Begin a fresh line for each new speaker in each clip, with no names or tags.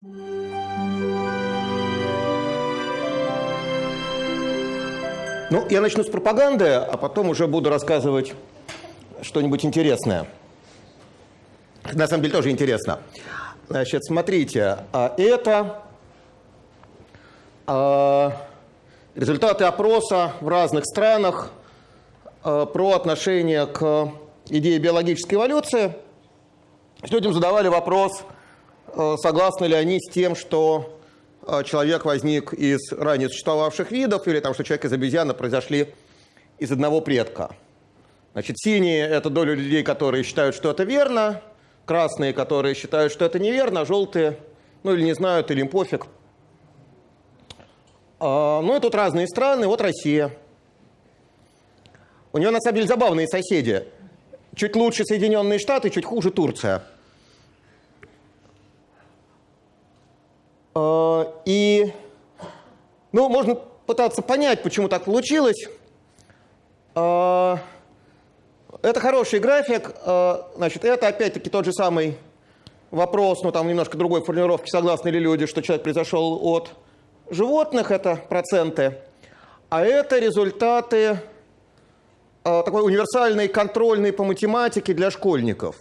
Ну, я начну с пропаганды, а потом уже буду рассказывать что-нибудь интересное. На самом деле тоже интересно. Значит, смотрите, а это а, результаты опроса в разных странах а, про отношение к идее биологической эволюции. Людям задавали вопрос, согласны ли они с тем, что человек возник из ранее существовавших видов, или там, что человек из обезьяны произошли из одного предка. Значит, синие – это доля людей, которые считают, что это верно, красные, которые считают, что это неверно, а желтые, ну или не знают, или им пофиг. А, ну и тут разные страны, вот Россия. У нее на самом деле забавные соседи. Чуть лучше Соединенные Штаты, чуть хуже Турция. И, ну, можно пытаться понять, почему так получилось. А, это хороший график. А, значит, это опять-таки тот же самый вопрос, но там немножко другой формулировки, согласны ли люди, что человек произошел от животных, это проценты. А это результаты такой универсальной контрольной по математике для школьников.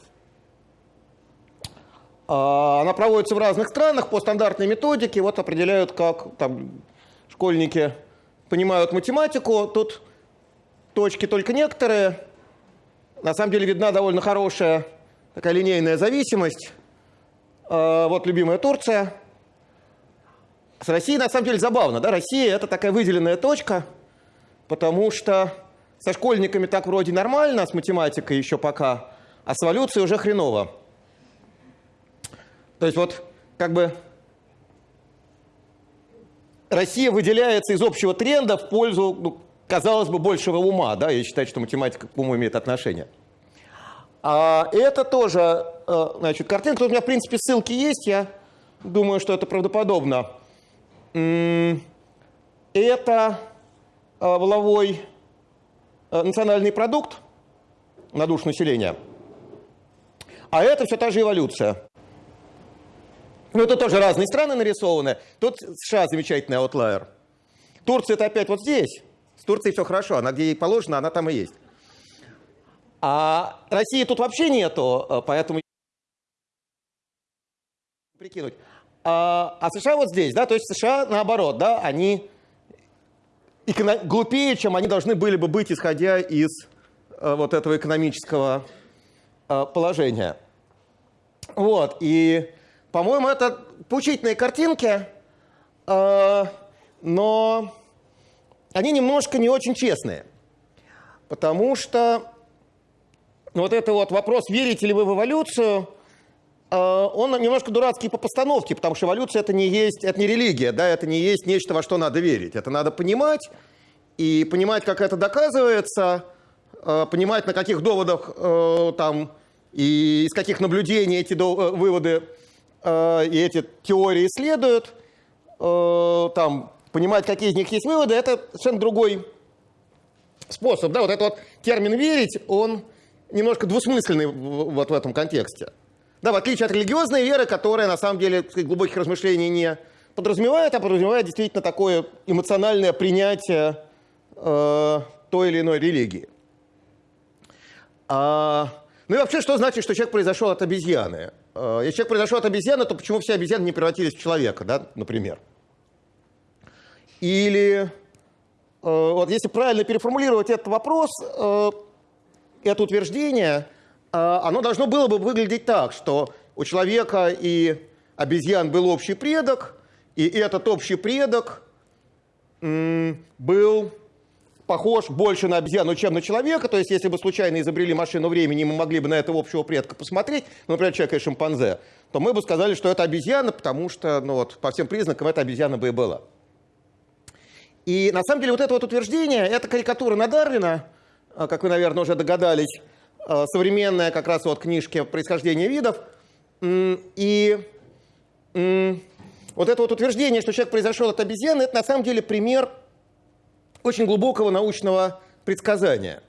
А, она проводится в разных странах по стандартной методике. Вот определяют, как там, школьники понимают математику. Тут точки только некоторые. На самом деле видна довольно хорошая такая линейная зависимость. А, вот любимая Турция. С Россией на самом деле забавно. Да? Россия это такая выделенная точка, потому что со школьниками так вроде нормально, с математикой еще пока, а с эволюцией уже хреново. То есть вот как бы Россия выделяется из общего тренда в пользу, ну, казалось бы, большего ума. Да? Я считаю, что математика к уму имеет отношение. А это тоже, э, значит, картинка. Тут у меня, в принципе, ссылки есть. Я думаю, что это правдоподобно. Это э, воловой э, национальный продукт на душу населения. А это все та же эволюция. Ну, это тоже разные страны нарисованы. Тут США замечательный аутлайер. Турция это опять вот здесь. С Турцией все хорошо, она где ей положено, она там и есть. А России тут вообще нету, э, поэтому прикинуть. А, а США вот здесь, да, то есть США наоборот, да, они глупее, чем они должны были бы быть, исходя из э, вот этого экономического э, положения. Вот, и по-моему, это поучительные картинки, э, но они немножко не очень честные. Потому что вот это вот вопрос, верите ли вы в эволюцию, э, он немножко дурацкий по постановке, потому что эволюция это не есть, это не религия, да, это не есть нечто, во что надо верить. Это надо понимать, и понимать, как это доказывается, э, понимать, на каких доводах там и из каких наблюдений эти выводы Э, и эти теории исследуют, э, там, понимать, какие из них есть выводы, это совершенно другой способ. Да, вот этот вот термин «верить», он немножко двусмысленный вот в этом контексте. Да, в отличие от религиозной веры, которая на самом деле сказать, глубоких размышлений не подразумевает, а подразумевает действительно такое эмоциональное принятие э, той или иной религии. А, ну и вообще, что значит, что человек произошел от обезьяны? Э, если человек произошел от обезьяны, то почему все обезьяны не превратились в человека, да, например? Или, э, вот если правильно переформулировать этот вопрос, э, это утверждение, оно должно было бы выглядеть так, что у человека и обезьян был общий предок, и этот общий предок был похож больше на обезьяну, чем на человека. То есть, если бы случайно изобрели машину времени, мы могли бы на этого общего предка посмотреть, ну, например, человека и шимпанзе, то мы бы сказали, что это обезьяна, потому что, ну вот, по всем признакам, это обезьяна бы и была. И на самом деле вот это вот утверждение, это карикатура на Дарвина, а, как вы, наверное, уже догадались, а, современная как раз вот книжке «Происхождение видов». И вот это вот утверждение, что человек произошел от обезьяны, это на самом деле пример очень глубокого научного предсказания.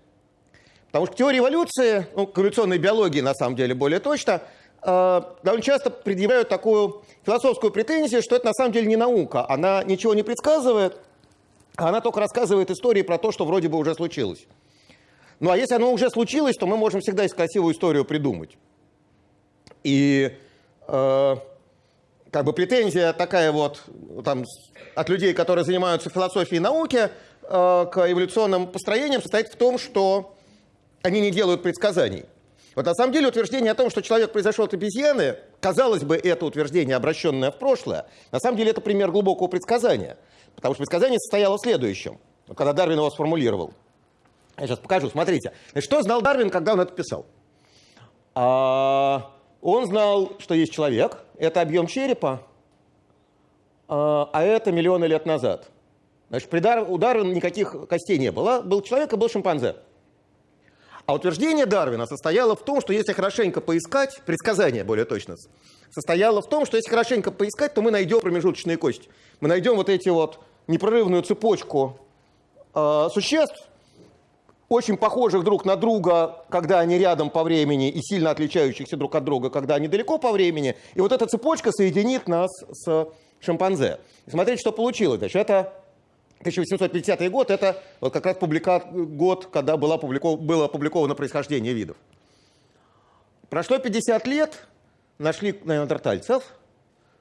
Потому что теории эволюции, ну, к эволюционной биологии на самом деле более точно, э, довольно часто предъявляют такую философскую претензию, что это на самом деле не наука. Она ничего не предсказывает, а она только рассказывает истории про то, что вроде бы уже случилось. Ну а если оно уже случилось, то мы можем всегда из красивую историю придумать. И э, как бы претензия такая вот там, от людей, которые занимаются философией науки, к эволюционным построениям состоит в том, что они не делают предсказаний. Вот на самом деле утверждение о том, что человек произошел от обезьяны, казалось бы, это утверждение, обращенное в прошлое, на самом деле это пример глубокого предсказания. Потому что предсказание состояло в следующем, когда Дарвин его сформулировал. Я сейчас покажу, смотрите. Значит, что знал Дарвин, когда он это писал? А, он знал, что есть человек, это объем черепа, а, а это миллионы лет назад. Значит, при Дар, у Дарвина никаких костей не было. Был человек и был шимпанзе. А утверждение Дарвина состояло в том, что если хорошенько поискать, предсказание более точно, состояло в том, что если хорошенько поискать, то мы найдем промежуточные кости. Мы найдем вот эти вот непрерывную цепочку э, существ, очень похожих друг на друга, когда они рядом по времени, и сильно отличающихся друг от друга, когда они далеко по времени. И вот эта цепочка соединит нас с шимпанзе. И смотрите, что получилось. Значит, это 1850 год, это вот как раз публика... год, когда было, опубликов... было опубликовано происхождение видов. Прошло 50 лет, нашли неандертальцев,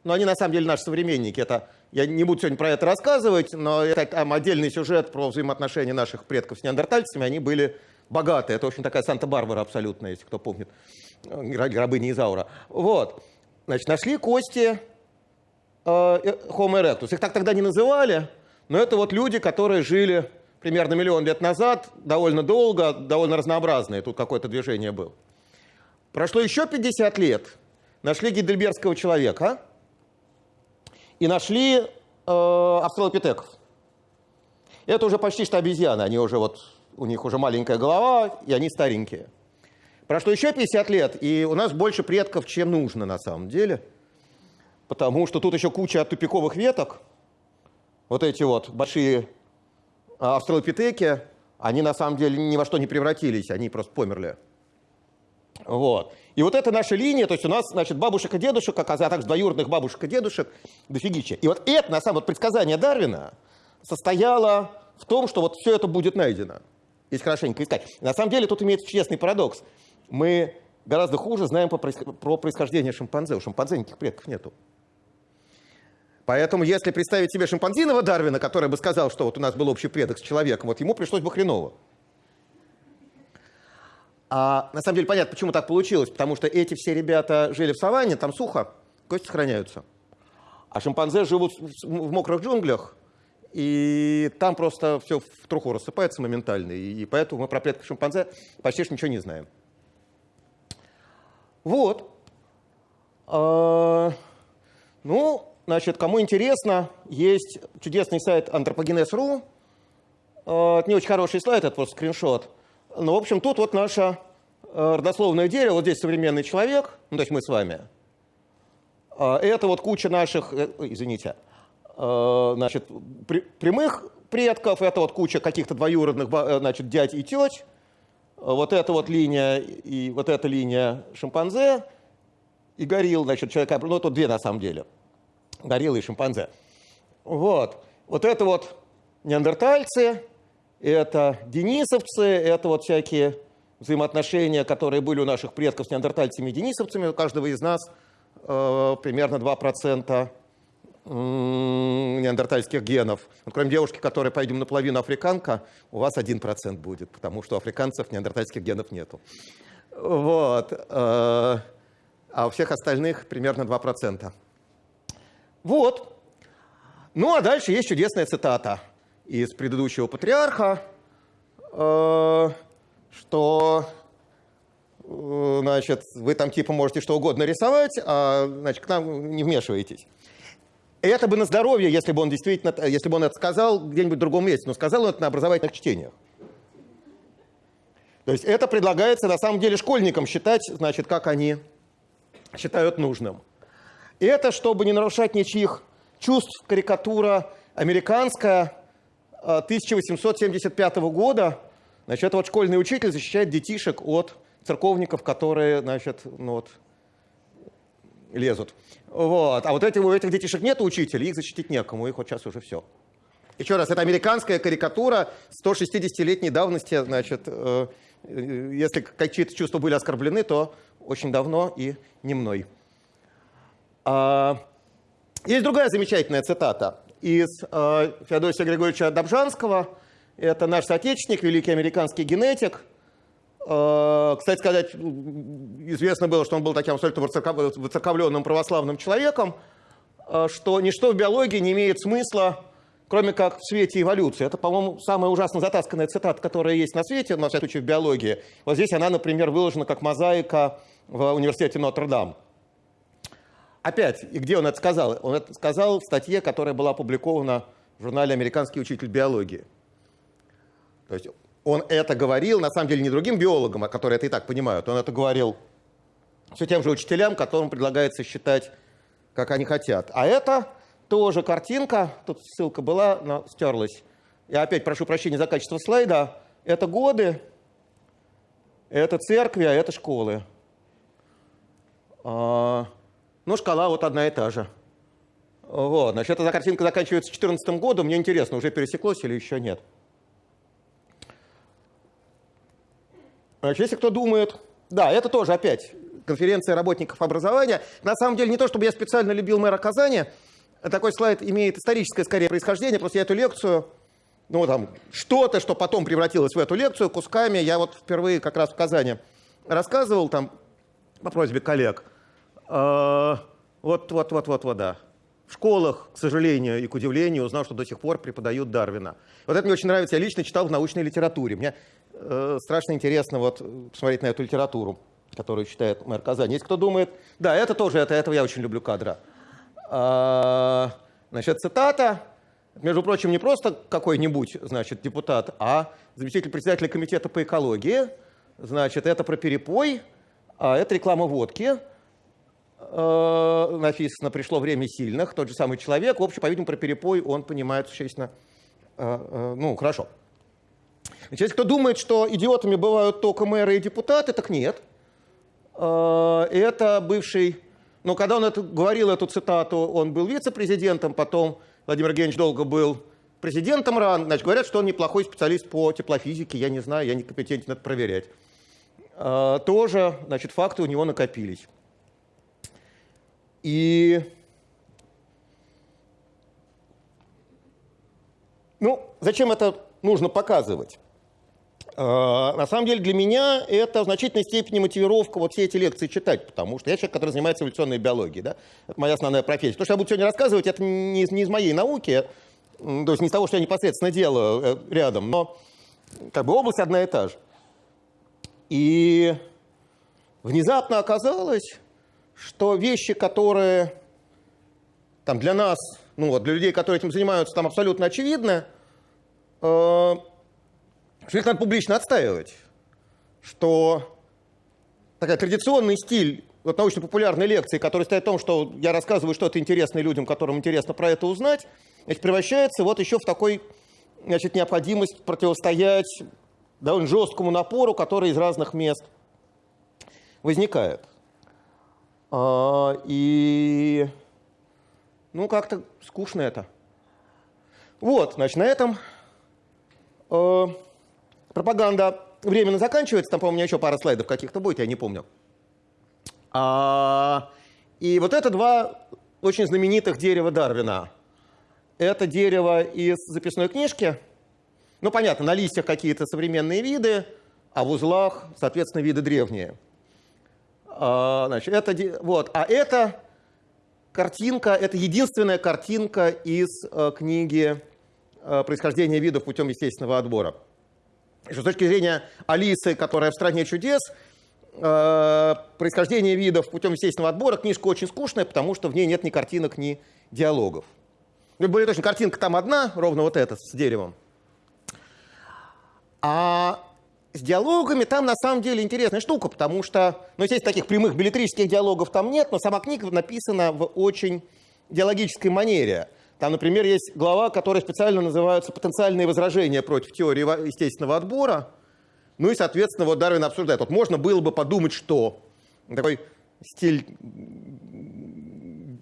но они на самом деле наши современники. Это, я не буду сегодня про это рассказывать, но это там отдельный сюжет про взаимоотношения наших предков с неандертальцами. Они были богатые. Это, общем, такая Санта-Барбара абсолютно, если кто помнит, рабыни Изаура. Вот. Значит, нашли кости э, Homo erectus. Их так тогда не называли, но это вот люди, которые жили примерно миллион лет назад, довольно долго, довольно разнообразные. Тут какое-то движение было. Прошло еще 50 лет, нашли гидельбергского человека, и нашли э, австралопитеков. Это уже почти что обезьяны, они уже вот, у них уже маленькая голова, и они старенькие. Прошло еще 50 лет, и у нас больше предков, чем нужно на самом деле, потому что тут еще куча тупиковых веток, вот эти вот большие а, австралопитеки, они на самом деле ни во что не превратились, они просто померли. Вот. И вот это наша линия, то есть у нас, значит, бабушек и дедушек, а также двоюродных бабушек и дедушек, дофигища. И вот это, на самом деле, предсказание Дарвина состояло в том, что вот все это будет найдено, если хорошенько искать. На самом деле тут имеется честный парадокс. Мы гораздо хуже знаем про происхождение шимпанзе. У шимпанзе никаких предков нету. Поэтому, если представить себе шимпанзиного Дарвина, который бы сказал, что вот у нас был общий предок с человеком, вот ему пришлось бы хреново. А на самом деле понятно, почему так получилось. Потому что эти все ребята жили в саванне, там сухо, кости сохраняются. А шимпанзе живут в мокрых джунглях, и там просто все в труху рассыпается моментально. И поэтому мы про предков шимпанзе почти ничего не знаем. Вот. А, ну, значит, кому интересно, есть чудесный сайт. А, это не очень хороший слайд, это просто скриншот. Ну, в общем, тут вот наше э, родословное дерево, вот здесь современный человек, ну, то есть мы с вами. А, это вот куча наших, э, извините, э, значит, прямых предков, это вот куча каких-то двоюродных, значит, дядь и теть. Вот эта вот линия и вот эта линия шимпанзе и горилл, значит, человека, ну, тут две на самом деле, гориллы и шимпанзе. Вот. Вот это вот неандертальцы, это денисовцы, это вот всякие взаимоотношения, которые были у наших предков с неандертальцами и денисовцами. У каждого из нас э, примерно 2% неандертальских генов. Вот кроме девушки, которая, пойдем наполовину африканка, у вас 1% будет, потому что у африканцев неандертальских генов нету. Вот. Э, а у всех остальных примерно 2%. Вот. Ну, а дальше есть чудесная цитата – из предыдущего патриарха, э, что э, значит, вы там типа можете что угодно рисовать, а значит, к нам не вмешиваетесь. Это бы на здоровье, если бы он действительно, если бы он это сказал где-нибудь в другом месте, но сказал он это на образовательных чтениях. То есть это предлагается на самом деле школьникам считать, значит, как они считают нужным. И это, чтобы не нарушать ничьих чувств, карикатура американская, 1875 года, значит, вот школьный учитель защищает детишек от церковников, которые, значит, ну вот, лезут. Вот. А вот эти, у этих детишек нет учителей, их защитить некому, их вот сейчас уже все. Еще раз, это американская карикатура 160-летней давности, значит, э, э, если какие-то чувства были оскорблены, то очень давно и не мной. А, есть другая замечательная цитата из э, Феодосия Григорьевича Добжанского. Это наш соотечественник, великий американский генетик. Э, кстати сказать, известно было, что он был таким абсолютно выцерковленным православным человеком, что ничто в биологии не имеет смысла, кроме как в свете эволюции. Это, по-моему, самая ужасно затасканная цитата, которая есть на свете, на всякий случай в биологии. Вот здесь она, например, выложена как мозаика в университете Нотр-Дам. Опять, и где он это сказал? Он это сказал в статье, которая была опубликована в журнале «Американский учитель биологии». То есть он это говорил, на самом деле, не другим биологам, а которые это и так понимают. Он это говорил все тем же учителям, которым предлагается считать, как они хотят. А это тоже картинка, тут ссылка была, но стерлась. Я опять прошу прощения за качество слайда. Это годы, это церкви, а это школы. Ну, шкала вот одна и та же. Вот, значит, эта картинка заканчивается 2014 годом. Мне интересно, уже пересеклось или еще нет. Значит, если кто думает... Да, это тоже опять конференция работников образования. На самом деле, не то, чтобы я специально любил мэра Казани. Такой слайд имеет историческое, скорее, происхождение. Просто я эту лекцию, ну, там, что-то, что потом превратилось в эту лекцию, кусками, я вот впервые как раз в Казани рассказывал, там, по просьбе коллег – вот, вот, вот, вот, вот, да. В школах, к сожалению и к удивлению, узнал, что до сих пор преподают Дарвина. Вот это мне очень нравится. Я лично читал в научной литературе. Мне э, страшно интересно вот посмотреть на эту литературу, которую читает мэр Казани. Есть кто думает, да, это тоже, это, этого я очень люблю кадра. А, значит, цитата, между прочим, не просто какой-нибудь, значит, депутат, а заместитель председателя комитета по экологии. Значит, это про перепой, а это реклама водки. Э, написано «пришло время сильных», тот же самый человек, в общем, по-видимому, про перепой он понимает существенно, э, э, ну, хорошо. Значит, если кто думает, что идиотами бывают только мэры и депутаты, так нет. Это бывший, ну, когда он это, говорил эту цитату, он был вице-президентом, потом Владимир Евгеньевич долго был президентом РАН, значит, говорят, что он неплохой специалист по теплофизике, я не знаю, я не компетентен это проверять. Тоже, значит, факты у него накопились. И ну, зачем это нужно показывать? А, на самом деле для меня это в значительной степени мотивировка вот все эти лекции читать, потому что я человек, который занимается эволюционной биологией, да? это моя основная профессия. То, что я буду сегодня рассказывать, это не из, не из моей науки, то есть не из того, что я непосредственно делаю э, рядом, но как бы область одна и та же. И внезапно оказалось, что вещи, которые там, для нас, ну, вот, для людей, которые этим занимаются, там абсолютно очевидны, э, что их надо публично отстаивать. Что такой традиционный стиль вот, научно-популярной лекции, который стоит в том, что я рассказываю что-то интересное людям, которым интересно про это узнать, значит, превращается вот еще в такой значит, необходимость противостоять довольно жесткому напору, который из разных мест возникает. А, и, ну, как-то скучно это. Вот, значит, на этом э, пропаганда временно заканчивается. Там, по-моему, еще пара слайдов каких-то будет, я не помню. А, и вот это два очень знаменитых дерева Дарвина. Это дерево из записной книжки. Ну, понятно, на листьях какие-то современные виды, а в узлах, соответственно, виды древние. А, значит, это, вот, а это картинка, это единственная картинка из э, книги э, «Происхождение видов путем естественного отбора». С точки зрения Алисы, которая в «Стране чудес», э, «Происхождение видов путем естественного отбора» книжка очень скучная, потому что в ней нет ни картинок, ни диалогов. Ну, более точно, картинка там одна, ровно вот эта, с деревом. А с диалогами там на самом деле интересная штука, потому что, ну, естественно, таких прямых билетрических диалогов там нет, но сама книга написана в очень диалогической манере. Там, например, есть глава, которая специально называется «Потенциальные возражения против теории естественного отбора». Ну и, соответственно, вот Дарвин обсуждает. Вот можно было бы подумать, что такой стиль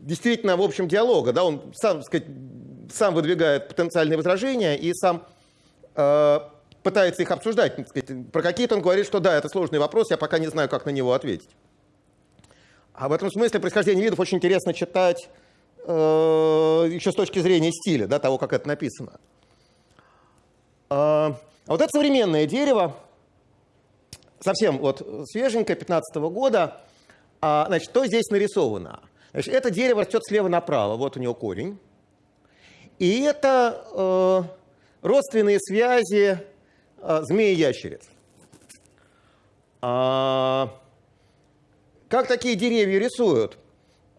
действительно, в общем, диалога. Да? Он сам, сказать, сам выдвигает потенциальные возражения и сам э, пытается их обсуждать. Сказать, про какие-то он говорит, что да, это сложный вопрос, я пока не знаю, как на него ответить. А в этом смысле происхождение видов очень интересно читать э, еще с точки зрения стиля, да, того, как это написано. А, а вот это современное дерево, совсем вот свеженькое, 15 -го года. А, значит, что здесь нарисовано? Значит, это дерево растет слева направо, вот у него корень. И это э, родственные связи э, змеи-ящериц. А, как такие деревья рисуют?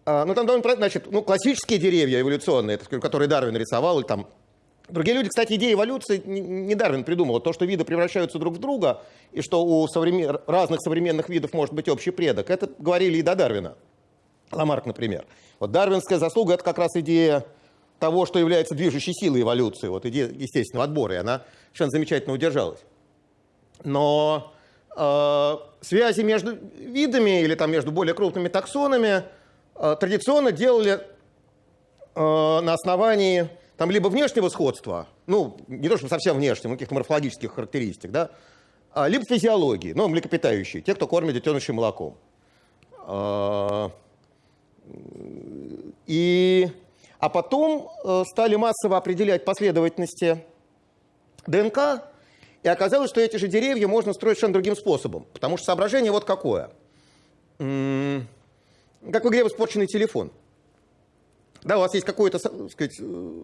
А, ну, там довольно, значит, ну, классические деревья эволюционные, которые Дарвин рисовал, или там Другие люди, кстати, идея эволюции не Дарвин придумал. То, что виды превращаются друг в друга, и что у современ... разных современных видов может быть общий предок, это говорили и до Дарвина. Ламарк, например. Вот дарвинская заслуга – это как раз идея того, что является движущей силой эволюции, вот идея естественного отбора, и она совершенно замечательно удержалась. Но э, связи между видами или там, между более крупными таксонами э, традиционно делали э, на основании там либо внешнего сходства, ну, не то, что совсем внешнего, каких-то морфологических характеристик, да, а, либо физиологии, ну, млекопитающие, те, кто кормит детенышей молоком. А, и, а потом э, стали массово определять последовательности ДНК, и оказалось, что эти же деревья можно строить совершенно другим способом. Потому что соображение вот какое. Как в игре в испорченный телефон – да, у вас есть какое-то сказать,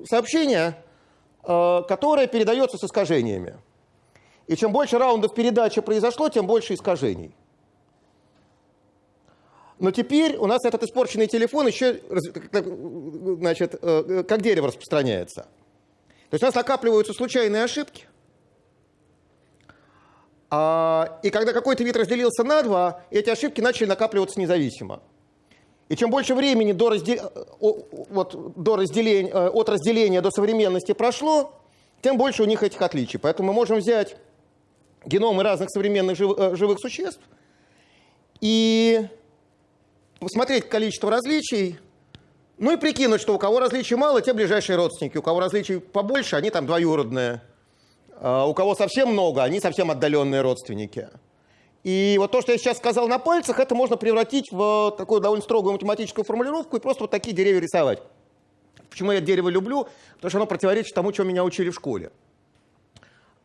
сообщение, э, которое передается с искажениями. И чем больше раундов передачи произошло, тем больше искажений. Но теперь у нас этот испорченный телефон еще значит, э, как дерево распространяется. То есть у нас накапливаются случайные ошибки. А, и когда какой-то вид разделился на два, эти ошибки начали накапливаться независимо. И чем больше времени до, раздел... вот, до разделения, э, от разделения до современности прошло, тем больше у них этих отличий. Поэтому мы можем взять геномы разных современных жив... Э, живых существ и посмотреть количество различий, ну и прикинуть, что у кого различий мало, те ближайшие родственники, у кого различий побольше, они там двоюродные, а у кого совсем много, они совсем отдаленные родственники. И вот то, что я сейчас сказал на пальцах, это можно превратить в такую довольно строгую математическую формулировку и просто вот такие деревья рисовать. Почему я дерево люблю? Потому что оно противоречит тому, что меня учили в школе.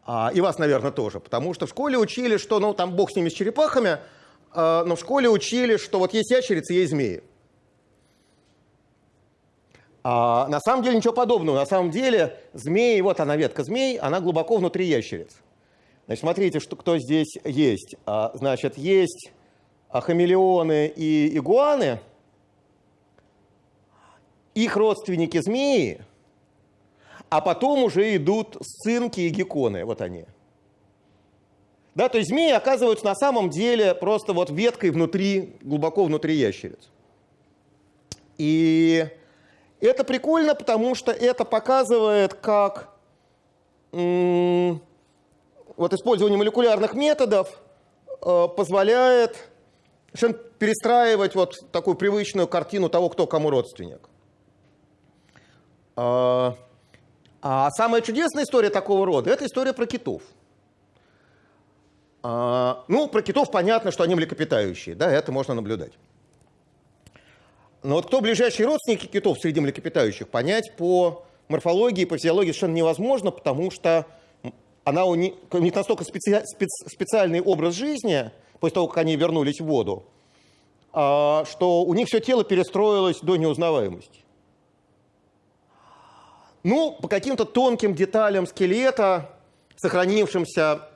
А, и вас, наверное, тоже. Потому что в школе учили, что, ну, там бог с ними, с черепахами, но в школе учили, что вот есть ящерицы, есть змеи. А на самом деле ничего подобного. На самом деле змеи, вот она ветка змей, она глубоко внутри ящериц. Значит, смотрите, что, кто здесь есть. А, значит, есть а, хамелеоны и игуаны, их родственники змеи, а потом уже идут сцинки и гекконы, вот они. Да, то есть змеи оказываются на самом деле просто вот веткой внутри, глубоко внутри ящериц. И это прикольно, потому что это показывает, как вот использование молекулярных методов э, позволяет перестраивать вот такую привычную картину того, кто кому родственник. А, а самая чудесная история такого рода – это история про китов. А, ну, про китов понятно, что они млекопитающие, да, это можно наблюдать. Но вот кто ближайшие родственники китов среди млекопитающих, понять по морфологии, по физиологии совершенно невозможно, потому что она у них, у них настолько специ, спец, специальный образ жизни, после того, как они вернулись в воду, а, что у них все тело перестроилось до неузнаваемости. Ну, по каким-то тонким деталям скелета, сохранившимся,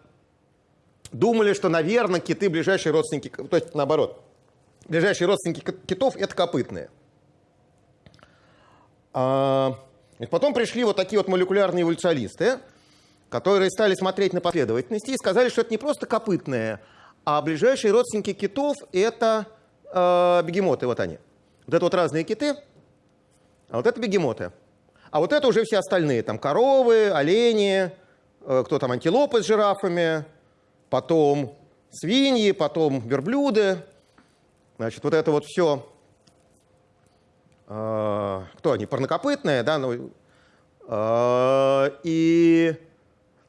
думали, что, наверное, киты ближайшие родственники, то есть наоборот, ближайшие родственники китов – это копытные. А, потом пришли вот такие вот молекулярные эволюционисты, которые стали смотреть на последовательности и сказали, что это не просто копытные, а ближайшие родственники китов – это э, бегемоты, вот они. Вот это вот разные киты, а вот это бегемоты. А вот это уже все остальные, там коровы, олени, э, кто там, антилопы с жирафами, потом свиньи, потом верблюды. Значит, вот это вот все э, кто они, парнокопытные, да, ну, э, и,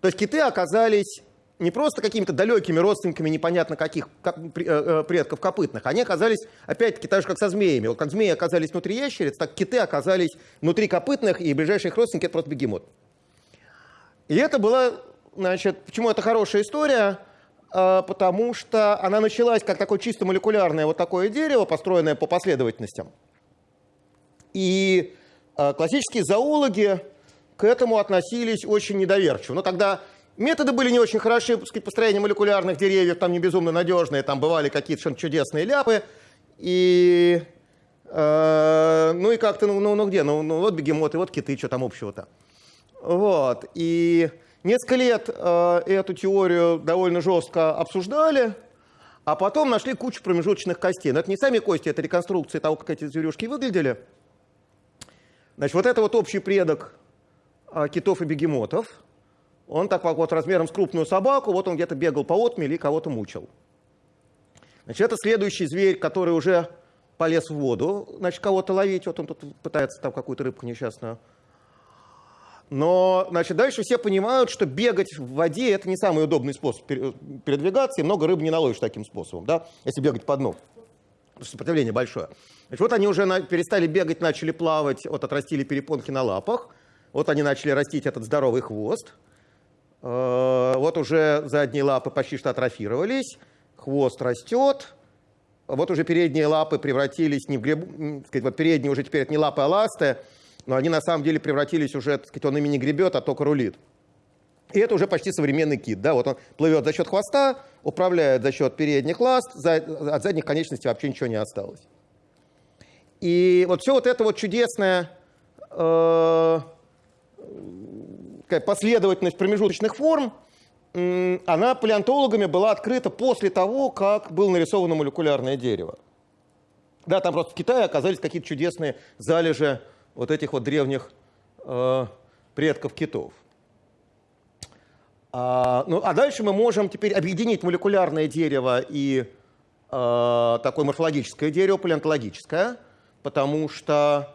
то есть киты оказались не просто какими-то далекими родственниками непонятно каких как, э, э, предков копытных, они оказались, опять-таки, так же, как со змеями. Вот как змеи оказались внутри ящериц, так киты оказались внутри копытных, и ближайшие их родственники — это просто бегемот. И это была, значит, почему это хорошая история? А, потому что она началась как такое чисто молекулярное вот такое дерево, построенное по последовательностям. И а, классические зоологи к этому относились очень недоверчиво. Но тогда Методы были не очень хороши, сказать, построение молекулярных деревьев, там не безумно надежные, там бывали какие-то чудесные ляпы. И, э, ну и как-то, ну, ну, ну где, ну, ну вот бегемоты, вот киты, что там общего-то. Вот, и несколько лет э, эту теорию довольно жестко обсуждали, а потом нашли кучу промежуточных костей. Но это не сами кости, это реконструкции того, как эти зверюшки выглядели. Значит, вот это вот общий предок э, китов и бегемотов – он так вот размером с крупную собаку, вот он где-то бегал по отмели и кого-то мучил. Значит, это следующий зверь, который уже полез в воду, значит, кого-то ловить. Вот он тут пытается там какую-то рыбку несчастную. Но, значит, дальше все понимают, что бегать в воде – это не самый удобный способ передвигаться, и много рыб не наловишь таким способом, да, если бегать по дну. Сопротивление большое. Значит, вот они уже на, перестали бегать, начали плавать, вот отрастили перепонки на лапах, вот они начали растить этот здоровый хвост – Э, вот уже задние лапы почти что атрофировались, хвост растет, вот уже передние лапы превратились не в греб... сказать, вот передние уже теперь это не лапы, а ласты, но они на самом деле превратились уже, так сказать, он ими не гребет, а только рулит. И это уже почти современный кит. Да? Вот он плывет за счет хвоста, управляет за счет передних ласт, за... от задних конечностей вообще ничего не осталось. И вот все вот это вот чудесное э последовательность промежуточных форм, она палеонтологами была открыта после того, как было нарисовано молекулярное дерево. Да, там просто в Китае оказались какие-то чудесные залежи вот этих вот древних э, предков китов. А, ну, а дальше мы можем теперь объединить молекулярное дерево и э, такое морфологическое дерево, палеонтологическое, потому что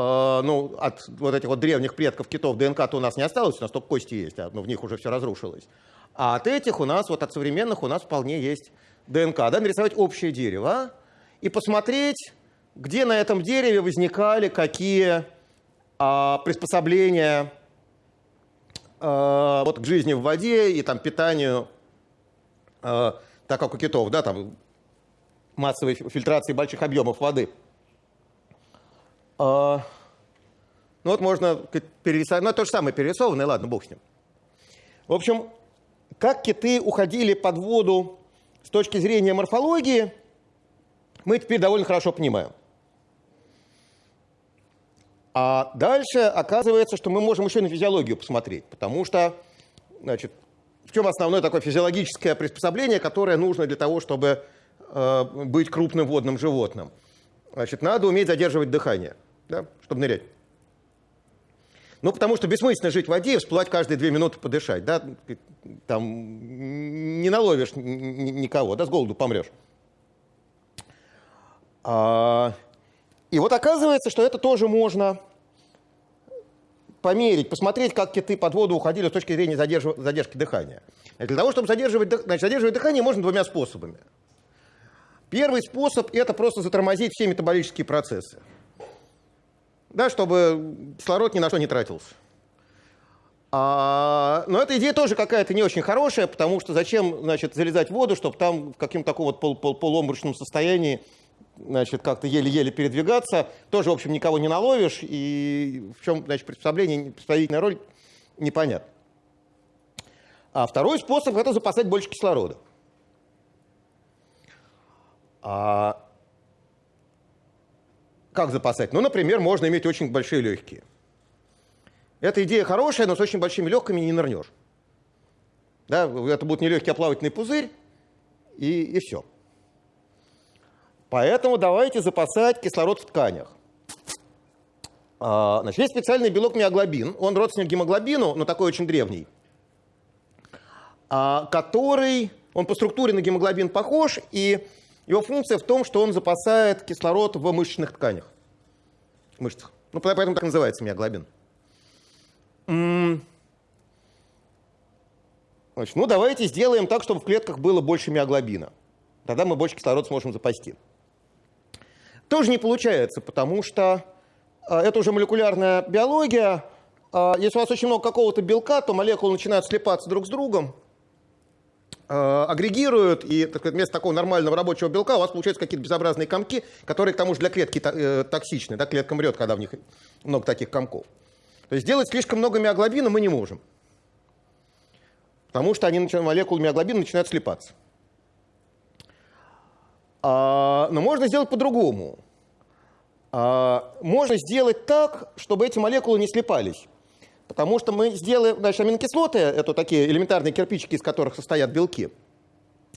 Э, ну, от вот этих вот древних предков китов ДНК-то у нас не осталось, у нас только кости есть, а, ну, в них уже все разрушилось. А от этих у нас, вот от современных у нас вполне есть ДНК. Да, нарисовать общее дерево и посмотреть, где на этом дереве возникали какие а, приспособления а, вот, к жизни в воде и там, питанию, а, так как у китов, да, там массовой фильтрации больших объемов воды – а, ну вот можно перерисовать, ну то же самое перерисованное, ладно, бог с ним. В общем, как киты уходили под воду с точки зрения морфологии, мы теперь довольно хорошо понимаем. А дальше оказывается, что мы можем еще на физиологию посмотреть, потому что, значит, в чем основное такое физиологическое приспособление, которое нужно для того, чтобы э, быть крупным водным животным? Значит, надо уметь задерживать дыхание да, чтобы нырять. Ну, потому что бессмысленно жить в воде и всплывать каждые две минуты подышать. Да? Там не наловишь никого, да, с голоду помрешь. А, и вот оказывается, что это тоже можно померить, посмотреть, как киты под воду уходили с точки зрения задерж... задержки дыхания. Для того, чтобы задерживать, значит, задерживать дыхание, можно двумя способами. Первый способ – это просто затормозить все метаболические процессы да, чтобы кислород ни на что не тратился. А, но эта идея тоже какая-то не очень хорошая, потому что зачем значит, залезать в воду, чтобы там в каком-то таком вот пол, пол, полуомрачном состоянии значит, как-то еле-еле передвигаться. Тоже, в общем, никого не наловишь, и в чем значит, приспособление, представительная роль, непонятно. А второй способ – это запасать больше кислорода. А, как запасать? Ну, например, можно иметь очень большие легкие. Эта идея хорошая, но с очень большими легкими не нырнешь. Да, это будет не легкий, а плавательный пузырь, и, и все. Поэтому давайте запасать кислород в тканях. А, значит, есть специальный белок миоглобин. Он родственник гемоглобину, но такой очень древний. А, который, он по структуре на гемоглобин похож, и его функция в том, что он запасает кислород в мышечных тканях. мышцах. Ну, поэтому так называется миоглобин. Значит, ну, давайте сделаем так, чтобы в клетках было больше миоглобина. Тогда мы больше кислород сможем запасти. Тоже не получается, потому что э, это уже молекулярная биология. Э, если у вас очень много какого-то белка, то молекулы начинают слепаться друг с другом, э, агрегируют, и так вместо такого нормального рабочего белка у вас получаются какие-то безобразные комки, которые, к тому же, для клетки токсичны. Да, клетка мрет, когда в них много таких комков. То есть сделать слишком много миоглобина мы не можем. Потому что они, молекулы миоглобина начинают слепаться. А, но можно сделать по-другому. А, можно сделать так, чтобы эти молекулы не слепались. Потому что мы сделаем, значит, аминокислоты, это такие элементарные кирпичики, из которых состоят белки.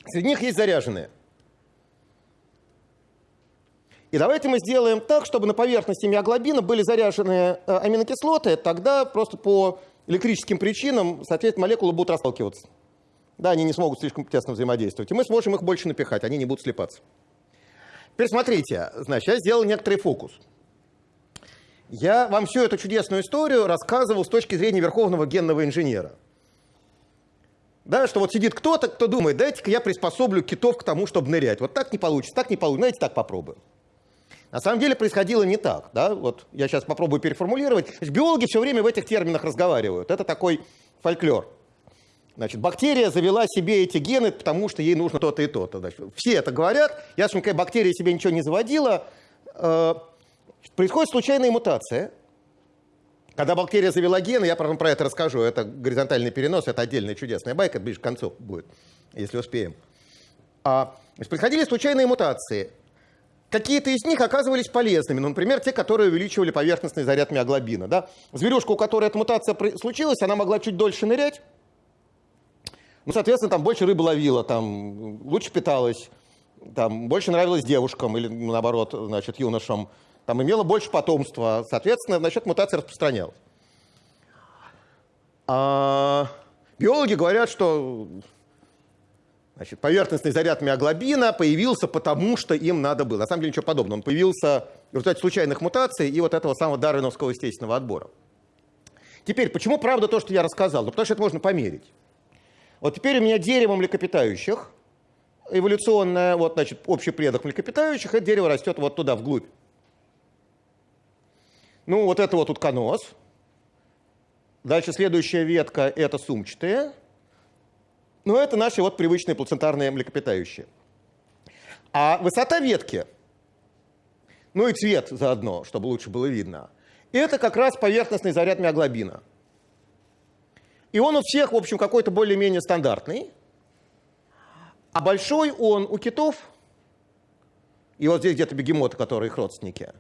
Среди них есть заряженные. И давайте мы сделаем так, чтобы на поверхности миоглобина были заряженные э, аминокислоты, тогда просто по электрическим причинам, соответственно, молекулы будут расталкиваться. Да, они не смогут слишком тесно взаимодействовать. И мы сможем их больше напихать, они не будут слепаться. Теперь смотрите, значит, я сделал некоторый фокус. Я вам всю эту чудесную историю рассказывал с точки зрения верховного генного инженера. Да, что вот сидит кто-то, кто думает, дайте-ка я приспособлю китов к тому, чтобы нырять. Вот так не получится, так не получится, знаете, так попробуем. На самом деле происходило не так. Да? Вот я сейчас попробую переформулировать. Биологи все время в этих терминах разговаривают. Это такой фольклор. Значит, бактерия завела себе эти гены, потому что ей нужно то-то и то-то. Все это говорят. Ясно, никакая бактерия себе ничего не заводила. Э, происходит случайная мутация. Когда бактерия завела гены, я потом про это расскажу. Это горизонтальный перенос, это отдельная чудесная байка, ближе к концу будет, если успеем. А, происходили случайные мутации. Какие-то из них оказывались полезными, ну, например, те, которые увеличивали поверхностный заряд миоглобина. Да? Зверюшка, у которой эта мутация случилась, она могла чуть дольше нырять, ну, соответственно, там больше рыбы ловила, там лучше питалась, там больше нравилось девушкам или наоборот, значит, юношам, там имела больше потомства, соответственно, насчет мутации распространялась. А биологи говорят, что Значит, поверхностный заряд миоглобина появился потому, что им надо было. На самом деле ничего подобного. Он появился в результате случайных мутаций и вот этого самого дарвиновского естественного отбора. Теперь, почему правда то, что я рассказал? Ну, потому что это можно померить. Вот теперь у меня дерево млекопитающих, эволюционное, вот, значит, общий предок млекопитающих, это дерево растет вот туда, вглубь. Ну, вот это вот утконос. Дальше следующая ветка – это сумчатые. Ну, это наши вот привычные плацентарные млекопитающие. А высота ветки, ну и цвет заодно, чтобы лучше было видно, это как раз поверхностный заряд миоглобина. И он у всех, в общем, какой-то более-менее стандартный. А большой он у китов, и вот здесь где-то бегемоты, которые их родственники,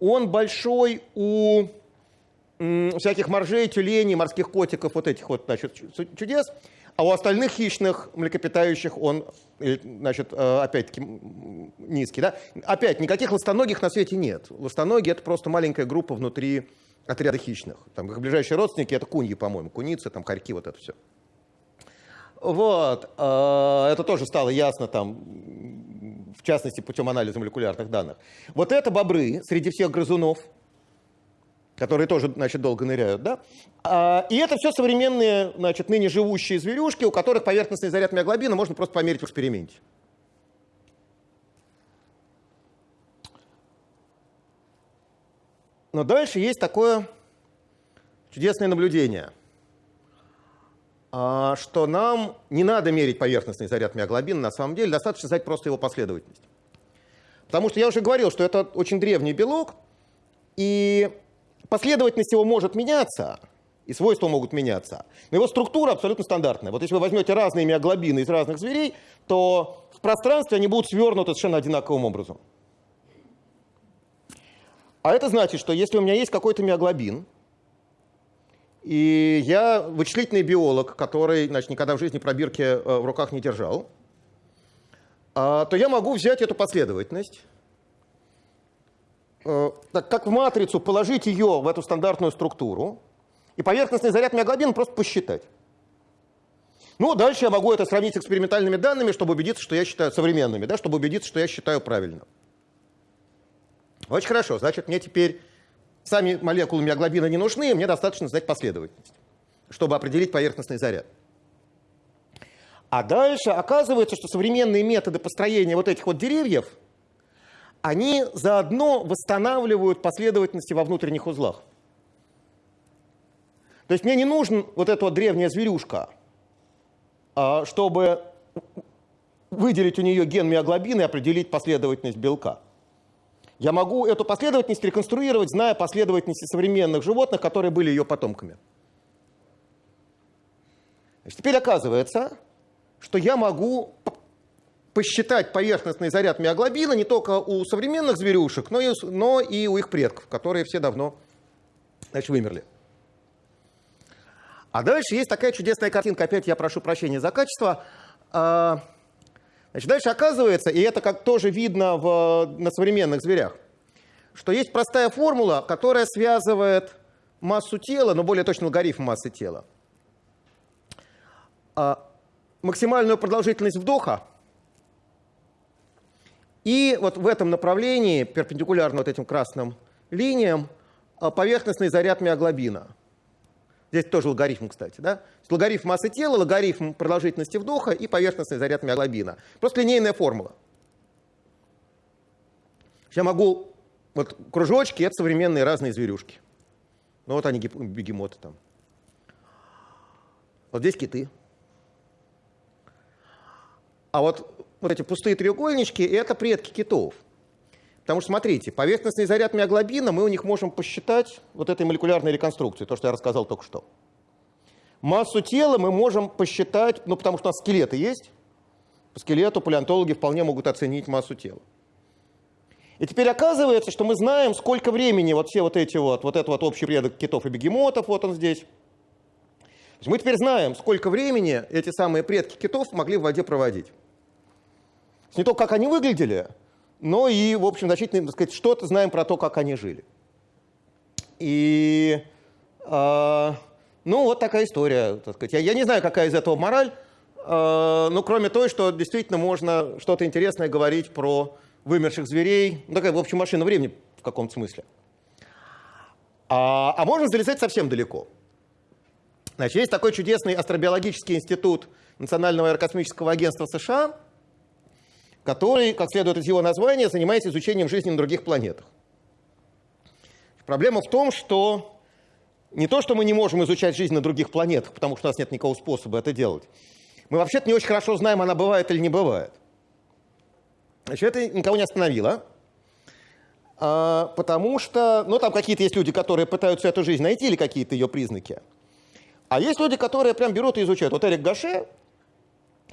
он большой у всяких моржей, тюленей, морских котиков, вот этих вот значит, чудес. А у остальных хищных млекопитающих он, э, значит, э, опять-таки низкий. Да? Опять, никаких ластоногих на свете нет. Ластоногие – это просто маленькая группа внутри отряда хищных. Там их ближайшие родственники – это куньи, по-моему, куницы, там хорьки, вот это все. Вот. Э, это тоже стало ясно там, в частности, путем анализа молекулярных данных. Вот это бобры среди всех грызунов – которые тоже, значит, долго ныряют, да? А, и это все современные, значит, ныне живущие зверюшки, у которых поверхностный заряд миоглобина можно просто померить в эксперименте. Но дальше есть такое чудесное наблюдение, а, что нам не надо мерить поверхностный заряд миоглобина, на самом деле достаточно знать просто его последовательность. Потому что я уже говорил, что это очень древний белок, и Последовательность его может меняться, и свойства могут меняться, но его структура абсолютно стандартная. Вот если вы возьмете разные миоглобины из разных зверей, то в пространстве они будут свернуты совершенно одинаковым образом. А это значит, что если у меня есть какой-то миоглобин, и я вычислительный биолог, который значит, никогда в жизни пробирки э, в руках не держал, а, то я могу взять эту последовательность Э, так, как в матрицу, положить ее в эту стандартную структуру и поверхностный заряд миоглобина просто посчитать. Ну, дальше я могу это сравнить с экспериментальными данными, чтобы убедиться, что я считаю современными, да, чтобы убедиться, что я считаю правильно. Очень хорошо. Значит, мне теперь сами молекулы миоглобина не нужны, мне достаточно знать последовательность, чтобы определить поверхностный заряд. А дальше оказывается, что современные методы построения вот этих вот деревьев, они заодно восстанавливают последовательности во внутренних узлах. То есть мне не нужен вот эта вот древняя зверюшка, а, чтобы выделить у нее ген миоглобина и определить последовательность белка. Я могу эту последовательность реконструировать, зная последовательности современных животных, которые были ее потомками. Значит, теперь оказывается, что я могу посчитать поверхностный заряд миоглобина не только у современных зверюшек, но и, но и у их предков, которые все давно значит, вымерли. А дальше есть такая чудесная картинка, опять я прошу прощения за качество. Значит, дальше оказывается, и это как тоже видно в, на современных зверях, что есть простая формула, которая связывает массу тела, но более точно логарифм массы тела, а, максимальную продолжительность вдоха и вот в этом направлении, перпендикулярно вот этим красным линиям, а, поверхностный заряд миоглобина – Здесь тоже логарифм, кстати. Да? Логарифм массы тела, логарифм продолжительности вдоха и поверхностный заряд миоглобина. Просто линейная формула. Я могу... Вот кружочки — это современные разные зверюшки. Ну вот они, бегемоты там. Вот здесь киты. А вот, вот эти пустые треугольнички — это предки китов. Потому что, смотрите, поверхностный заряд миоглобина, мы у них можем посчитать вот этой молекулярной реконструкцией, то, что я рассказал только что. Массу тела мы можем посчитать, ну, потому что у нас скелеты есть. По скелету палеонтологи вполне могут оценить массу тела. И теперь оказывается, что мы знаем, сколько времени вот все вот эти вот, вот этот вот общий предок китов и бегемотов, вот он здесь. мы теперь знаем, сколько времени эти самые предки китов могли в воде проводить. Не только как они выглядели, но и, в общем, значительно, так сказать, что-то знаем про то, как они жили. И, э, ну, вот такая история, так сказать. Я, я не знаю, какая из этого мораль, э, но кроме той, что действительно можно что-то интересное говорить про вымерших зверей, ну, такая, в общем, машина времени в каком-то смысле. А, а можно залезать совсем далеко. Значит, есть такой чудесный астробиологический институт Национального аэрокосмического агентства США – который, как следует из его названия, занимается изучением жизни на других планетах. Проблема в том, что не то, что мы не можем изучать жизнь на других планетах, потому что у нас нет никакого способа это делать. Мы вообще-то не очень хорошо знаем, она бывает или не бывает. Значит, это никого не остановило. А, потому что, ну, там какие-то есть люди, которые пытаются эту жизнь найти или какие-то ее признаки. А есть люди, которые прям берут и изучают. Вот Эрик Гаше,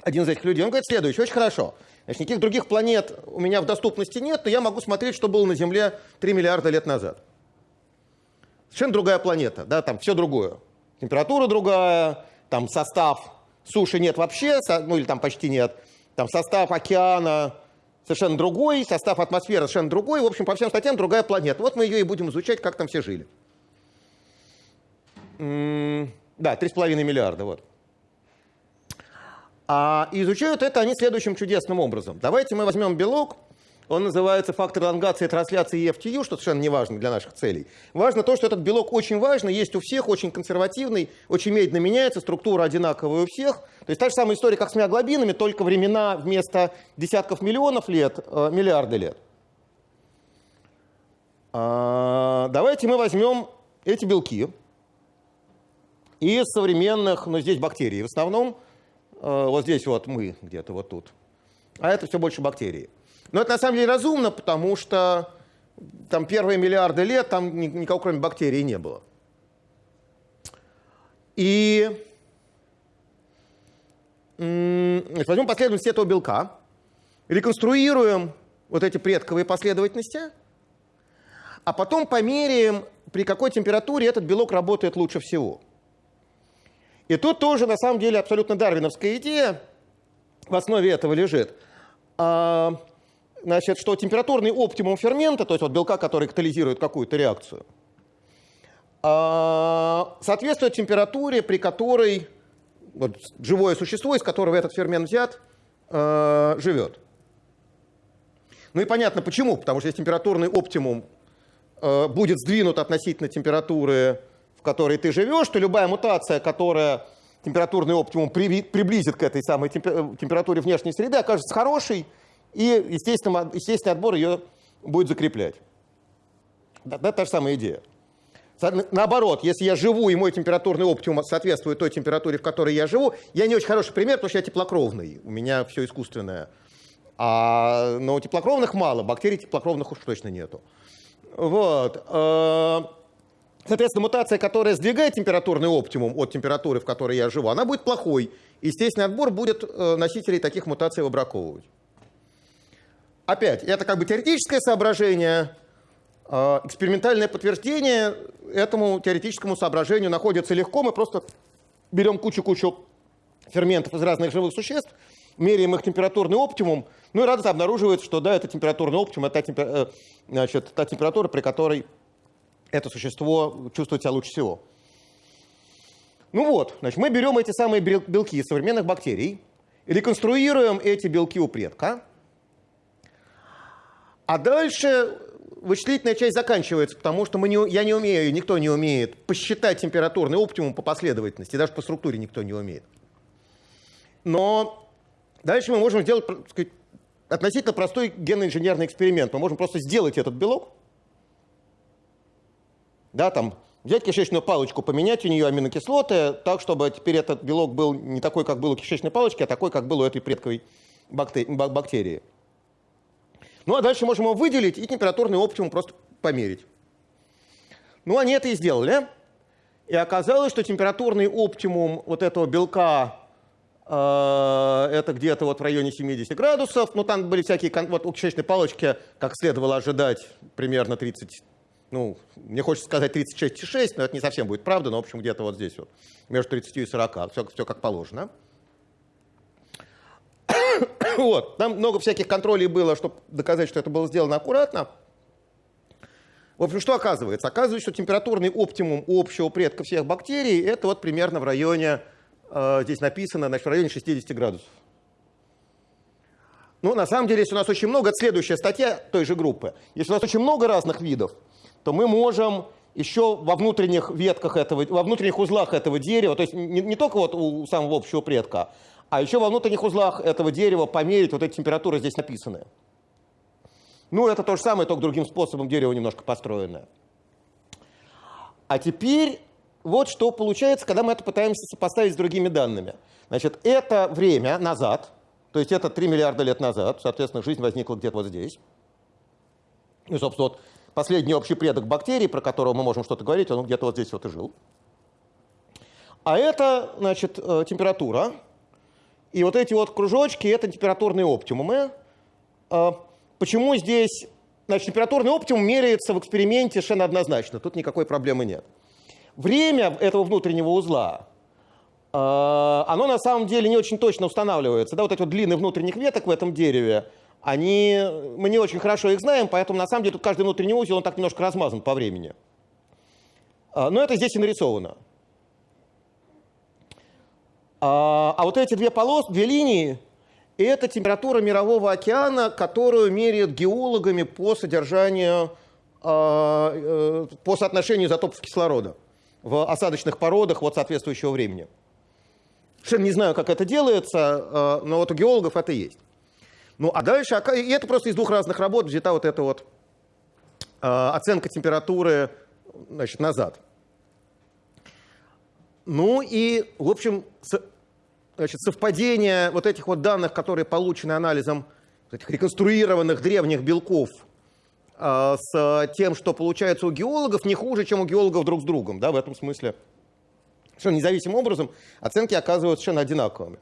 один из этих людей, он говорит следующее, очень хорошо. Значит, никаких других планет у меня в доступности нет, но я могу смотреть, что было на Земле 3 миллиарда лет назад. Совершенно другая планета, да, там все другое. Температура другая, там состав суши нет вообще, ну или там почти нет. Там состав океана совершенно другой, состав атмосферы совершенно другой. В общем, по всем статьям другая планета. Вот мы ее и будем изучать, как там все жили. Да, 3,5 миллиарда, вот. А изучают это они следующим чудесным образом. Давайте мы возьмем белок, он называется фактор элонгации трансляции EFTU, что совершенно не важно для наших целей. Важно то, что этот белок очень важный, есть у всех, очень консервативный, очень медленно меняется, структура одинаковая у всех. То есть та же самая история, как с миоглобинами, только времена вместо десятков миллионов лет, э, миллиарды лет. А, давайте мы возьмем эти белки из современных, ну здесь бактерий в основном, вот здесь вот мы где-то вот тут. А это все больше бактерии. Но это на самом деле разумно, потому что там первые миллиарды лет там никого кроме бактерий не было. И возьмем последовательность этого белка, реконструируем вот эти предковые последовательности, а потом померяем, при какой температуре этот белок работает лучше всего. И тут тоже, на самом деле, абсолютно дарвиновская идея в основе этого лежит. А, значит, что температурный оптимум фермента, то есть вот белка, который катализирует какую-то реакцию, а, соответствует температуре, при которой вот, живое существо, из которого этот фермент взят, а, живет. Ну и понятно почему, потому что если температурный оптимум э, будет сдвинут относительно температуры, которой ты живешь, то любая мутация, которая температурный оптимум приблизит к этой самой температуре внешней среды, окажется хорошей, и естественно, естественный отбор ее будет закреплять. Да, да, та же самая идея. Наоборот, если я живу, и мой температурный оптимум соответствует той температуре, в которой я живу, я не очень хороший пример, потому что я теплокровный, у меня все искусственное. А, но теплокровных мало, бактерий теплокровных уж точно нету. Вот. Соответственно, мутация, которая сдвигает температурный оптимум от температуры, в которой я живу, она будет плохой. Естественный отбор будет э, носителей таких мутаций выбраковывать. Опять, это как бы теоретическое соображение, а, экспериментальное подтверждение этому теоретическому соображению находится легко. Мы просто берем кучу-кучу ферментов из разных живых существ, меряем их температурный оптимум, ну и радостно обнаруживается, что да, это температурный оптимум, это та, э, значит, та температура, при которой это существо чувствует себя лучше всего. Ну вот, значит, мы берем эти самые белки современных бактерий, реконструируем эти белки у предка, а дальше вычислительная часть заканчивается, потому что мы не, я не умею, никто не умеет посчитать температурный оптимум по последовательности, даже по структуре никто не умеет. Но дальше мы можем сделать сказать, относительно простой генно-инженерный эксперимент. Мы можем просто сделать этот белок, да, там, взять кишечную палочку, поменять у нее аминокислоты так, чтобы теперь этот белок был не такой, как был у кишечной палочки, а такой, как был у этой предковой бактерии. Ну а дальше можем его выделить и температурный оптимум просто померить. Ну они это и сделали. И оказалось, что температурный оптимум вот этого белка э, это где-то вот в районе 70 градусов. Ну там были всякие, вот у кишечной палочки, как следовало ожидать, примерно 30, ну, мне хочется сказать 36,6, но это не совсем будет правда, но в общем где-то вот здесь вот, между 30 и 40, все, все как положено. Вот. Там много всяких контролей было, чтобы доказать, что это было сделано аккуратно. В общем, что оказывается? Оказывается, что температурный оптимум общего предка всех бактерий это вот примерно в районе, э, здесь написано, значит, в районе 60 градусов. Ну, на самом деле, если у нас очень много, это следующая статья той же группы, если у нас очень много разных видов, то мы можем еще во внутренних ветках этого, во внутренних узлах этого дерева, то есть не, не только вот у самого общего предка, а еще во внутренних узлах этого дерева померить вот эти температуры здесь написанные. Ну, это то же самое, только другим способом дерево немножко построенное. А теперь вот что получается, когда мы это пытаемся сопоставить с другими данными. Значит, это время назад, то есть это 3 миллиарда лет назад, соответственно, жизнь возникла где-то вот здесь. И, собственно, вот последний общий предок бактерий, про которого мы можем что-то говорить, он где-то вот здесь вот и жил. А это, значит, э, температура, и вот эти вот кружочки – это температурные оптимумы. А, почему здесь значит, температурный оптимум меряется в эксперименте совершенно однозначно, тут никакой проблемы нет. Время этого внутреннего узла, а, оно на самом деле не очень точно устанавливается. Да, вот эти вот длины внутренних веток в этом дереве, они, мы не очень хорошо их знаем, поэтому на самом деле тут каждый внутренний узел, он так немножко размазан по времени. А, но это здесь и нарисовано. А, а вот эти две полосы, две линии, это температура мирового океана, которую меряют геологами по содержанию, а, э, по соотношению изотопов кислорода в осадочных породах вот соответствующего времени. Совершенно не знаю, как это делается, но вот у геологов это есть. Ну а дальше, и это просто из двух разных работ взята вот эта вот оценка температуры значит, назад. Ну и, в общем, значит, совпадение вот этих вот данных, которые получены анализом этих реконструированных древних белков э, с тем, что получается у геологов, не хуже, чем у геологов друг с другом. Да, в этом смысле совершенно независимым образом оценки оказываются совершенно одинаковыми.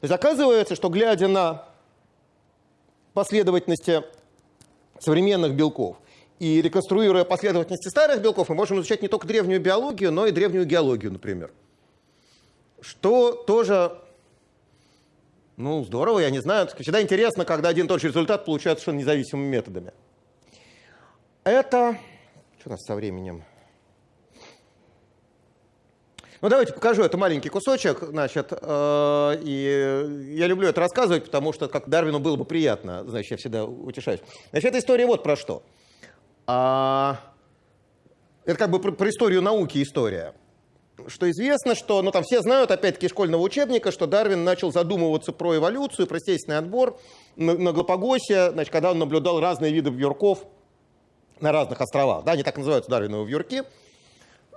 То есть оказывается, что глядя на последовательности современных белков и реконструируя последовательности старых белков, мы можем изучать не только древнюю биологию, но и древнюю геологию, например что тоже, ну, здорово, я не знаю. Всегда интересно, когда один и тот же результат получается совершенно независимыми методами. Это... Что у нас со временем? Ну, давайте покажу. Это маленький кусочек, значит, э, и я люблю это рассказывать, потому что как Дарвину было бы приятно, значит, я всегда утешаюсь. Значит, эта история вот про что. А, это как бы про, про историю науки история. Что известно, что, ну там все знают, опять-таки, школьного учебника, что Дарвин начал задумываться про эволюцию, про естественный отбор на, на Галапагосе, значит, когда он наблюдал разные виды вьюрков на разных островах. Да, они так называются Дарвиновые вьюрки.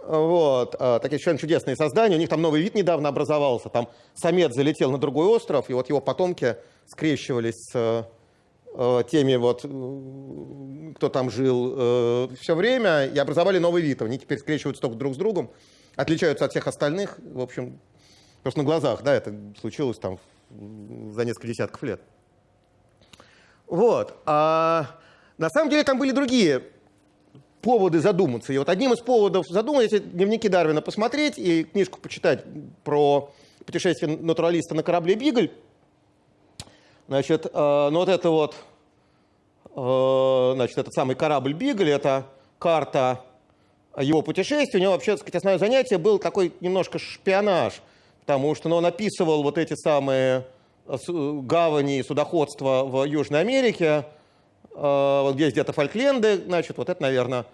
Вот, а, такие совершенно чудесные создания. У них там новый вид недавно образовался. Там самец залетел на другой остров, и вот его потомки скрещивались с э, теми вот, кто там жил э, все время, и образовали новый вид. Они теперь скрещиваются только друг с другом, отличаются от всех остальных. В общем, просто на глазах, да, это случилось там за несколько десятков лет. Вот. А на самом деле там были другие поводы задуматься. И вот одним из поводов задуматься, если дневники Дарвина посмотреть и книжку почитать про путешествие натуралиста на корабле «Бигль», значит, э, ну вот это вот, э, значит, этот самый корабль «Бигль», это карта его путешествия. У него вообще, так сказать, основное занятие был такой немножко шпионаж, потому что ну, он описывал вот эти самые э, гавани и судоходства в Южной Америке, Э, вот здесь где-то Фолкленды, значит, вот это, наверное,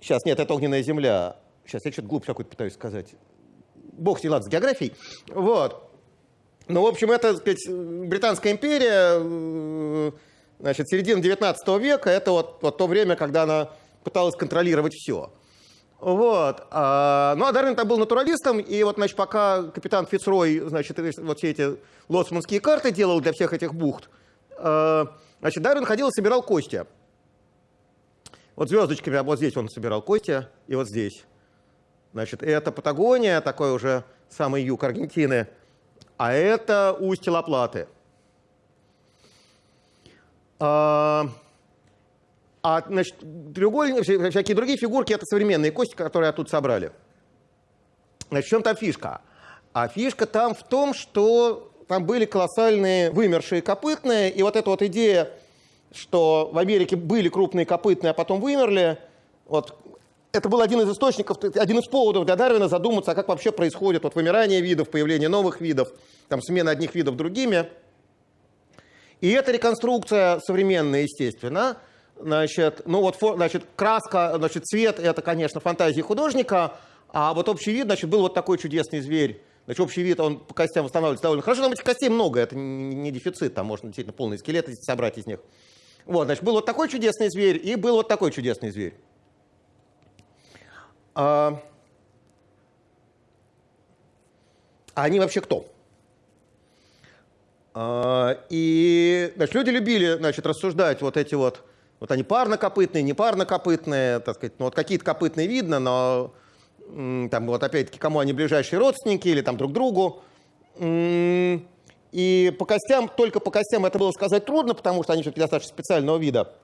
сейчас, нет, это огненная земля. Сейчас я что-то глупо какой-то пытаюсь сказать. Бог с ней, ладно, с географией. Вот. Ну, в общем, это, так сказать, Британская империя, э, значит, середина 19 века, это вот, вот то время, когда она пыталась контролировать все. Вот. А, ну, а Дарвин там был натуралистом, и вот, значит, пока капитан Фицрой, значит, вот все эти лоцманские карты делал для всех этих бухт, э, Значит, Дарвин ходил и собирал кости. Вот звездочками, а вот здесь он собирал кости, и вот здесь. Значит, это Патагония, такой уже самый юг Аргентины, а это устье Лаплаты. А, а значит, треугольник, всякие другие фигурки, это современные кости, которые тут собрали. Значит, в чем там фишка? А фишка там в том, что там были колоссальные вымершие копытные, и вот эта вот идея, что в Америке были крупные копытные, а потом вымерли, вот, это был один из источников, один из поводов для Дарвина задуматься, а как вообще происходит вот вымирание видов, появление новых видов, там, смена одних видов другими. И эта реконструкция современная, естественно, значит, ну вот, значит, краска, значит, цвет, это, конечно, фантазии художника, а вот общий вид, значит, был вот такой чудесный зверь, Значит, общий вид, он по костям восстанавливается довольно хорошо. Там этих костей много, это не дефицит, там можно действительно полный скелет собрать из них. Вот, значит, был вот такой чудесный зверь и был вот такой чудесный зверь. А, а они вообще кто? А, и значит, люди любили значит, рассуждать вот эти вот, вот они парнокопытные, не парнокопытные, так сказать, ну вот какие-то копытные видно, но там вот опять-таки, кому они ближайшие родственники или там друг другу. И по костям, только по костям это было сказать трудно, потому что они все-таки достаточно специального вида.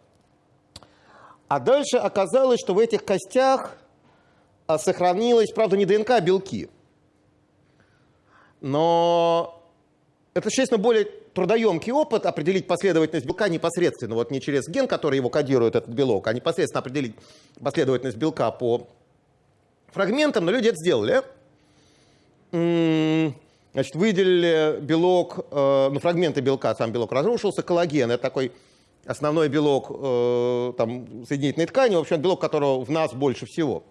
А дальше оказалось, что в этих костях а, сохранилось, правда, не ДНК, а белки. Но это, честно, более трудоемкий опыт определить последовательность белка непосредственно, вот не через ген, который его кодирует, этот белок, а непосредственно определить последовательность белка по фрагментом, но люди это сделали. Значит, выделили белок, э, ну, фрагменты белка, сам белок разрушился, коллаген, это такой основной белок э, там, соединительной ткани, в общем, белок, которого в нас больше всего.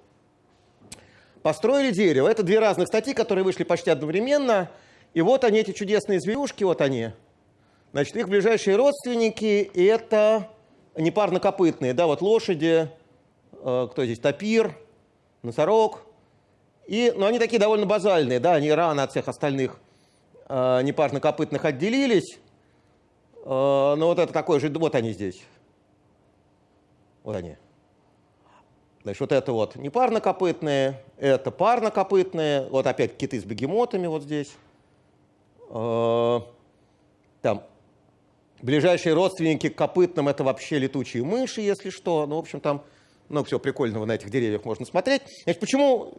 Построили дерево. Это две разных статьи, которые вышли почти одновременно. И вот они, эти чудесные зверюшки, вот они. Значит, их ближайшие родственники – это непарнокопытные, да, вот лошади, э, кто здесь, тапир, носорог. И, ну, они такие довольно базальные, да, они рано от всех остальных э, непарнокопытных отделились. Э, но ну, вот это такой же, вот они здесь. Вот они. Значит, вот это вот непарнокопытные, это парнокопытные, вот опять киты с бегемотами вот здесь. Э, там ближайшие родственники к копытным это вообще летучие мыши, если что. Ну, в общем, там много всего прикольного на этих деревьях можно смотреть. Значит, почему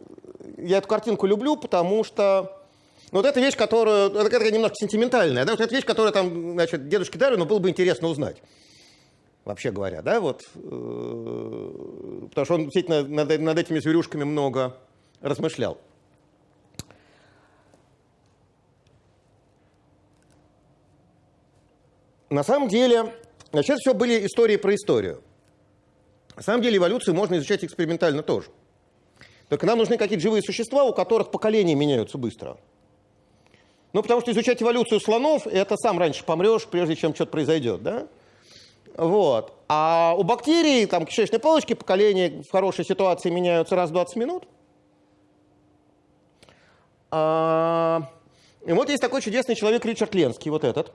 я эту картинку люблю? Потому что ну, вот эта вещь, которую, это такая немножко сентиментальная, да, вот эта вещь, которая там, значит, дедушке Дарвину было бы интересно узнать. Вообще говоря, да, вот, э, потому что он действительно над, над этими зверюшками много размышлял. На самом деле, значит, все были истории про историю. На самом деле эволюцию можно изучать экспериментально тоже. Только нам нужны какие-то живые существа, у которых поколения меняются быстро. Ну, потому что изучать эволюцию слонов, это сам раньше помрешь, прежде чем что-то произойдет, да? Вот. А у бактерий, там, кишечной палочки, поколения в хорошей ситуации меняются раз в 20 минут. А, и вот есть такой чудесный человек Ричард Ленский, вот этот,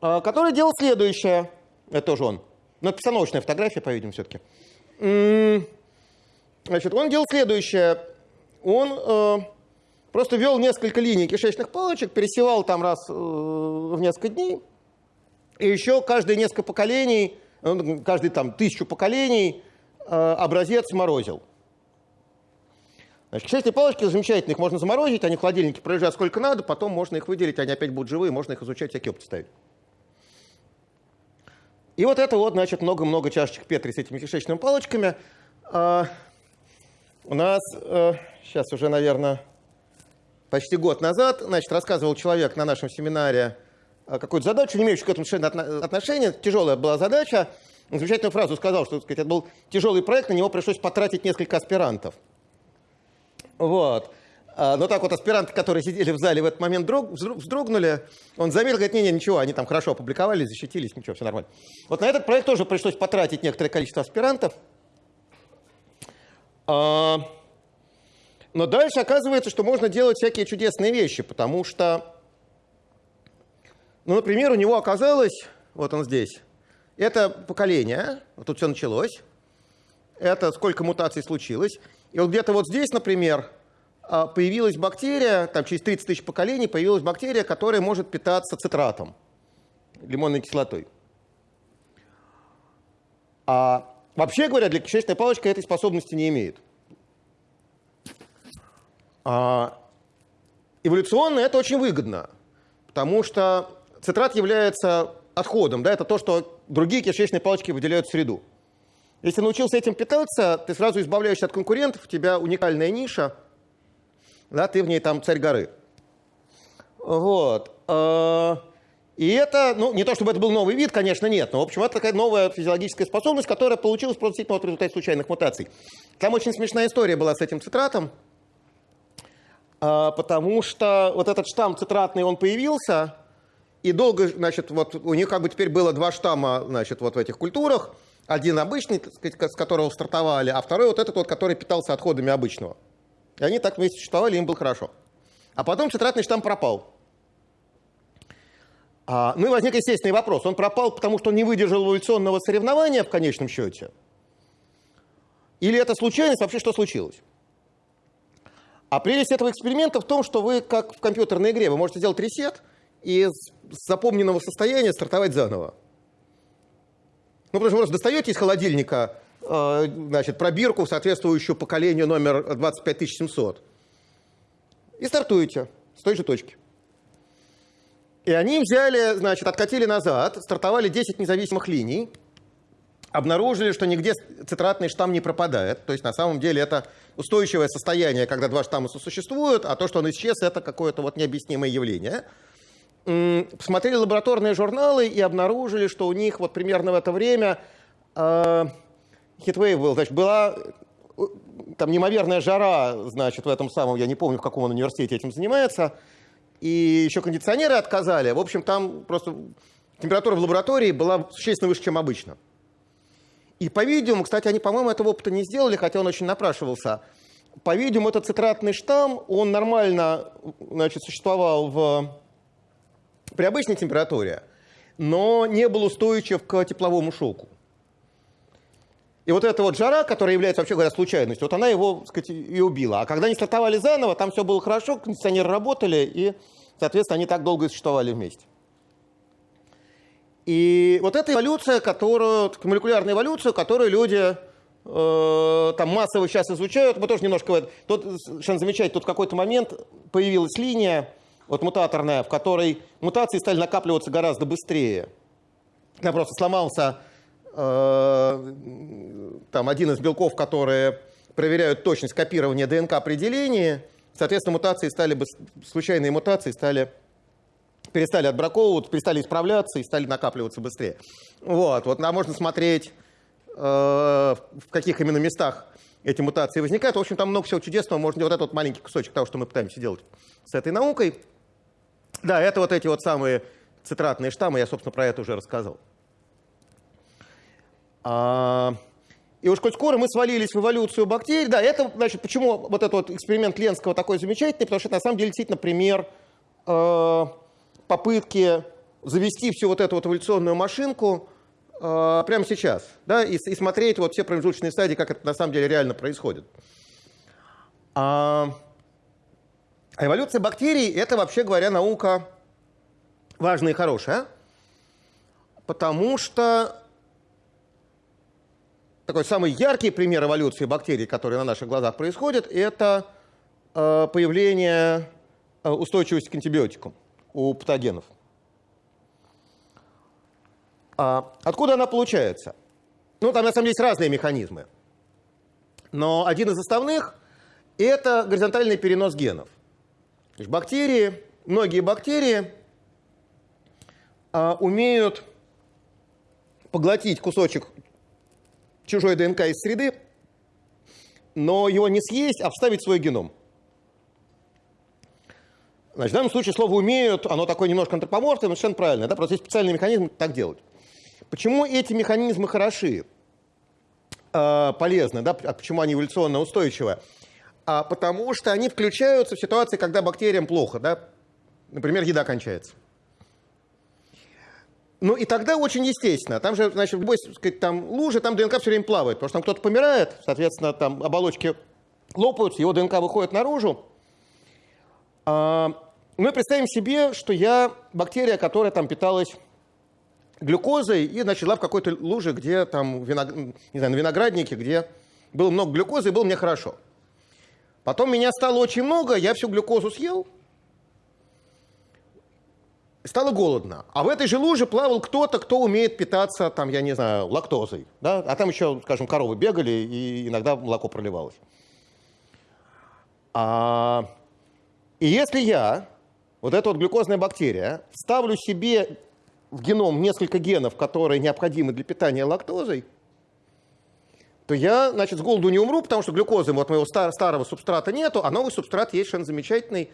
а, который делал следующее. Это тоже он. Но это постановочная фотография, по-видимому, все-таки. Значит, он делал следующее. Он э, просто вел несколько линий кишечных палочек, пересевал там раз э, в несколько дней, и еще каждые несколько поколений, ну, каждые там тысячу поколений э, образец морозил. Значит, кишечные палочки замечательные, их можно заморозить, они в холодильнике пролежат сколько надо, потом можно их выделить, они опять будут живые, можно их изучать, всякие опыты ставить. И вот это вот, значит, много-много чашечек Петри с этими кишечными палочками. А, у нас а, сейчас уже, наверное, почти год назад, значит, рассказывал человек на нашем семинаре а, какую-то задачу, не имеющую к этому отношения. Тяжелая была задача. Замечательную фразу сказал, что сказать, это был тяжелый проект, на него пришлось потратить несколько аспирантов. Вот. А, но так вот аспиранты, которые сидели в зале в этот момент вздрогнули, он заметил, говорит, не-не, ничего, они там хорошо опубликовали, защитились, ничего, все нормально. Вот на этот проект тоже пришлось потратить некоторое количество аспирантов. А, но дальше оказывается, что можно делать всякие чудесные вещи, потому что, ну, например, у него оказалось, вот он здесь, это поколение, вот тут все началось, это сколько мутаций случилось, и вот где-то вот здесь, например, появилась бактерия, там через 30 тысяч поколений появилась бактерия, которая может питаться цитратом, лимонной кислотой. А вообще говоря, для кишечной палочки этой способности не имеет. А эволюционно это очень выгодно, потому что цитрат является отходом, да, это то, что другие кишечные палочки выделяют в среду. Если научился этим питаться, ты сразу избавляешься от конкурентов, у тебя уникальная ниша, да, ты в ней там царь горы. Вот. А, и это, ну, не то чтобы это был новый вид, конечно, нет, но, в общем, это такая новая физиологическая способность, которая получилась просто действительно в результате случайных мутаций. Там очень смешная история была с этим цитратом, а, потому что вот этот штамм цитратный, он появился, и долго, значит, вот у них как бы теперь было два штамма, значит, вот в этих культурах, один обычный, сказать, с которого стартовали, а второй вот этот вот, который питался отходами обычного. И они так вместе существовали, им было хорошо. А потом цитратный штамм пропал. А, ну и возник естественный вопрос. Он пропал, потому что он не выдержал эволюционного соревнования в конечном счете? Или это случайность? Вообще что случилось? А прелесть этого эксперимента в том, что вы, как в компьютерной игре, вы можете сделать ресет и из запомненного состояния стартовать заново. Ну, потому что вы просто достаете из холодильника значит, пробирку, соответствующую поколению номер 25700, и стартуете с той же точки. И они взяли, значит, откатили назад, стартовали 10 независимых линий, обнаружили, что нигде цитратный штамм не пропадает. То есть на самом деле это устойчивое состояние, когда два штамма сосуществуют, а то, что он исчез, это какое-то вот необъяснимое явление посмотрели лабораторные журналы и обнаружили, что у них вот примерно в это время э, хитвейв был, значит, была э, там неимоверная жара, значит, в этом самом, я не помню, в каком он университете этим занимается, и еще кондиционеры отказали. В общем, там просто температура в лаборатории была существенно выше, чем обычно. И, по-видимому, кстати, они, по-моему, этого опыта не сделали, хотя он очень напрашивался. По-видимому, этот цитратный штамм, он нормально значит, существовал в при обычной температуре, но не был устойчив к тепловому шоку. И вот эта вот жара, которая является, вообще говоря, случайностью, вот она его, так сказать, и убила. А когда они стартовали заново, там все было хорошо, кондиционеры работали, и, соответственно, они так долго и существовали вместе. И вот эта эволюция, которую, молекулярная эволюция, которую люди э, там массово сейчас изучают, мы тоже немножко... Тут совершенно замечательно, тут в какой-то момент появилась линия, вот мутаторная, в которой мутации стали накапливаться гораздо быстрее. Я просто сломался там один из белков, которые проверяют точность копирования ДНК определения, соответственно, мутации стали бы, случайные мутации стали перестали отбраковываться, перестали исправляться и стали накапливаться быстрее. Вот, вот, а можно смотреть в каких именно местах эти мутации возникают. В общем, там много всего чудесного. Можно вот этот вот маленький кусочек того, что мы пытаемся делать с этой наукой. Да, это вот эти вот самые цитратные штаммы, я, собственно, про это уже рассказал. А, и уж коль скоро мы свалились в эволюцию бактерий, да, это, значит, почему вот этот вот эксперимент Ленского такой замечательный, потому что это на самом деле действительно пример э, попытки завести всю вот эту вот эволюционную машинку э, прямо сейчас, да, и, и смотреть вот все промежуточные стадии, как это на самом деле реально происходит. А, а эволюция бактерий – это, вообще говоря, наука важная и хорошая, потому что такой самый яркий пример эволюции бактерий, который на наших глазах происходит, это э, появление э, устойчивости к антибиотикам у патогенов. А откуда она получается? Ну, там на самом деле есть разные механизмы. Но один из основных – это горизонтальный перенос генов. То есть бактерии, многие бактерии а, умеют поглотить кусочек чужой ДНК из среды, но его не съесть, а вставить в свой геном. Значит, в данном случае слово «умеют», оно такое немножко антропоморфное, но совершенно правильно. Да? Просто есть специальный механизм так делать. Почему эти механизмы хороши, э, полезны, да? а почему они эволюционно устойчивы? А потому что они включаются в ситуации, когда бактериям плохо. Да? Например, еда кончается. Ну и тогда очень естественно. Там же, значит, в любой сказать, там, луже, там ДНК все время плавает, потому что там кто-то помирает, соответственно, там оболочки лопаются, его ДНК выходит наружу. А, мы представим себе, что я бактерия, которая там питалась глюкозой и начала в какой-то луже, где там, виног... не знаю, на винограднике, где было много глюкозы, и было мне хорошо. Потом меня стало очень много, я всю глюкозу съел, стало голодно. А в этой же луже плавал кто-то, кто умеет питаться, там, я не знаю, лактозой. Да? А там еще, скажем, коровы бегали, и иногда молоко проливалось. А, и если я, вот эта вот глюкозная бактерия, ставлю себе в геном несколько генов, которые необходимы для питания лактозой, то я, значит, с голоду не умру, потому что глюкозы вот моего стар старого субстрата нету, а новый субстрат есть совершенно замечательный,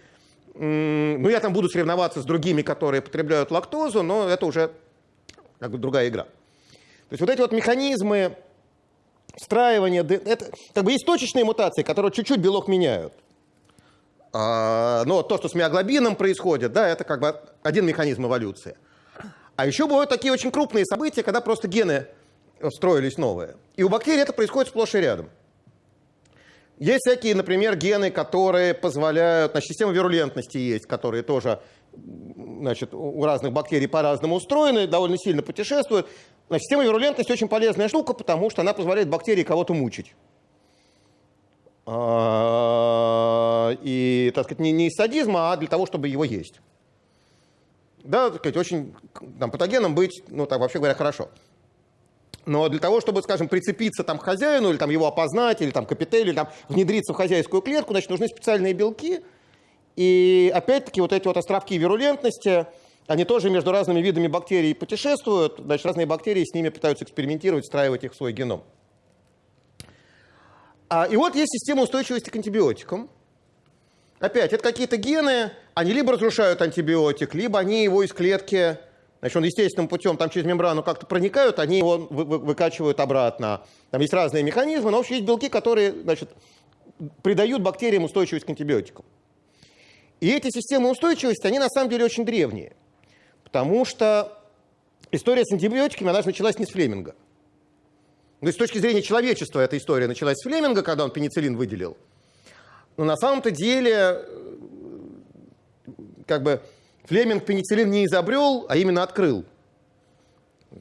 ну, я там буду соревноваться с другими, которые потребляют лактозу, но это уже как бы другая игра. То есть вот эти вот механизмы встраивания, это как бы есть точечные мутации, которые чуть-чуть белок меняют. А, но то, что с миоглобином происходит, да, это как бы один механизм эволюции. А еще бывают такие очень крупные события, когда просто гены строились новые. И у бактерий это происходит сплошь и рядом. Есть всякие, например, гены, которые позволяют, значит, система вирулентности есть, которые тоже значит, у разных бактерий по-разному устроены, довольно сильно путешествуют. Значит, система вирулентности очень полезная штука, потому что она позволяет бактерии кого-то мучить. А, и, так сказать, не, не из садизма, а для того, чтобы его есть. Да, так сказать, очень там, патогеном быть, ну, так вообще говоря, хорошо. Но для того, чтобы, скажем, прицепиться там, к хозяину, или там, его опознать, или там, к или там, внедриться в хозяйскую клетку, значит, нужны специальные белки. И опять-таки вот эти вот островки вирулентности, они тоже между разными видами бактерий путешествуют. Значит, разные бактерии с ними пытаются экспериментировать, встраивать их в свой геном. А, и вот есть система устойчивости к антибиотикам. Опять, это какие-то гены, они либо разрушают антибиотик, либо они его из клетки Значит, он естественным путем там через мембрану как-то проникают, они его вы, вы, выкачивают обратно. Там есть разные механизмы, но вообще есть белки, которые значит, придают бактериям устойчивость к антибиотикам. И эти системы устойчивости, они на самом деле очень древние. Потому что история с антибиотиками, она же началась не с Флеминга. То есть с точки зрения человечества эта история началась с Флеминга, когда он пенициллин выделил. Но на самом-то деле, как бы, Флеминг пенициллин не изобрел, а именно открыл.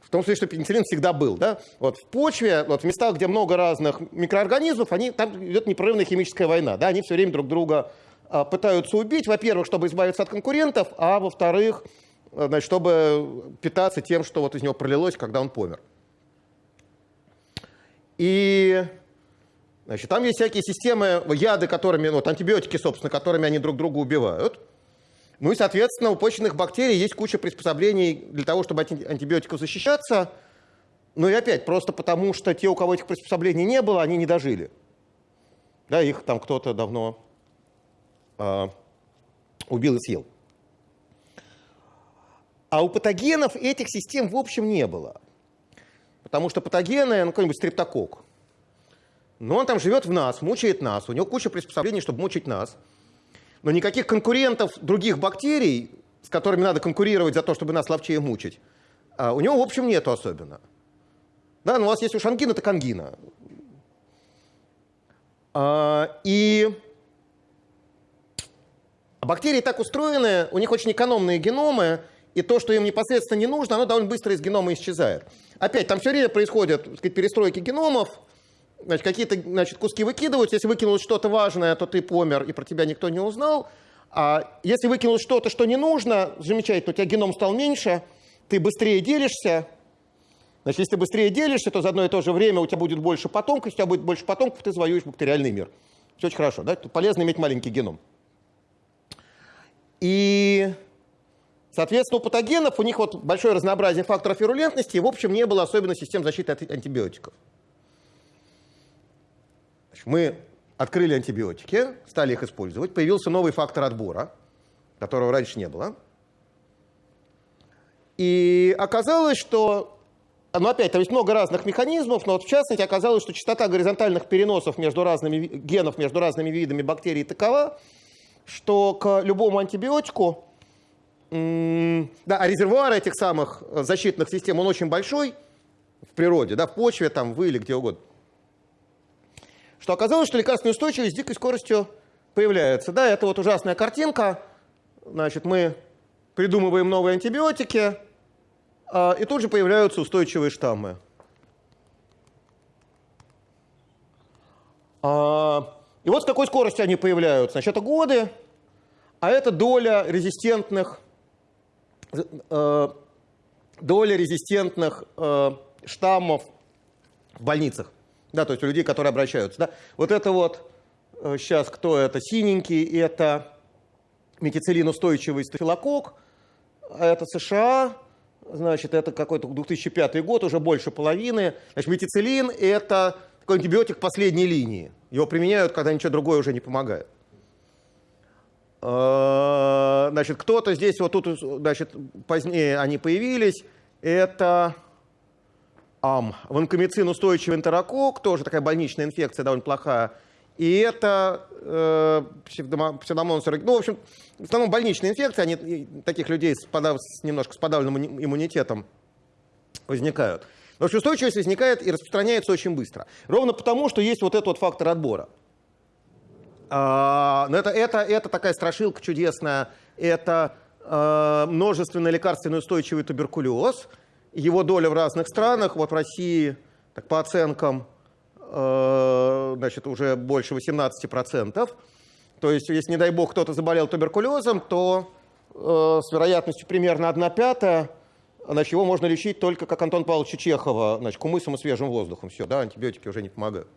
В том смысле, что пенициллин всегда был. Да? Вот в почве, вот в местах, где много разных микроорганизмов, они, там идет непрерывная химическая война. Да? Они все время друг друга а, пытаются убить, во-первых, чтобы избавиться от конкурентов, а во-вторых, значит, чтобы питаться тем, что вот из него пролилось, когда он помер. И значит, там есть всякие системы, яды, которыми, вот антибиотики, собственно, которыми они друг друга убивают. Ну и, соответственно, у почечных бактерий есть куча приспособлений для того, чтобы от антибиотиков защищаться. Ну и опять, просто потому что те, у кого этих приспособлений не было, они не дожили. Да, их там кто-то давно э, убил и съел. А у патогенов этих систем в общем не было. Потому что патогены, ну какой-нибудь стрептокок, но он там живет в нас, мучает нас, у него куча приспособлений, чтобы мучить нас. Но никаких конкурентов других бактерий, с которыми надо конкурировать за то, чтобы нас ловчее мучить, а, у него, в общем, нету особенно. Да, но у вас есть уж ангина, так ангина. А, и бактерии так устроены, у них очень экономные геномы, и то, что им непосредственно не нужно, оно довольно быстро из генома исчезает. Опять, там все время происходят сказать, перестройки геномов, значит, какие-то значит, куски выкидываются. Если выкинулось что-то важное, то ты помер, и про тебя никто не узнал. А если выкинулось что-то, что не нужно, замечательно, у тебя геном стал меньше, ты быстрее делишься. Значит, если ты быстрее делишься, то за одно и то же время у тебя будет больше потомков. У тебя будет больше потомков, ты завоюешь бактериальный мир. Все очень хорошо, да? Тут полезно иметь маленький геном. И Соответственно, у патогенов у них вот большое разнообразие факторов вирулентности, и в общем не было особенно систем защиты от антибиотиков. Мы открыли антибиотики, стали их использовать, появился новый фактор отбора, которого раньше не было. И оказалось, что, ну опять, там есть много разных механизмов, но вот в частности оказалось, что частота горизонтальных переносов между разными генов, между разными видами бактерий такова, что к любому антибиотику да, а резервуар этих самых защитных систем, он очень большой в природе, да, в почве, там, в или где угодно. Что оказалось, что лекарственная устойчивость с дикой скоростью появляется. Да, это вот ужасная картинка. Значит, мы придумываем новые антибиотики, а, и тут же появляются устойчивые штаммы. А, и вот с какой скоростью они появляются. Значит, это годы, а это доля резистентных Э, доля резистентных э, штаммов в больницах. Да, то есть у людей, которые обращаются. Да. Вот это вот, сейчас э, кто это, синенький, это метицилин-устойчивый стафилококк, а это США, значит, это какой-то 2005 год, уже больше половины. Значит, метицилин – это такой антибиотик последней линии. Его применяют, когда ничего другое уже не помогает. Э, значит, кто-то здесь, вот тут, значит, позднее они появились. Это ам, ванкомицин устойчивый энтерокок, тоже такая больничная инфекция довольно плохая. И это э, псевдомонос Ну, в общем, в основном больничные инфекции, они таких людей с, подав, с немножко с подавленным иммунитетом возникают. Но устойчивость возникает и распространяется очень быстро. Ровно потому, что есть вот этот вот фактор отбора. А, но это, это, это такая страшилка чудесная. Это э, множественный лекарственный устойчивый туберкулез. Его доля в разных странах. Вот в России, так, по оценкам, э, значит, уже больше 18%. То есть, если, не дай бог, кто-то заболел туберкулезом, то э, с вероятностью примерно 1 пятая значит, его можно лечить только, как Антон Павловича Чехова, значит, кумысом и свежим воздухом. Все, да, антибиотики уже не помогают.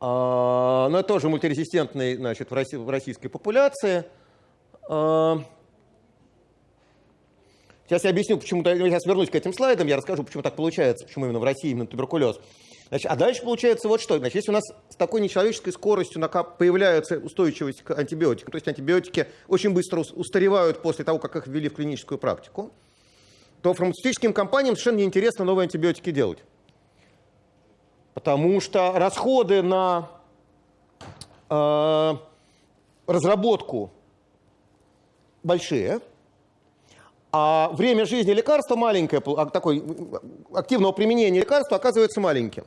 А, но это тоже мультирезистентный значит, в российской популяции. А, сейчас я объясню, почему, я сейчас вернусь к этим слайдам, я расскажу, почему так получается, почему именно в России именно туберкулез. Значит, а дальше получается вот что. Значит, если у нас с такой нечеловеческой скоростью появляется устойчивость к антибиотикам, то есть антибиотики очень быстро устаревают после того, как их ввели в клиническую практику, то фармацевтическим компаниям совершенно неинтересно новые антибиотики делать. Потому что расходы на э, разработку большие, а время жизни лекарства маленькое, а такой активного применения лекарства оказывается маленьким.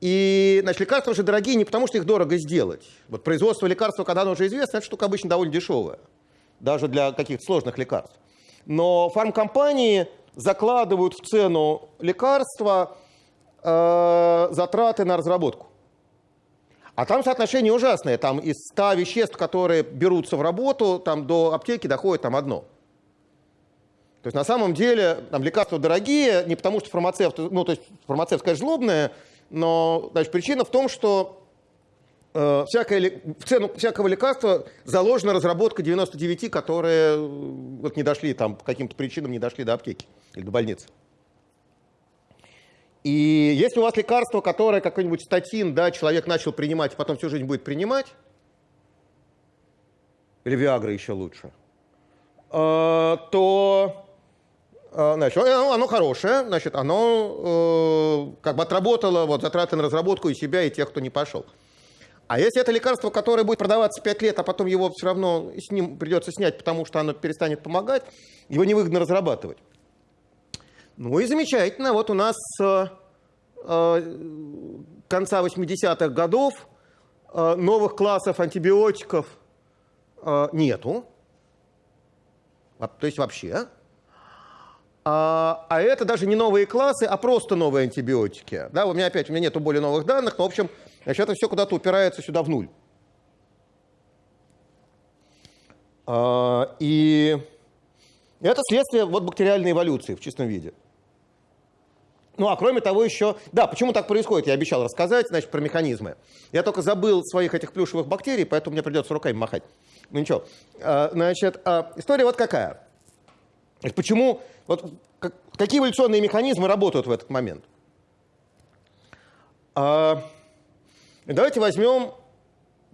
И значит, лекарства же дорогие не потому, что их дорого сделать. Вот производство лекарства, когда оно уже известно, эта штука обычно довольно дешевая, даже для каких-то сложных лекарств. Но фармкомпании закладывают в цену лекарства э, затраты на разработку. А там соотношение ужасное. Там из 100 веществ, которые берутся в работу, там до аптеки доходит там одно. То есть на самом деле там лекарства дорогие, не потому что фармацевт, ну то есть фармацевт, конечно, злобная, но значит, причина в том, что э, всякое, в цену всякого лекарства заложена разработка 99, которые э, вот, не дошли там по каким-то причинам не дошли до аптеки или до больницы. И если у вас лекарство, которое какой-нибудь статин, да, человек начал принимать, и потом всю жизнь будет принимать, или Виагра еще лучше, э, то значит, оно хорошее, значит, оно э, как бы отработало вот, затраты на разработку и себя, и тех, кто не пошел. А если это лекарство, которое будет продаваться 5 лет, а потом его все равно с ним придется снять, потому что оно перестанет помогать, его невыгодно разрабатывать. Ну и замечательно, вот у нас с э, конца 80-х годов э, новых классов антибиотиков э, нету, то есть вообще. А, а это даже не новые классы, а просто новые антибиотики. Да, у меня опять, у меня нету более новых данных, но в общем, значит, это все куда-то упирается сюда в нуль. А, и это следствие вот бактериальной эволюции в чистом виде. Ну, а кроме того еще... Да, почему так происходит, я обещал рассказать, значит, про механизмы. Я только забыл своих этих плюшевых бактерий, поэтому мне придется руками махать. Ну, ничего. А, значит, а, история вот какая. Почему... Вот, какие эволюционные механизмы работают в этот момент? А, давайте возьмем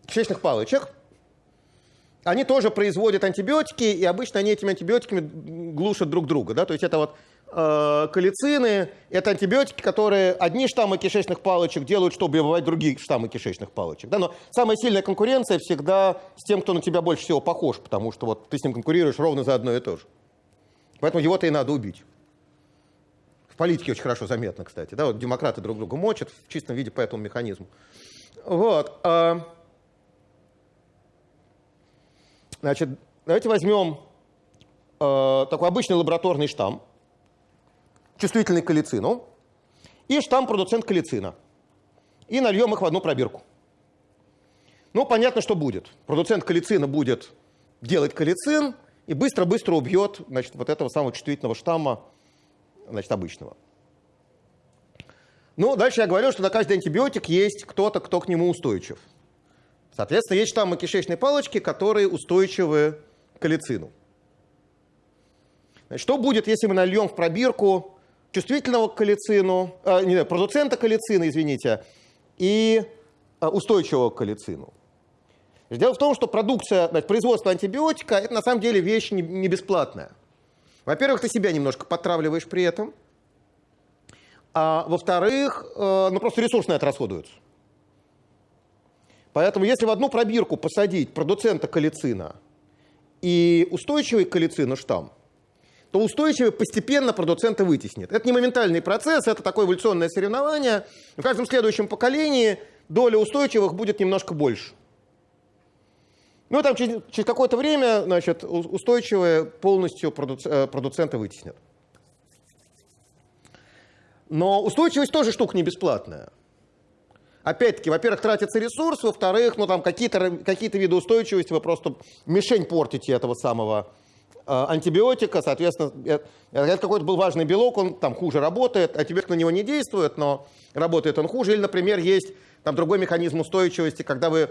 кишечных палочек. Они тоже производят антибиотики, и обычно они этими антибиотиками глушат друг друга. Да? То есть это вот Э, калицины – это антибиотики, которые одни штаммы кишечных палочек делают, чтобы убивать другие штаммы кишечных палочек. Да? Но самая сильная конкуренция всегда с тем, кто на тебя больше всего похож, потому что вот ты с ним конкурируешь ровно за одно и то же. Поэтому его-то и надо убить. В политике очень хорошо заметно, кстати. Да? Вот демократы друг друга мочат в чистом виде по этому механизму. Вот. А, значит, давайте возьмем э, такой обычный лабораторный штамм чувствительный к калицину, и штамм-продуцент калицина. И нальем их в одну пробирку. Ну, понятно, что будет. Продуцент калицина будет делать калицин и быстро-быстро убьет значит, вот этого самого чувствительного штамма значит, обычного. Ну, дальше я говорил, что на каждый антибиотик есть кто-то, кто к нему устойчив. Соответственно, есть штаммы кишечной палочки, которые устойчивы к калицину. Значит, что будет, если мы нальем в пробирку чувствительного к калицину, э, не, продуцента калицина, извините, и э, устойчивого к калицину. Дело в том, что продукция, производство антибиотика – это на самом деле вещь не, не бесплатная. Во-первых, ты себя немножко подтравливаешь при этом, а во-вторых, э, ну просто ресурс на это расходуется. Поэтому если в одну пробирку посадить продуцента калицина и устойчивый к калицину штамм, то устойчивый постепенно продуцента вытеснит. Это не моментальный процесс, это такое эволюционное соревнование. В каждом следующем поколении доля устойчивых будет немножко больше. Ну, там через, через какое-то время, значит, устойчивые полностью продуц, э, продуцента вытеснят. Но устойчивость тоже штука не бесплатная. Опять-таки, во-первых, тратится ресурс, во-вторых, ну там какие-то какие виды устойчивости вы просто мишень портите этого самого Э, антибиотика, соответственно, это какой-то был важный белок, он там хуже работает, антибиотик на него не действует, но работает он хуже. Или, например, есть там другой механизм устойчивости, когда вы э,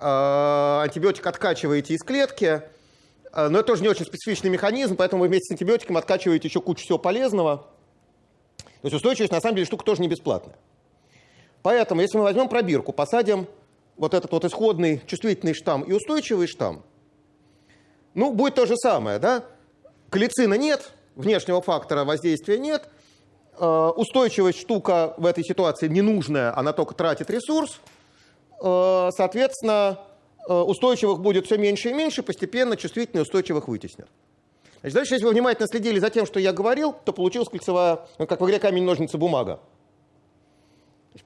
антибиотик откачиваете из клетки, э, но это тоже не очень специфичный механизм, поэтому вы вместе с антибиотиком откачиваете еще кучу всего полезного. То есть устойчивость, на самом деле, штука тоже не бесплатная. Поэтому, если мы возьмем пробирку, посадим вот этот вот исходный чувствительный штамм и устойчивый штамм, ну, будет то же самое, да? Клицина нет, внешнего фактора воздействия нет, э, устойчивость штука в этой ситуации ненужная, она только тратит ресурс, э, соответственно, э, устойчивых будет все меньше и меньше, постепенно чувствительные устойчивых вытеснят. Значит, дальше, если вы внимательно следили за тем, что я говорил, то получилась кольцевая, ну, как в игре камень, ножницы, бумага.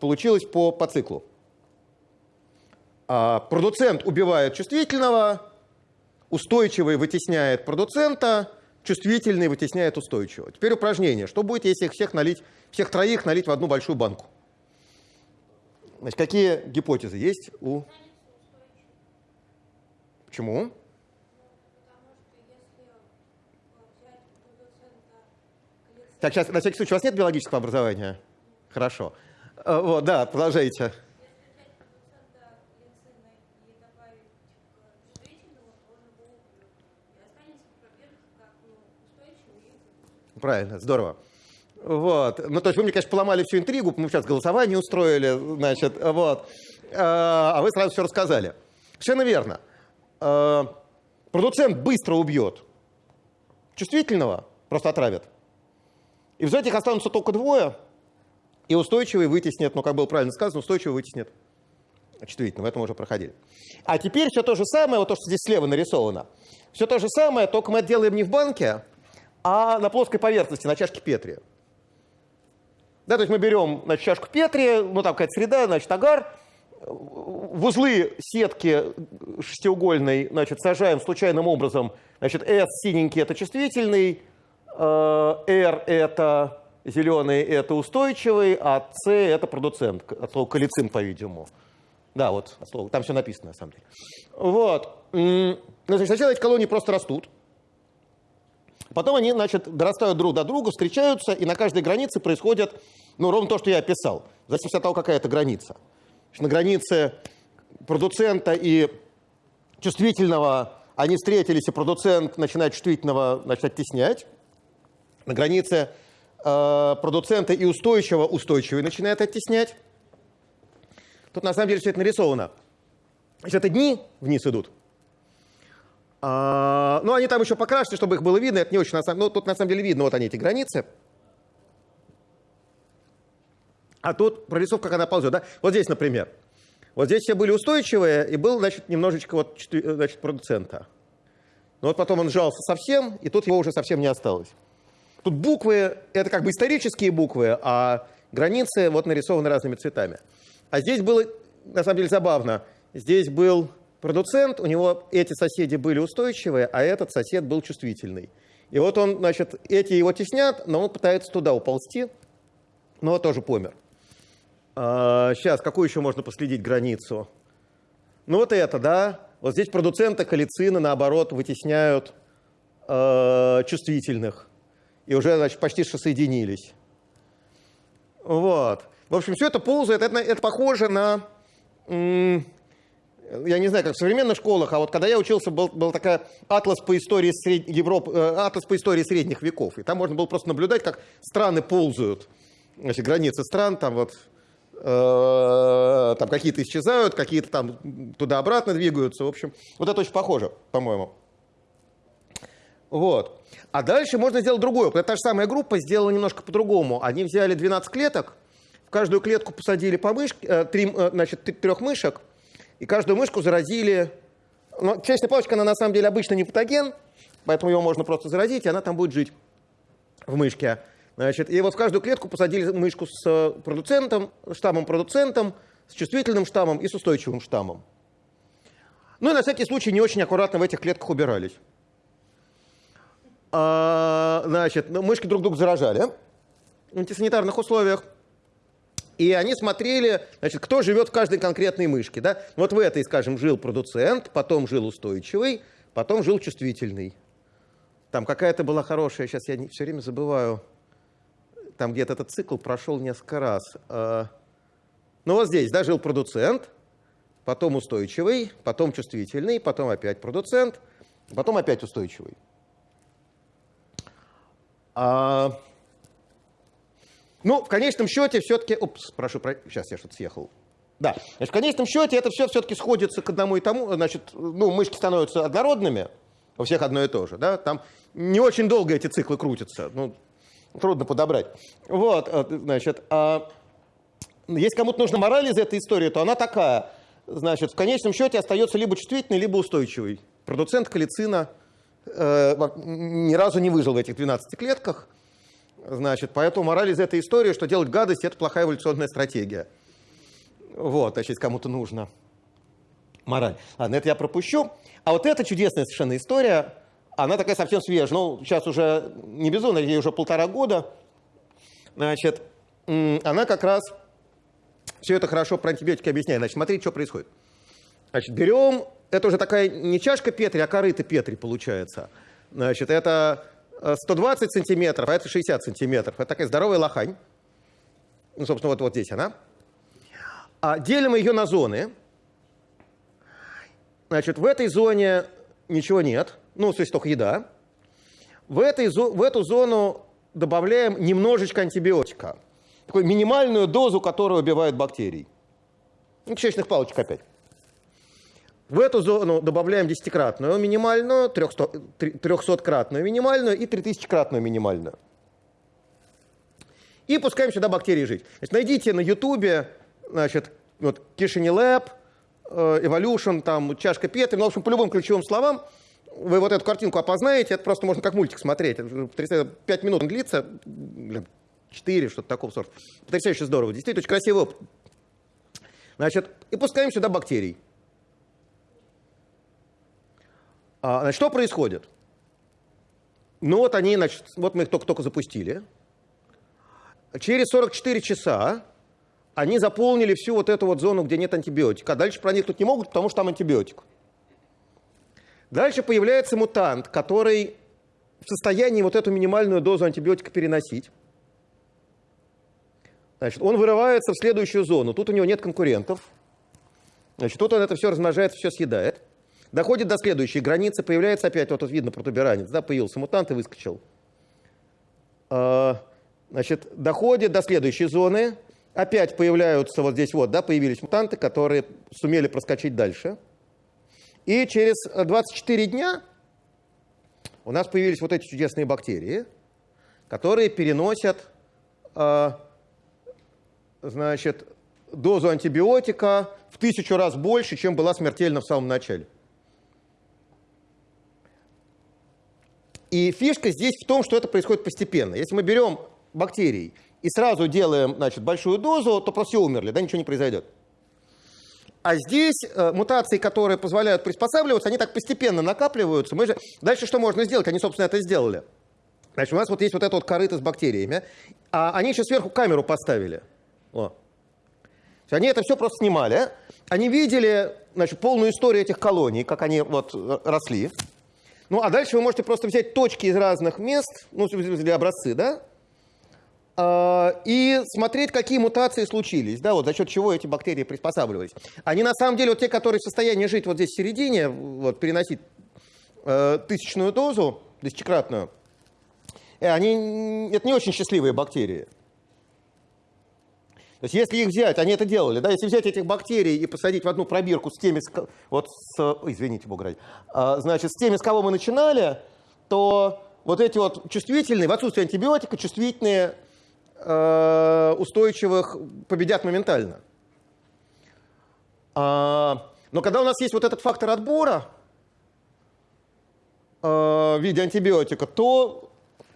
Получилось по, по циклу. А, продуцент убивает чувствительного, устойчивый вытесняет продуцента, чувствительный вытесняет устойчивого. Теперь упражнение. Что будет, если их всех налить, всех троих налить в одну большую банку? Значит, какие гипотезы есть у... Почему? Так, сейчас, на всякий случай, у вас нет биологического образования? Хорошо. Э, вот, да, продолжайте. Правильно, здорово. Вот. Ну, то есть вы мне, конечно, поломали всю интригу, мы сейчас голосование устроили, значит, вот. А, а вы сразу все рассказали. Совершенно верно. А, продуцент быстро убьет чувствительного, просто отравят. И в этих останутся только двое, и устойчивый вытеснит, ну, как было правильно сказано, устойчивый вытеснит чувствительного. Это мы уже проходили. А теперь все то же самое, вот то, что здесь слева нарисовано. Все то же самое, только мы делаем не в банке, а на плоской поверхности, на чашке Петри. Да, то есть мы берем значит, чашку Петри, ну там какая-то среда, значит, агар, в узлы сетки шестиугольной, значит, сажаем случайным образом, значит, S синенький это чувствительный, э, R это зеленый это устойчивый, а C это продуцент, от слова калицин, по-видимому. Да, вот, слово, там все написано, на самом деле. Вот. Значит, сначала эти колонии просто растут. Потом они, значит, дорастают друг до друга, встречаются, и на каждой границе происходит, ну, ровно то, что я описал. В зависимости от того, какая это граница. На границе продуцента и чувствительного они встретились, и продуцент начинает чувствительного значит, оттеснять. На границе э, продуцента и устойчивого устойчивый начинает оттеснять. Тут на самом деле все это нарисовано. Значит, это дни вниз идут. А, ну, они там еще покрашены, чтобы их было видно. Это не очень на самом... Ну, тут на самом деле видно, вот они, эти границы. А тут прорисовка, как она ползет. Да? Вот здесь, например. Вот здесь все были устойчивые, и был, значит, немножечко вот, значит, продуцента. Но вот потом он сжался совсем, и тут его уже совсем не осталось. Тут буквы, это как бы исторические буквы, а границы вот нарисованы разными цветами. А здесь было, на самом деле, забавно. Здесь был продуцент, у него эти соседи были устойчивые, а этот сосед был чувствительный. И вот он, значит, эти его теснят, но он пытается туда уползти, но тоже помер. А, сейчас, какую еще можно последить границу? Ну вот это, да. Вот здесь продуценты калицина, наоборот, вытесняют э, чувствительных. И уже, значит, почти что соединились. Вот. В общем, все это ползает, это, это похоже на, я не знаю, как в современных школах, а вот когда я учился, был, был такая атлас по истории сред... Европы, э, атлас по истории средних веков, и там можно было просто наблюдать, как страны ползают, значит, границы стран, там вот, э, там какие-то исчезают, какие-то там туда-обратно двигаются, в общем, вот это очень похоже, по-моему. Вот. А дальше можно сделать другое. Та же самая группа сделала немножко по-другому. Они взяли 12 клеток, в каждую клетку посадили по мышке, э, э, значит, трех мышек, и каждую мышку заразили. Но честная палочка, она на самом деле обычно не патоген, поэтому его можно просто заразить, и она там будет жить в мышке. Значит, и вот в каждую клетку посадили мышку с э, продуцентом, штаммом-продуцентом, с чувствительным штаммом и с устойчивым штаммом. Ну и на всякий случай не очень аккуратно в этих клетках убирались. А, значит, ну, мышки друг друга заражали в антисанитарных условиях. И они смотрели, значит, кто живет в каждой конкретной мышке. Да? Вот в этой, скажем, жил продуцент, потом жил устойчивый, потом жил чувствительный. Там какая-то была хорошая, сейчас я не, все время забываю, там где-то этот цикл прошел несколько раз. А, ну вот здесь, да, жил продуцент, потом устойчивый, потом чувствительный, потом опять продуцент, потом опять устойчивый. А, ну, в конечном счете все-таки... Упс, прошу, про... сейчас я что-то съехал. Да, значит, в конечном счете это все все-таки сходится к одному и тому. Значит, ну, мышки становятся однородными, у всех одно и то же. Да? Там не очень долго эти циклы крутятся. Ну, трудно подобрать. Вот, э, значит, а если кому-то нужна мораль из этой истории, то она такая. Значит, в конечном счете остается либо чувствительный, либо устойчивый. Продуцент калицина э, ни разу не выжил в этих 12 клетках. Значит, поэтому мораль из этой истории, что делать гадость – это плохая эволюционная стратегия. Вот, значит, кому-то нужно мораль. Ладно, это я пропущу. А вот эта чудесная совершенно история, она такая совсем свежая. Ну, сейчас уже не безумно, ей уже полтора года. Значит, она как раз все это хорошо про антибиотики объясняет. Значит, смотрите, что происходит. Значит, берем, это уже такая не чашка Петри, а корыто Петри получается. Значит, это 120 э, сантиметров, а это 60 сантиметров. Это такая здоровая лохань. Ну, собственно, вот, вот здесь она. А делим ее на зоны. Значит, в этой зоне ничего нет. Ну, то есть только еда. В, этой, в эту зону добавляем немножечко антибиотика. Такую минимальную дозу, которая убивает бактерий. Ну, кишечных палочек опять. В эту зону добавляем десятикратную минимальную, 300-кратную минимальную и 3000-кратную минимальную. И пускаем сюда бактерии жить. Значит, найдите на ютубе, значит, вот, Kishini Lab, э, Evolution, там, чашка Петри, ну, в общем, по любым ключевым словам, вы вот эту картинку опознаете, это просто можно как мультик смотреть. 5 минут он длится, 4, что-то такого сорта. Потрясающе здорово. Действительно, очень красивый опыт. Значит, и пускаем сюда бактерий. А, значит, что происходит? Ну вот они, значит, вот мы их только-только запустили. Через 44 часа они заполнили всю вот эту вот зону, где нет антибиотика. А дальше проникнуть не могут, потому что там антибиотик. Дальше появляется мутант, который в состоянии вот эту минимальную дозу антибиотика переносить. Значит, он вырывается в следующую зону. Тут у него нет конкурентов. Значит, тут он это все размножает, все съедает. Доходит до следующей границы, появляется опять, вот тут видно протуберанец, да, появился мутант и выскочил. А, значит, доходит до следующей зоны, опять появляются вот здесь вот, да, появились мутанты, которые сумели проскочить дальше. И через 24 дня у нас появились вот эти чудесные бактерии, которые переносят, э, значит, дозу антибиотика в тысячу раз больше, чем была смертельна в самом начале. И фишка здесь в том, что это происходит постепенно. Если мы берем бактерии и сразу делаем значит, большую дозу, то просто все умерли, да, ничего не произойдет. А здесь э, мутации, которые позволяют приспосабливаться, они так постепенно накапливаются. Мы же... Дальше что можно сделать? Они, собственно, это сделали. Значит, у нас вот есть вот это вот корыто с бактериями, а они еще сверху камеру поставили. О. Они это все просто снимали. Они видели значит, полную историю этих колоний, как они вот э, росли. Ну, а дальше вы можете просто взять точки из разных мест, ну, для образцы, да, а, и смотреть, какие мутации случились, да, вот за счет чего эти бактерии приспосабливались. Они на самом деле, вот те, которые в состоянии жить вот здесь в середине, вот переносить э, тысячную дозу, тысячекратную, э, они, это не очень счастливые бактерии. То есть если их взять, они это делали, да, если взять этих бактерий и посадить в одну пробирку с теми, вот с, извините, бог ради, а, значит, с теми, с кого мы начинали, то вот эти вот чувствительные, в отсутствие антибиотика, чувствительные, э, устойчивых победят моментально. А, но когда у нас есть вот этот фактор отбора э, в виде антибиотика, то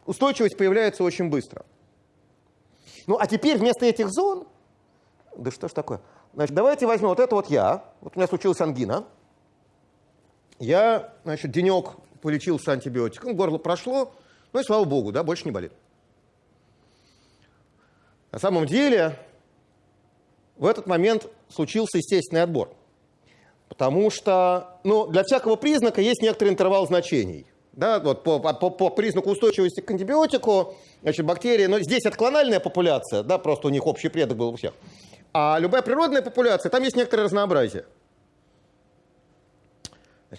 устойчивость появляется очень быстро. Ну, а теперь вместо этих зон да что ж такое? Значит, давайте возьмем вот это вот я. Вот у меня случилась ангина. Я, значит, денек полечился антибиотиком, горло прошло, ну и слава богу, да, больше не болит. На самом деле, в этот момент случился естественный отбор. Потому что ну, для всякого признака есть некоторый интервал значений. Да, вот по, по, по признаку устойчивости к антибиотику, значит, бактерии, но здесь это клональная популяция, да, просто у них общий предок был у всех. А любая природная популяция, там есть некоторое разнообразие.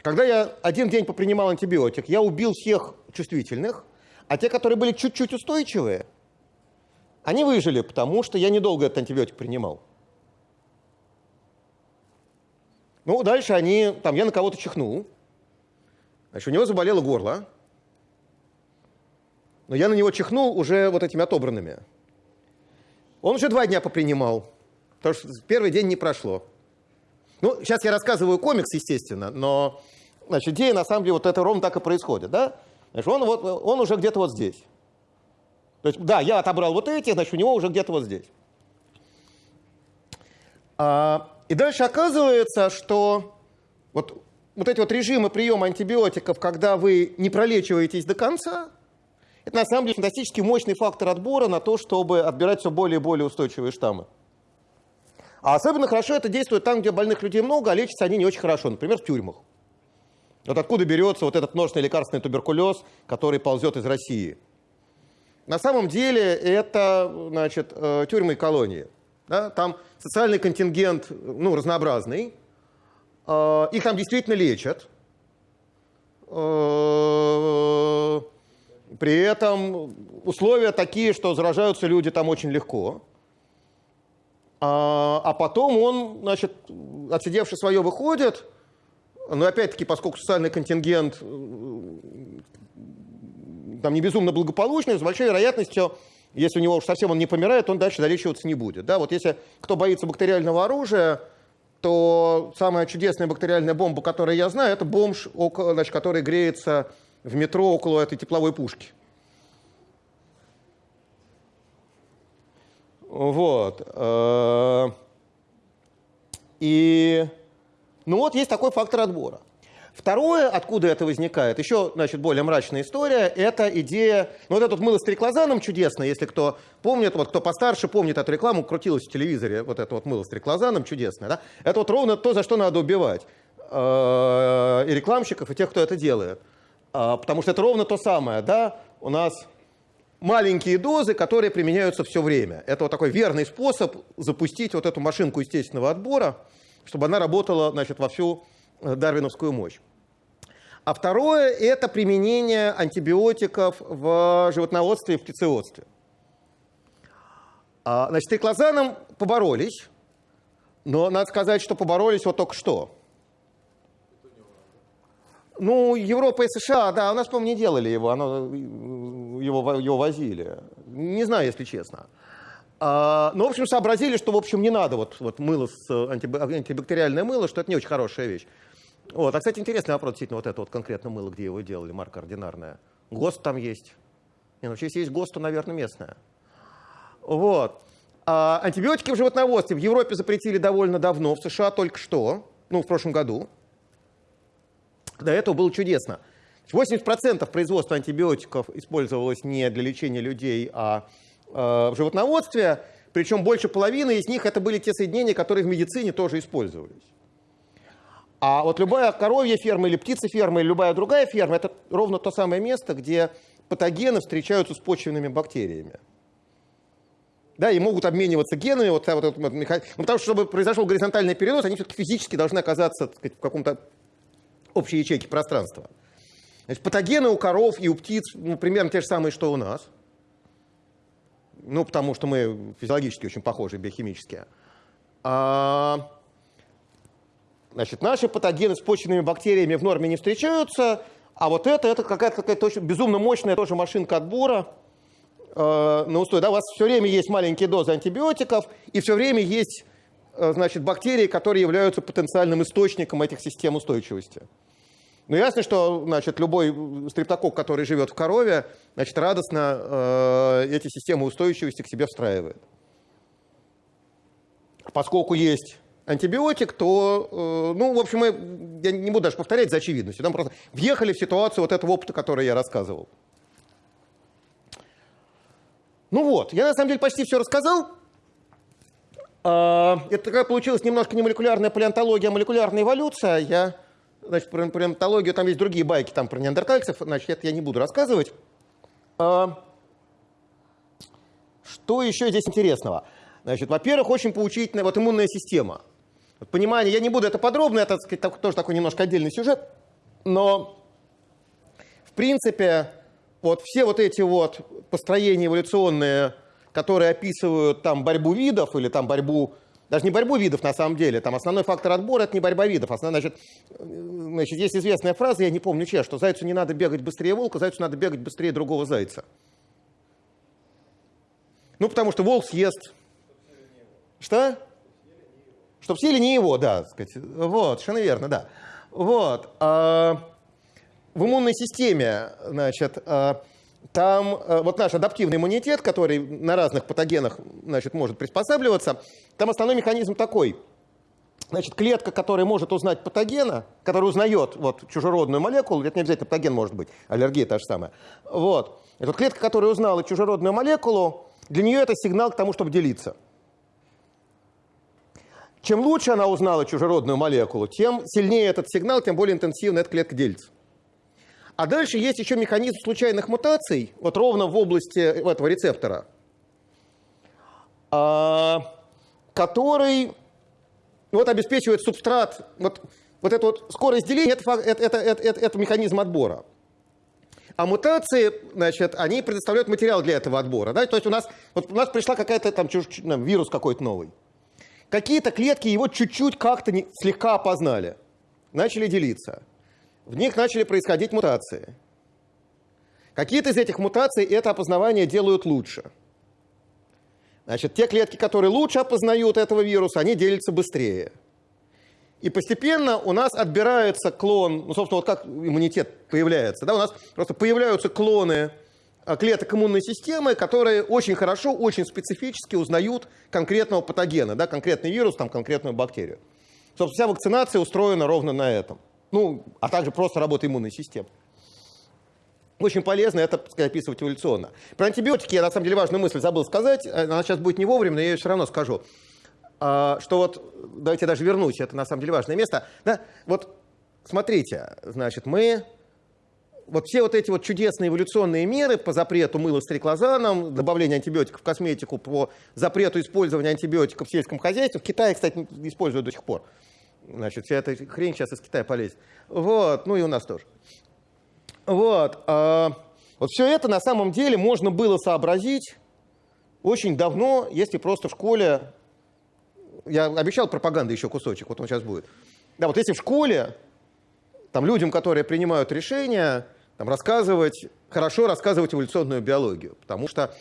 Когда я один день попринимал антибиотик, я убил всех чувствительных, а те, которые были чуть-чуть устойчивые, они выжили, потому что я недолго этот антибиотик принимал. Ну, дальше они, там, я на кого-то чихнул, значит, у него заболело горло, но я на него чихнул уже вот этими отобранными. Он уже два дня попринимал. Потому что первый день не прошло. Ну, сейчас я рассказываю комикс, естественно, но значит, идея, на самом деле, вот это ровно так и происходит. Да? Значит, он, вот, он уже где-то вот здесь. То есть, да, я отобрал вот эти, значит, у него уже где-то вот здесь. А, и дальше оказывается, что вот, вот эти вот режимы приема антибиотиков, когда вы не пролечиваетесь до конца, это на самом деле фантастически мощный фактор отбора на то, чтобы отбирать все более и более устойчивые штаммы. А особенно хорошо это действует там, где больных людей много, а лечатся они не очень хорошо, например, в тюрьмах. Вот откуда берется вот этот множественный лекарственный туберкулез, который ползет из России. На самом деле это значит, э, тюрьмы и колонии. Да? Там социальный контингент ну, разнообразный. Э, их там действительно лечат. Э, При этом условия такие, что заражаются люди там очень легко. А, а потом он, значит, отсидевший свое, выходит. Но опять-таки, поскольку социальный контингент там не безумно благополучный, с большой вероятностью, если у него уж совсем он не помирает, он дальше долечиваться не будет. Да, вот если кто боится бактериального оружия, то самая чудесная бактериальная бомба, которую я знаю, это бомж, значит, который греется в метро около этой тепловой пушки. Вот. Э, и, ну вот, есть такой фактор отбора. Второе, откуда это возникает, еще, значит, более мрачная история, это идея, ну вот это вот мыло с триклозаном чудесно, если кто помнит, вот кто постарше помнит эту рекламу, крутилась в телевизоре, вот это вот мыло с триклозаном чудесное, да, это вот ровно то, за что надо убивать э, и рекламщиков, и тех, кто это делает. А, потому что это ровно то самое, да, у нас маленькие дозы, которые применяются все время. Это вот такой верный способ запустить вот эту машинку естественного отбора, чтобы она работала, значит, во всю Э, дарвиновскую мощь. А второе – это применение антибиотиков в животноводстве и в птицеводстве. А, значит, триклозаном поборолись, но надо сказать, что поборолись вот только что. Ну, Европа и США, да, у нас, по-моему, не делали его, оно, его, его возили. Не знаю, если честно. А, ну, в общем, сообразили, что, в общем, не надо вот, вот мыло, с, антибактериальное мыло, что это не очень хорошая вещь. Вот. А, кстати, интересный вопрос, действительно, вот это вот конкретно мыло, где его делали, марка ординарная. ГОСТ там есть. Не, ну, если есть ГОСТ, то, наверное, местная. Вот. А антибиотики в животноводстве в Европе запретили довольно давно, в США только что, ну, в прошлом году. До этого было чудесно. 80% производства антибиотиков использовалось не для лечения людей, а э, в животноводстве. Причем больше половины из них это были те соединения, которые в медицине тоже использовались. А вот любая коровья ферма или птицеферма или любая другая ферма – это ровно то самое место, где патогены встречаются с почвенными бактериями. Да, и могут обмениваться генами. Вот, вот, вот, ну, потому что, чтобы произошел горизонтальный перенос, они все-таки физически должны оказаться сказать, в каком-то общей ячейке пространства. Значит, патогены у коров и у птиц ну, примерно те же самые, что у нас. Ну, потому что мы физиологически очень похожи, биохимически. А, Значит, наши патогены с почвенными бактериями в норме не встречаются, а вот это, это какая-то какая -то безумно мощная тоже машинка отбора э, на устой. Да, у вас все время есть маленькие дозы антибиотиков, и все время есть значит, бактерии, которые являются потенциальным источником этих систем устойчивости. Ну, ясно, что значит, любой стрептокок, который живет в корове, значит, радостно э, эти системы устойчивости к себе встраивает. Поскольку есть антибиотик, то, э, ну, в общем, мы, я не буду даже повторять за очевидностью, там просто въехали в ситуацию вот этого опыта, который я рассказывал. Ну вот, я на самом деле почти все рассказал. А, это такая получилась немножко не молекулярная палеонтология, а молекулярная эволюция. Я, значит, про палеонтологию, там есть другие байки там про неандертальцев, значит, это я не буду рассказывать. А, что еще здесь интересного? Значит, во-первых, очень поучительная вот иммунная система – понимание, я не буду это подробно, это сказать, тоже такой немножко отдельный сюжет, но в принципе вот все вот эти вот построения эволюционные, которые описывают там борьбу видов или там борьбу, даже не борьбу видов на самом деле, там основной фактор отбора это не борьба видов, основной, значит, значит, есть известная фраза, я не помню чья, что зайцу не надо бегать быстрее волка, зайцу надо бегать быстрее другого зайца. Ну, потому что волк съест... Что? Чтобы съели не его, да, сказать. Вот, совершенно верно, да. Вот. А, в иммунной системе, значит, а, там а, вот наш адаптивный иммунитет, который на разных патогенах, значит, может приспосабливаться, там основной механизм такой. Значит, клетка, которая может узнать патогена, которая узнает вот, чужеродную молекулу, это не обязательно патоген может быть, аллергия та же самая. Вот. Эта клетка, которая узнала чужеродную молекулу, для нее это сигнал к тому, чтобы делиться. Чем лучше она узнала чужеродную молекулу, тем сильнее этот сигнал, тем более интенсивно эта клетка делится. А дальше есть еще механизм случайных мутаций, вот ровно в области этого рецептора, а, который вот обеспечивает субстрат, вот, вот эту вот скорость деления, это, это, это, это, это механизм отбора. А мутации, значит, они предоставляют материал для этого отбора. Да? То есть у нас, вот у нас пришла какая-то там там, вирус какой-то новый. Какие-то клетки его чуть-чуть как-то слегка опознали. Начали делиться. В них начали происходить мутации. Какие-то из этих мутаций это опознавание делают лучше. Значит, те клетки, которые лучше опознают этого вируса, они делятся быстрее. И постепенно у нас отбирается клон, ну, собственно, вот как иммунитет появляется, да, у нас просто появляются клоны а, клеток иммунной системы, которые очень хорошо, очень специфически узнают конкретного патогена, да, конкретный вирус, там, конкретную бактерию. Собственно, вся вакцинация устроена ровно на этом. Ну, а также просто работа иммунной системы. Очень полезно это описывать эволюционно. Про антибиотики я, на самом деле, важную мысль забыл сказать. Она сейчас будет не вовремя, но я ее все равно скажу. А, что вот, давайте даже вернусь, это на самом деле важное место. Да, вот смотрите, значит, мы вот все вот эти вот чудесные эволюционные меры по запрету мыла с триклозаном, добавление антибиотиков в косметику, по запрету использования антибиотиков в сельском хозяйстве, в Китае, кстати, используют до сих пор. Значит, вся эта хрень сейчас из Китая полезет. Вот, ну и у нас тоже. Вот, а, вот все это на самом деле можно было сообразить очень давно, если просто в школе я обещал пропаганды еще кусочек, вот он сейчас будет. Да, вот если в школе там людям, которые принимают решения, там, рассказывать, хорошо рассказывать эволюционную биологию, потому что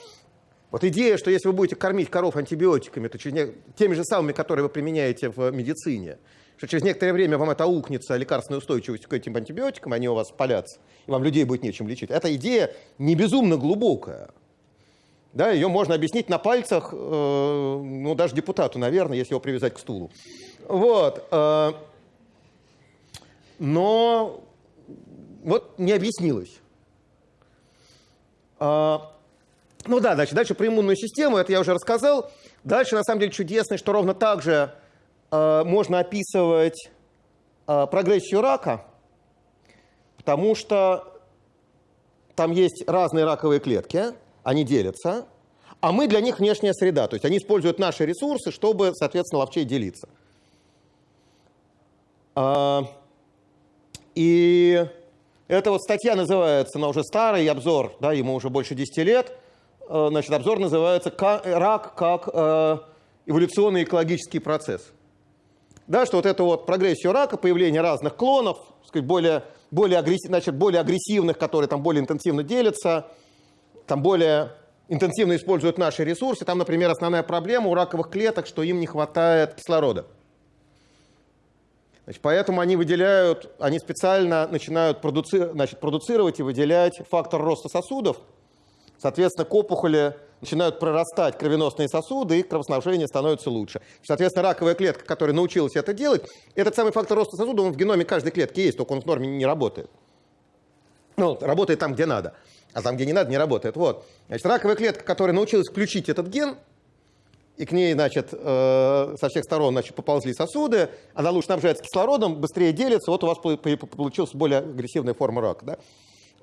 вот идея, что если вы будете кормить коров антибиотиками, то через не... теми же самыми, которые вы применяете в медицине, что через некоторое время вам это аукнется лекарственной устойчивостью к этим антибиотикам, они у вас палятся, и вам людей будет нечем лечить. Эта идея не безумно глубокая. Да, ее можно объяснить на пальцах, э, ну, даже депутату, наверное, если его привязать к стулу. Вот. Э, но вот не объяснилось. Э, ну да, значит, дальше про иммунную систему, это я уже рассказал. Дальше, на самом деле, чудесно, что ровно так же можно описывать э, прогрессию рака, потому что там есть разные раковые клетки, они делятся, а мы для них внешняя среда. То есть они используют наши ресурсы, чтобы, соответственно, ловчей делиться. А, и эта вот статья называется, она уже старый обзор, да, ему уже больше 10 лет. А, значит, обзор называется «Рак как э, эволюционный экологический процесс». Да, что вот эту вот прогрессию рака, появление разных клонов, сказать, более, более, агрессив, значит, более агрессивных, которые там более интенсивно делятся, там более интенсивно используют наши ресурсы. Там, например, основная проблема у раковых клеток, что им не хватает кислорода. Значит, поэтому они выделяют, они специально начинают продуци, значит, продуцировать и выделять фактор роста сосудов. Соответственно, к опухоли начинают прорастать кровеносные сосуды, и кровоснабжение становится лучше. Соответственно, раковая клетка, которая научилась это делать, этот самый фактор роста сосуда, он в геноме каждой клетки есть, только он в норме не работает. Ну, работает там, где надо а там, где не надо, не работает. Вот. Значит, раковая клетка, которая научилась включить этот ген, и к ней, значит, э, со всех сторон значит, поползли сосуды, она лучше снабжается кислородом, быстрее делится, вот у вас получилась более агрессивная форма рака. Да?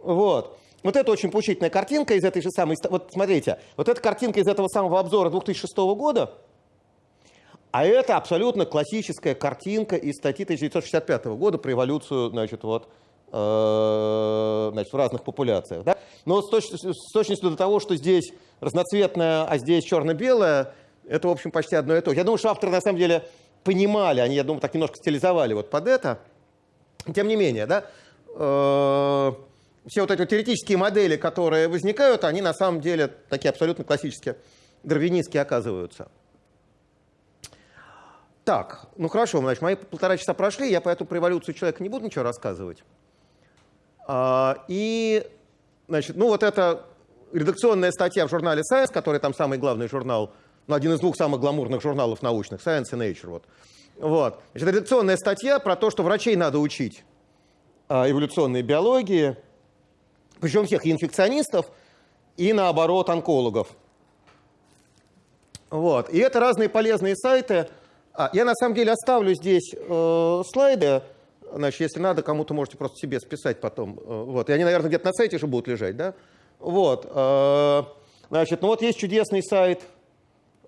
Вот. Вот это очень поучительная картинка из этой же самой... Вот смотрите, вот эта картинка из этого самого обзора 2006 года, а это абсолютно классическая картинка из статьи 1965 года про эволюцию, значит, вот, Э, значит, в разных популяциях. Да? Но с, точ с точностью до того, что здесь разноцветное, а здесь черно-белое, это, в общем, почти одно и то же. Я думаю, что авторы на самом деле понимали, они, я думаю, так немножко стилизовали вот под это. Тем не менее, да, э, все вот эти вот теоретические модели, которые возникают, они на самом деле такие абсолютно классические, дарвинистские оказываются. Так, ну хорошо, значит, мои полтора часа прошли, я по эту революцию человека не буду ничего рассказывать. А, и, значит, ну вот это редакционная статья в журнале Science, который там самый главный журнал, ну, один из двух самых гламурных журналов научных, Science и Nature. Вот. Вот. Значит, редакционная статья про то, что врачей надо учить а, эволюционной биологии, причем всех и инфекционистов, и наоборот онкологов. Вот. И это разные полезные сайты. А, я на самом деле оставлю здесь э, слайды, Значит, если надо, кому-то можете просто себе списать потом. Э, вот. И они, наверное, где-то на сайте же будут лежать, да? Вот. Э, значит, ну вот есть чудесный сайт,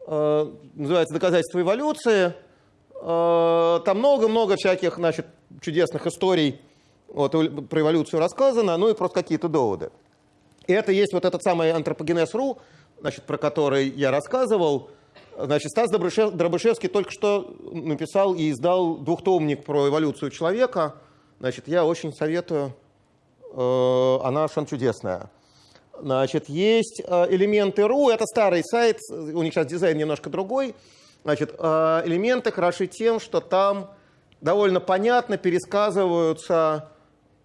э, называется «Доказательства эволюции». Там много-много всяких, значит, чудесных историй вот, про эволюцию рассказано, ну и просто какие-то доводы. И это есть вот этот самый антропогенез.ру, значит, про который я рассказывал. Значит, Стас Дробышевский только что написал и издал двухтомник про эволюцию человека. Значит, я очень советую, э, она совершенно чудесная. Значит, есть э, элементы РУ, это старый сайт, у них сейчас дизайн немножко другой. Значит, э, элементы хороши тем, что там довольно понятно пересказываются э,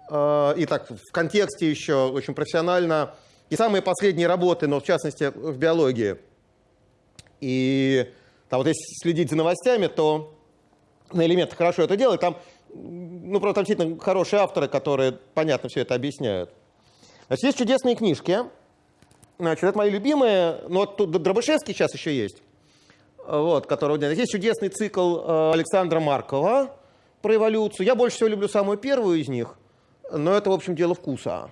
и так в контексте еще очень профессионально и самые последние работы, но в частности в биологии. И там вот если следить за новостями, то на элементах хорошо это делают. Там, ну, просто действительно хорошие авторы, которые понятно все это объясняют. Значит, есть чудесные книжки. Значит, это мои любимые, но вот тут Дробышевский сейчас еще есть, вот, которого Есть чудесный цикл э, Александра Маркова про эволюцию. Я больше всего люблю самую первую из них, но это, в общем, дело вкуса.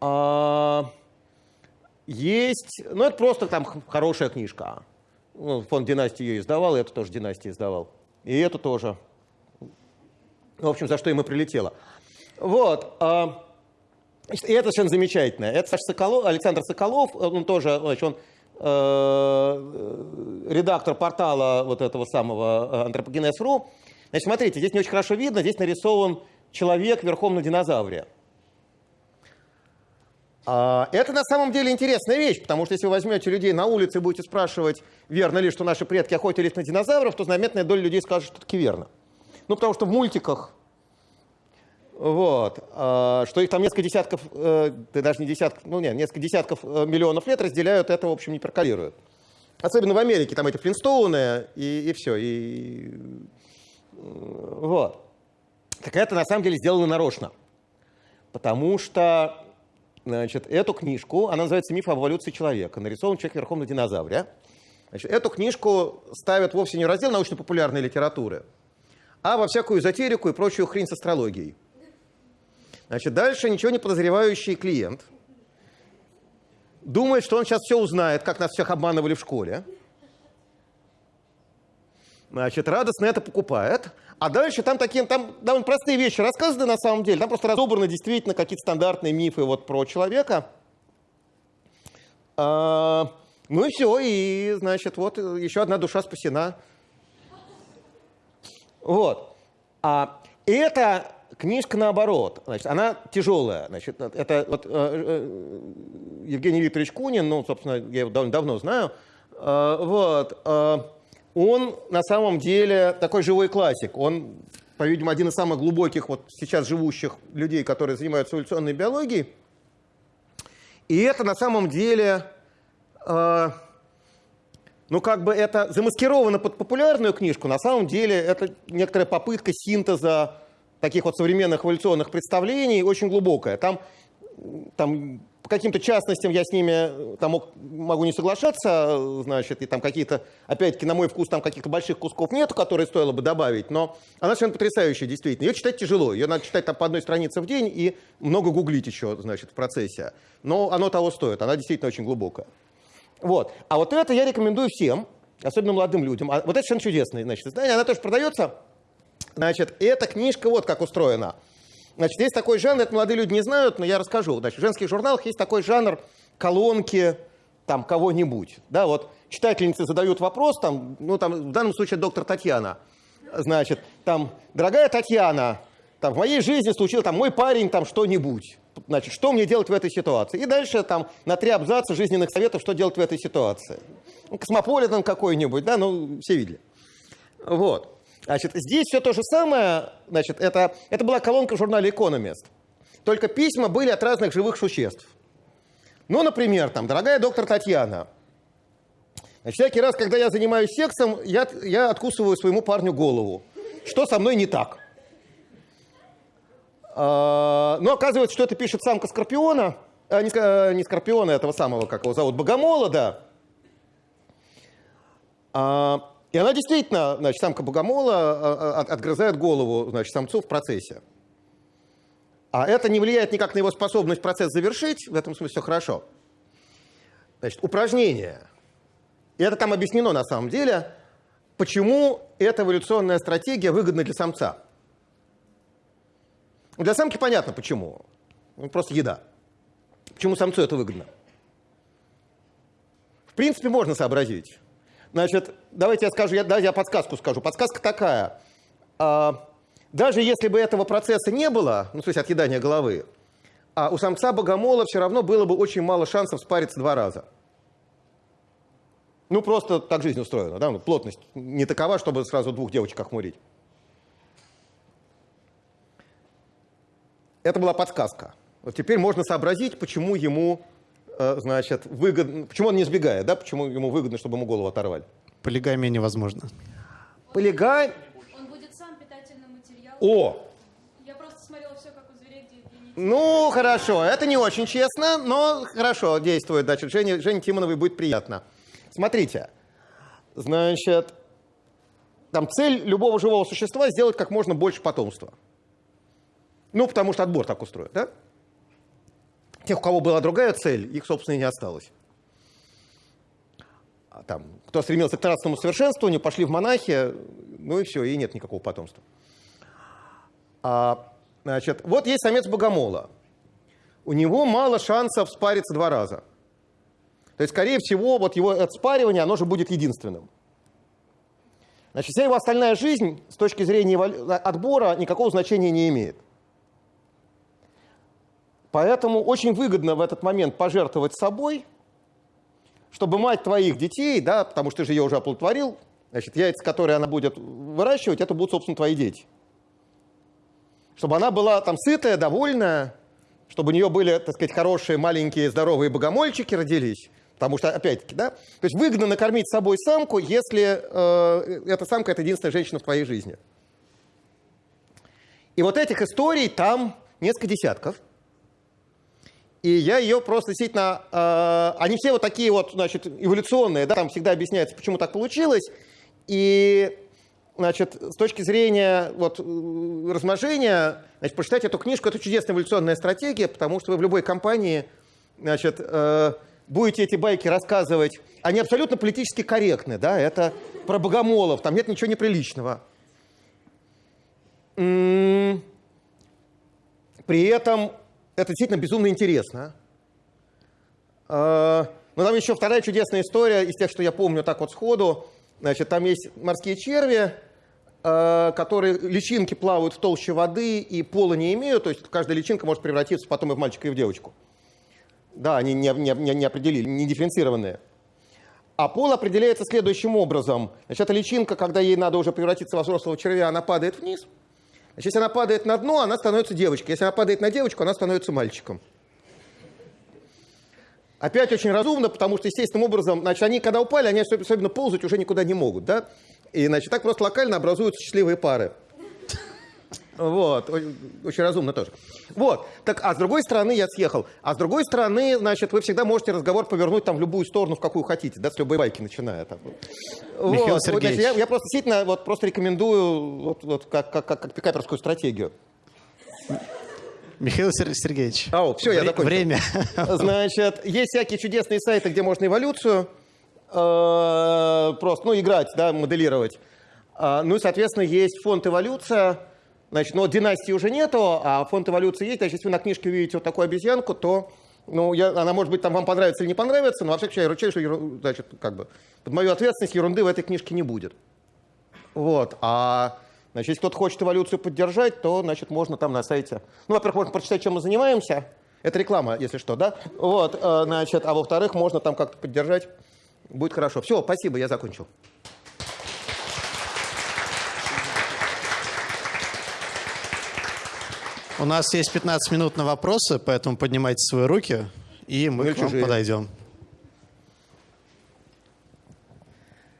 А, есть, ну это просто там хорошая книжка. Ну, фонд династии ее издавал, и это тоже династия издавал. И это тоже. В общем, за что ему прилетело. Вот. А, и это совершенно замечательно. Это Саша Соколов, Александр Соколов, он тоже, значит, он э, редактор портала вот этого самого антропогенез.ру. Значит, смотрите, здесь не очень хорошо видно, здесь нарисован человек верхом на динозавре. А, это на самом деле интересная вещь, потому что если вы возьмете людей на улице и будете спрашивать, верно ли, что наши предки охотились на динозавров, то заметная доля людей скажет, что таки верно. Ну, потому что в мультиках, вот, а, что их там несколько десятков, э, да даже не десятков, ну нет, несколько десятков э, миллионов лет разделяют, это, в общем, не прокалирует. Особенно в Америке, там эти Флинстоуны и, и все, и вот. Так это на самом деле сделано нарочно, потому что Значит, эту книжку, она называется «Миф об эволюции человека», нарисован человек верхом на динозавре. Значит, эту книжку ставят вовсе не в раздел научно-популярной литературы, а во всякую эзотерику и прочую хрень с астрологией. Значит, дальше ничего не подозревающий клиент думает, что он сейчас все узнает, как нас всех обманывали в школе. Значит, радостно это покупает, а дальше там такие, там довольно простые вещи рассказаны на самом деле. Там просто разобраны действительно какие-то стандартные мифы вот про человека. А, ну и все, и, значит, вот еще одна душа спасена. Вот. А эта книжка наоборот, значит, она тяжелая. Значит, это вот, э, э, Евгений Викторович Кунин, ну, собственно, я его довольно давно знаю, э, вот, э, он на самом деле такой живой классик. Он, по-видимому, один из самых глубоких вот сейчас живущих людей, которые занимаются эволюционной биологией. И это на самом деле, э, ну как бы это замаскировано под популярную книжку, на самом деле это некоторая попытка синтеза таких вот современных эволюционных представлений, очень глубокая. Там, там по каким-то частностям я с ними там мог, могу не соглашаться, значит, и там какие-то, опять-таки, на мой вкус, там каких-то больших кусков нету, которые стоило бы добавить, но она совершенно потрясающая, действительно. Ее читать тяжело, ее надо читать там по одной странице в день и много гуглить еще, значит, в процессе. Но оно того стоит, она действительно очень глубокая. Вот. А вот это я рекомендую всем, особенно молодым людям. А вот это совершенно чудесное, значит, издание, она тоже продается. Значит, эта книжка вот как устроена – Значит, есть такой жанр, это молодые люди не знают, но я расскажу. Значит, в женских журналах есть такой жанр колонки там кого-нибудь. Да, вот читательницы задают вопрос, там, ну, там, в данном случае доктор Татьяна. Значит, там, дорогая Татьяна, там, в моей жизни случилось, там, мой парень, там, что-нибудь. Значит, что мне делать в этой ситуации? И дальше там на три абзаца жизненных советов, что делать в этой ситуации. Ну, космополитен какой-нибудь, да, ну, все видели. Вот. Значит, здесь все то же самое, значит, это, это была колонка в журнале Economist. Только письма были от разных живых существ. Ну, например, там, дорогая доктор Татьяна, значит, всякий раз, когда я занимаюсь сексом, я, я откусываю своему парню голову. Что со мной не так? А, но ну, оказывается, что это пишет самка Скорпиона, а, не, не Скорпиона, этого самого, как его зовут, Богомола, да. А, и она действительно, значит, самка богомола а, а, отгрызает голову, значит, самцу в процессе. А это не влияет никак на его способность процесс завершить, в этом смысле все хорошо. Значит, упражнение. И это там объяснено на самом деле, почему эта эволюционная стратегия выгодна для самца. Для самки понятно почему. Ну, просто еда. Почему самцу это выгодно? В принципе, можно сообразить. Значит, давайте я скажу, я, давайте я подсказку скажу. Подсказка такая. А, даже если бы этого процесса не было, ну, то есть отъедания головы, а у самца богомола все равно было бы очень мало шансов спариться два раза. Ну, просто так жизнь устроена, да? Ну, плотность не такова, чтобы сразу двух девочек охмурить. Это была подсказка. Вот теперь можно сообразить, почему ему, значит, выгодно, почему он не сбегает, да, почему ему выгодно, чтобы ему голову оторвали.
Полигамия невозможно.
Полигамия...
Он будет сам питательным материалом.
О!
Я просто смотрела все, как у зверей, где.
Ну, хорошо, это не очень честно, но хорошо действует. Значит, Жене, Жене Тимоновой будет приятно. Смотрите, значит, там цель любого живого существа сделать как можно больше потомства. Ну, потому что отбор так устроен, да? Тех, у кого была другая цель, их, собственно, и не осталось. А там, кто стремился к нравственному совершенствованию, пошли в монахи, ну и все, и нет никакого потомства. А, значит, вот есть самец богомола. У него мало шансов спариться два раза. То есть, скорее всего, вот его отспаривание, оно же будет единственным. Значит, вся его остальная жизнь с точки зрения отбора никакого значения не имеет. Поэтому очень выгодно в этот момент пожертвовать собой, чтобы мать твоих детей, да, потому что ты же ее уже оплодотворил, значит, яйца, которые она будет выращивать, это будут, собственно, твои дети. Чтобы она была там сытая, довольная, чтобы у нее были, так сказать, хорошие, маленькие, здоровые богомольчики родились. Потому что, опять-таки, да, то есть выгодно накормить собой самку, если э, эта самка – это единственная женщина в твоей жизни. И вот этих историй там несколько десятков – и я ее просто действительно... Э, они все вот такие вот, значит, эволюционные, да, там всегда объясняется, почему так получилось. И, значит, с точки зрения вот, размножения, значит, прочитать эту книжку, это чудесная эволюционная стратегия, потому что вы в любой компании, значит, э, будете эти байки рассказывать, они абсолютно политически корректны, да, это про богомолов, там нет ничего неприличного. При этом это действительно безумно интересно. А, но там еще вторая чудесная история из тех, что я помню так вот сходу. Значит, там есть морские черви, а, которые личинки плавают в толще воды и пола не имеют, то есть каждая личинка может превратиться потом и в мальчика, и в девочку. Да, они не, не, не определили, не дифференцированные. А пол определяется следующим образом. Значит, эта личинка, когда ей надо уже превратиться во взрослого червя, она падает вниз – Значит, если она падает на дно, она становится девочкой. Если она падает на девочку, она становится мальчиком. Опять очень разумно, потому что естественным образом, значит, они когда упали, они особенно ползать уже никуда не могут, да? И, значит, так просто локально образуются счастливые пары. Вот, очень разумно тоже. Вот, так, а с другой стороны я съехал. А с другой стороны, значит, вы всегда можете разговор повернуть там в любую сторону, в какую хотите, да, с любой байки начиная. Там.
Михаил вот, Сергеевич.
Значит, я, я просто действительно вот, просто рекомендую вот, вот, как, как, как, как пикаперскую стратегию.
Михаил Сергеевич.
Ау, все, я закончил.
Время.
Значит, есть всякие чудесные сайты, где можно эволюцию э, просто, ну, играть, да, моделировать. А, ну и, соответственно, есть фонд «Эволюция», Значит, но династии уже нету, а фонд эволюции есть. Значит, если вы на книжке увидите вот такую обезьянку, то ну, я, она, может быть, там вам понравится или не понравится, но во всяком случае, я ручаюсь, что значит, как бы, под мою ответственность ерунды в этой книжке не будет. Вот. А значит, если кто-то хочет эволюцию поддержать, то, значит, можно там на сайте... Ну, во-первых, можно прочитать, чем мы занимаемся. Это реклама, если что, да? Вот, э, значит, а во-вторых, можно там как-то поддержать. Будет хорошо. Все, спасибо, я закончил.
У нас есть 15 минут на вопросы, поэтому поднимайте свои руки, и мы ну, к вам чужие. подойдем.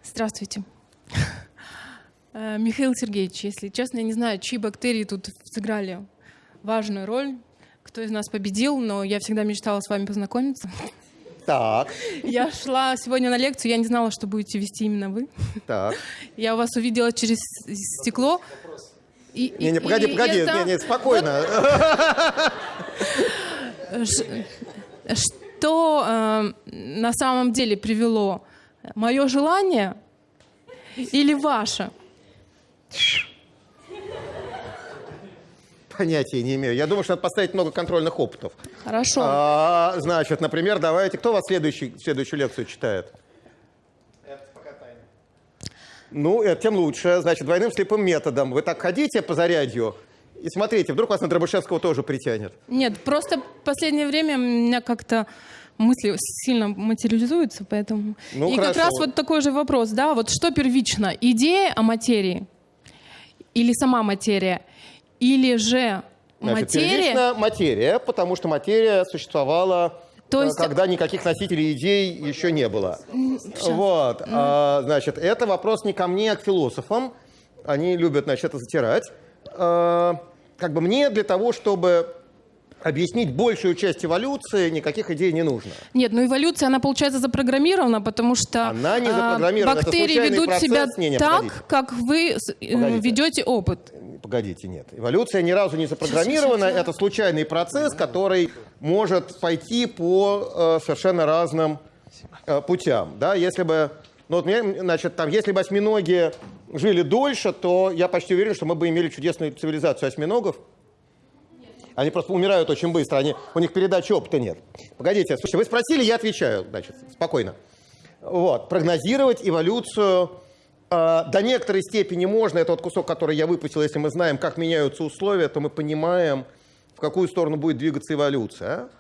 Здравствуйте. Э, Михаил Сергеевич, если честно, я не знаю, чьи бактерии тут сыграли важную роль, кто из нас победил, но я всегда мечтала с вами познакомиться.
Так.
Я шла сегодня на лекцию, я не знала, что будете вести именно вы.
Так.
Я вас увидела через стекло.
И, не, не, погоди, и, погоди, это... не, не, спокойно.
Что э, на самом деле привело? Мое желание или ваше?
Понятия не имею. Я думаю, что надо поставить много контрольных опытов.
Хорошо.
А, значит, например, давайте, кто у вас следующий, следующую лекцию читает? Ну, это тем лучше. Значит, двойным слепым методом. Вы так ходите по зарядью и смотрите, вдруг вас на Дробышевского тоже притянет.
Нет, просто в последнее время у меня как-то мысли сильно материализуются, поэтому...
Ну,
и
хорошо.
как раз вот такой же вопрос, да, вот что первично, идея о материи или сама материя, или же
Значит,
материя...
первично материя, потому что материя существовала,
То
э,
есть-
когда никаких носителей идей еще не было. Вот. а, значит, это вопрос не ко мне, а к философам. Они любят, значит, это затирать. А, как бы мне для того, чтобы объяснить большую часть эволюции, никаких идей не нужно.
Нет, ну эволюция, она получается запрограммирована, потому что
Она не
а,
запрограммирована,
бактерии ведут
процесс.
себя
Не, не,
так,
погодите.
как вы э,
Погодите.
ведете опыт.
Погодите, нет. Эволюция ни разу не запрограммирована. Это случайный процесс, который может пойти по э, совершенно разным э, путям. Да? Если бы, ну, вот, мне, значит, там, если бы осьминоги жили дольше, то я почти уверен, что мы бы имели чудесную цивилизацию осьминогов. Они просто умирают очень быстро, они, у них передачи опыта нет. Погодите, слушайте, вы спросили, я отвечаю, значит, спокойно. Вот, прогнозировать эволюцию до некоторой степени можно. Это вот кусок, который я выпустил. Если мы знаем, как меняются условия, то мы понимаем, в какую сторону будет двигаться эволюция.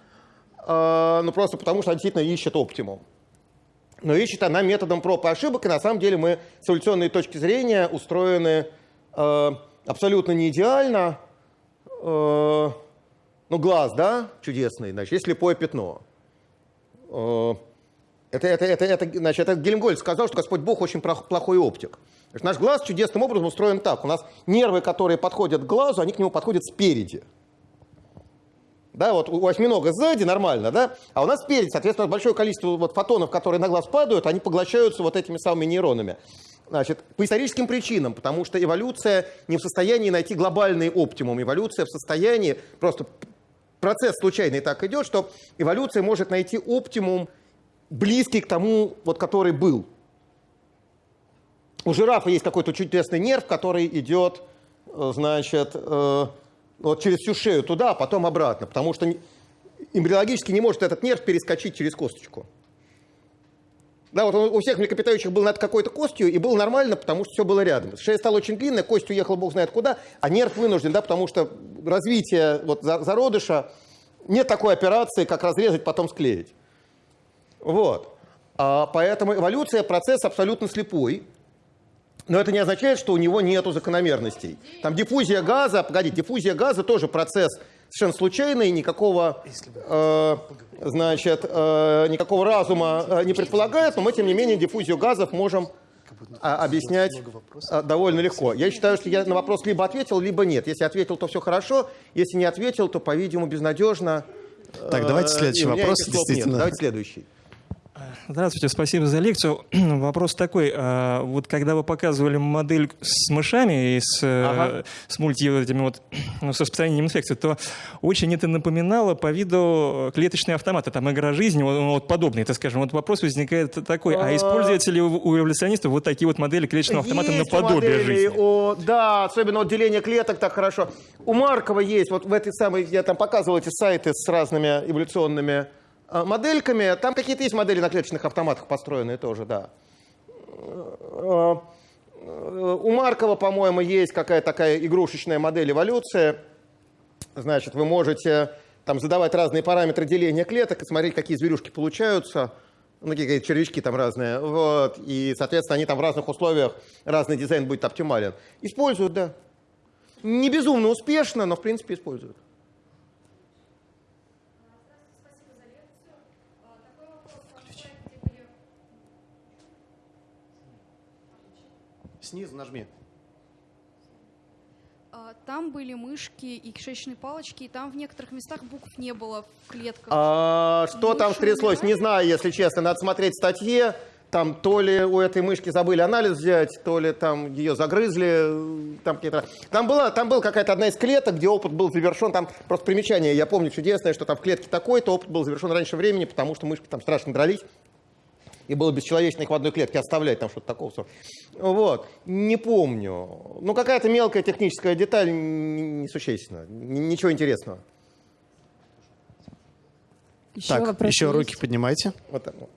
Э, ну, просто потому, что она действительно ищет оптимум. Но ищет она методом проб и ошибок, и на самом деле мы с эволюционной точки зрения устроены э, абсолютно не идеально. Ну, глаз, да, чудесный, значит, есть слепое пятно. Это, это, это, это, значит, это Гельмгольд сказал, что Господь Бог очень плохой оптик. Значит, наш глаз чудесным образом устроен так. У нас нервы, которые подходят к глазу, они к нему подходят спереди. Да, вот у осьминога сзади нормально, да, а у нас спереди, соответственно, большое количество вот фотонов, которые на глаз падают, они поглощаются вот этими самыми нейронами. Значит, по историческим причинам, потому что эволюция не в состоянии найти глобальный оптимум. Эволюция в состоянии, просто процесс случайный так идет, что эволюция может найти оптимум, близкий к тому, вот, который был. У жирафа есть какой-то чудесный нерв, который идет, э, значит, э, вот через всю шею туда, а потом обратно, потому что эмбриологически не может этот нерв перескочить через косточку. Да, вот он у всех млекопитающих был над какой-то костью, и было нормально, потому что все было рядом. Шея стала очень длинная, кость уехала бог знает куда, а нерв вынужден, да, потому что развитие вот, за- зародыша, нет такой операции, как разрезать, потом склеить. Вот. А поэтому эволюция – процесс абсолютно слепой. Но это не означает, что у него нету закономерностей. Там диффузия газа, погоди, диффузия газа тоже процесс совершенно случайный, никакого, э, значит, э, никакого разума э, не предполагает, но мы, тем не менее, диффузию газов можем а, объяснять а, довольно легко. Я считаю, что я на вопрос либо ответил, либо нет. Если ответил, то все хорошо. Если не ответил, то, по-видимому, безнадежно.
Так, давайте
Э,
следующий вопрос,
нет.
действительно.
Давайте следующий.
Здравствуйте, спасибо за лекцию. Вопрос такой. а, Вот когда вы показывали модель с мышами и с, э,
Ага.
с мульти вот этими вот, ну, с распространением инфекции, то очень это напоминало по виду клеточные автоматы, там игра жизни, вот, вот подобные, так скажем. Вот вопрос возникает такой, а
А.
используются ли у эволюционистов вот такие вот модели клеточного автомата
Есть
наподобие
модели
жизни?
О, да, особенно вот деление клеток так хорошо. У Маркова есть, вот в этой самой, я там показывал эти сайты с разными эволюционными модельками. Там какие-то есть модели на клеточных автоматах построенные тоже, да. Э, э, У Маркова, по-моему, есть какая-то такая игрушечная модель эволюции. Значит, вы можете там задавать разные параметры деления клеток и смотреть, какие зверюшки получаются. Ну, какие червячки там разные. Вот. И, соответственно, они там в разных условиях, разный дизайн будет оптимален. Используют, да. Не безумно успешно, но, в принципе, используют.
Снизу нажми.
А, Там были мышки и кишечные палочки, и там в некоторых местах букв не было в клетках.
А, что там
Мыши
стряслось, не знаю, если честно. Надо смотреть статье. Там то ли у этой мышки забыли анализ взять, то ли там ее загрызли. Там, там, была, там была какая-то одна из клеток, где опыт был завершен. Там просто примечание, я помню чудесное, что там в клетке такой-то опыт был завершен раньше времени, потому что мышки там страшно дрались. И было бесчеловечно их в одной клетке оставлять, там что-то такого. Вот. Не помню. Ну, какая-то мелкая техническая деталь несущественная. Ничего интересного.
Еще
Так, еще
есть?
руки поднимайте.
Вот так вот.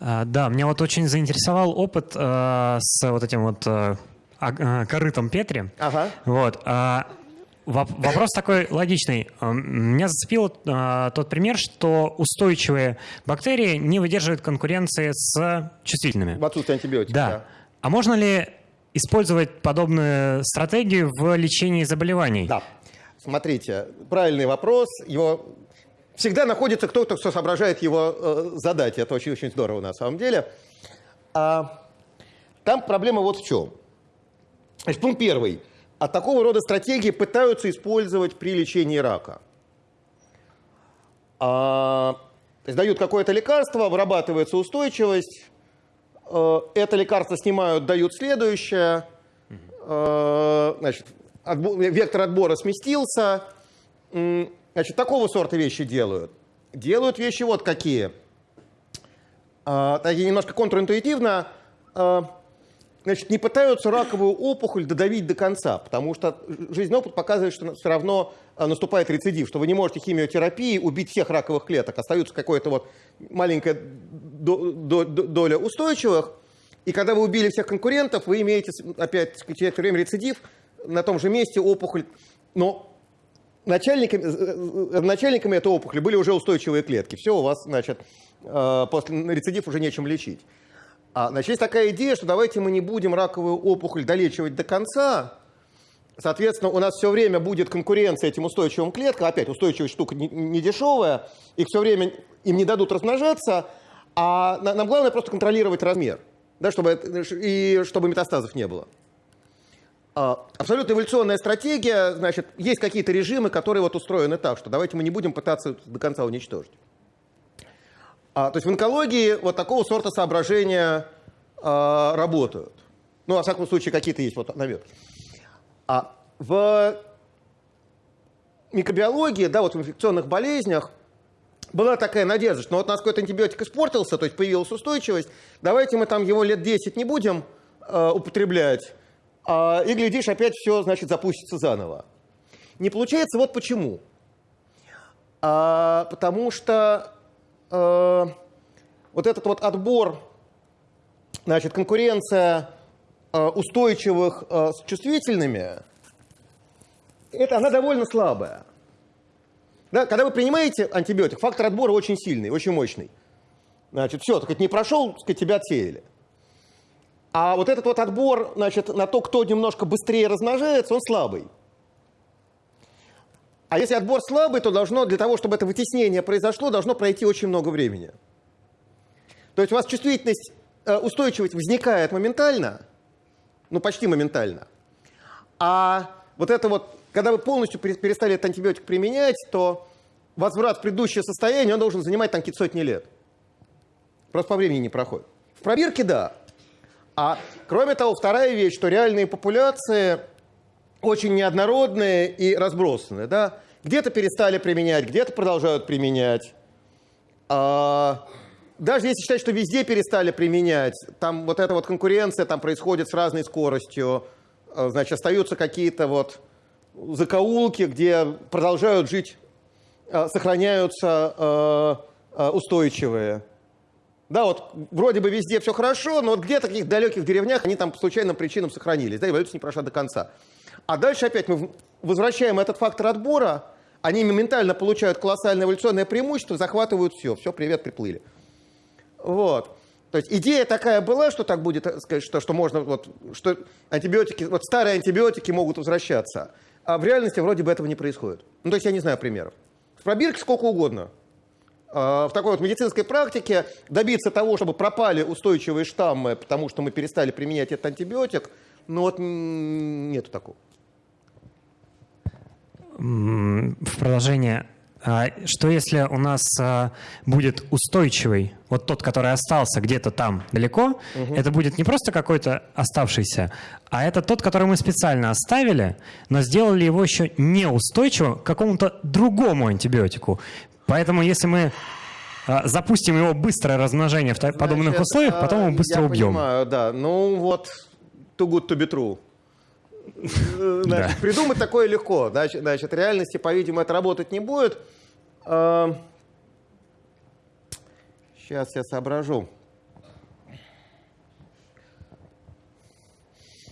А, Да, меня вот очень заинтересовал опыт э, с вот этим вот э, а- э, корытом Петри.
Ага.
Вот. Воп- Вопрос такой логичный. Эм, Меня зацепил э, тот пример, что устойчивые бактерии не выдерживают конкуренции с чувствительными.
В отсутствие антибиотиков.
Да. А можно ли использовать подобную стратегию в лечении заболеваний?
Да. Смотрите, правильный вопрос. Его всегда находится кто-то, кто соображает его э, задать. Это очень-очень здорово на самом деле. А, там проблема вот в чем. Значит, пункт первый. А такого рода стратегии пытаются использовать при лечении рака. А, то есть дают какое-то лекарство, вырабатывается устойчивость, э, это лекарство снимают, дают следующее, Э, значит, отбо- вектор отбора сместился. Значит, такого сорта вещи делают. Делают вещи вот какие. А, Такие немножко контринтуитивно. Значит, не пытаются раковую опухоль додавить до конца, потому что жизненный опыт показывает, что все равно а, наступает рецидив, что вы не можете химиотерапией убить всех раковых клеток. Остается какая-то вот маленькая до- до- до- доля устойчивых. И когда вы убили всех конкурентов, вы имеете опять некоторое время рецидив на том же месте опухоль. Но начальниками, э, э, начальниками этой опухоли были уже устойчивые клетки. Все, у вас, значит, э, после рецидив уже нечем лечить. А, значит, есть такая идея, что давайте мы не будем раковую опухоль долечивать до конца. Соответственно, у нас все время будет конкуренция этим устойчивым клеткам. Опять, устойчивая штука не, не дешевая. Их все время им не дадут размножаться. А на- нам главное просто контролировать размер. Да, чтобы, и чтобы метастазов не было. А, Абсолютно эволюционная стратегия, значит, есть какие-то режимы, которые вот устроены так, что давайте мы не будем пытаться до конца уничтожить. А, то есть в онкологии вот такого сорта соображения а, работают. Ну, во всяком случае, какие-то есть вот наметки. А в микробиологии, да, вот в инфекционных болезнях была такая надежда, что ну, вот у нас какой-то антибиотик испортился, то есть появилась устойчивость, давайте мы там его лет 10 не будем э, употреблять, а, и, глядишь, опять все, значит, запустится заново. Не получается вот почему. А, потому что э, вот этот вот отбор, значит, конкуренция э, устойчивых э, с чувствительными, это она довольно слабая. Да, когда вы принимаете антибиотик, фактор отбора очень сильный, очень мощный. Значит, все, так не прошел, так сказать, тебя отсеяли. А вот этот вот отбор, значит, на то, кто немножко быстрее размножается, он слабый. А если отбор слабый, то должно, для того, чтобы это вытеснение произошло, должно пройти очень много времени. То есть у вас чувствительность, э, устойчивость возникает моментально, ну почти моментально. А вот это вот, когда вы полностью пере- перестали этот антибиотик применять, то возврат в предыдущее состояние, он должен занимать там какие-то сотни лет. Просто по времени не проходит. В пробирке – да. А кроме того, вторая вещь, что реальные популяции очень неоднородные и разбросанные. Да? Где-то перестали применять, где-то продолжают применять. А, даже если считать, что везде перестали применять, там вот эта вот конкуренция там происходит с разной скоростью, А, значит, остаются какие-то вот закоулки, где продолжают жить, а, сохраняются устойчивые. Да, вот вроде бы везде все хорошо, но вот где-то в каких-то далеких деревнях они там по случайным причинам сохранились, да, эволюция не прошла до конца. А дальше опять мы возвращаем этот фактор отбора, они моментально получают колоссальное эволюционное преимущество, захватывают все, все, привет, приплыли. Вот. То есть идея такая была, что так будет, сказать, что, что можно, вот, что антибиотики, вот старые антибиотики могут возвращаться. А в реальности вроде бы этого не происходит. Ну, то есть я не знаю примеров. В пробирке сколько угодно. А, В такой вот медицинской практике добиться того, чтобы пропали устойчивые штаммы, потому что мы перестали применять этот антибиотик, ну вот нету такого.
В продолжение. а, Что если у нас а, будет устойчивый, вот тот, который остался где-то там далеко, это будет не просто какой-то оставшийся, а это тот, который мы специально оставили, но сделали его еще неустойчивым к какому-то другому антибиотику. Поэтому если мы а, запустим его быстрое размножение в та- подобных
Значит,
условиях, потом его быстро
я
убьем.
понимаю, да. Ну вот, too good to be true. Э, Значит, Придумать такое легко. Значит, значит, в реальности, по-видимому, это работать не будет. Сейчас я соображу.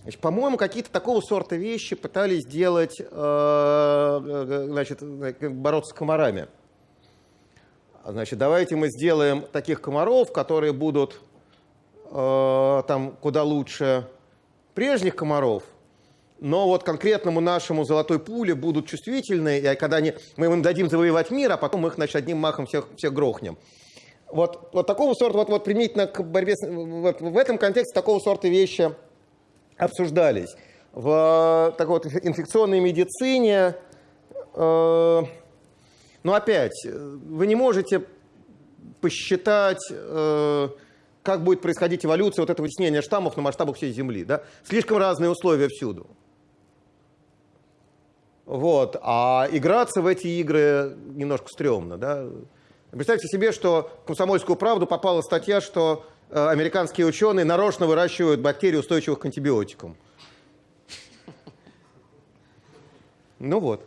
Значит, по-моему, какие-то такого сорта вещи пытались делать, э, э, значит, э, бороться с комарами. Значит, давайте мы сделаем таких комаров, которые будут э, там куда лучше прежних комаров, но вот конкретному нашему золотой пуле будут чувствительны, и когда они, мы им дадим завоевать мир, а потом мы их значит, одним махом всех, всех грохнем. Вот, вот такого сорта, вот, вот применительно к борьбе, с, вот, в этом контексте такого сорта вещи обсуждались. В такой вот инфекционной медицине, э, ну опять, вы не можете посчитать, э, как будет происходить эволюция вот этого вытеснения штаммов на масштабах всей Земли. Да? Слишком разные условия всюду. Вот. А играться в эти игры немножко стрёмно. Да? Представьте себе, что в «Комсомольскую правду» попала статья, что э, американские ученые нарочно выращивают бактерии, устойчивых к антибиотикам. Ну вот.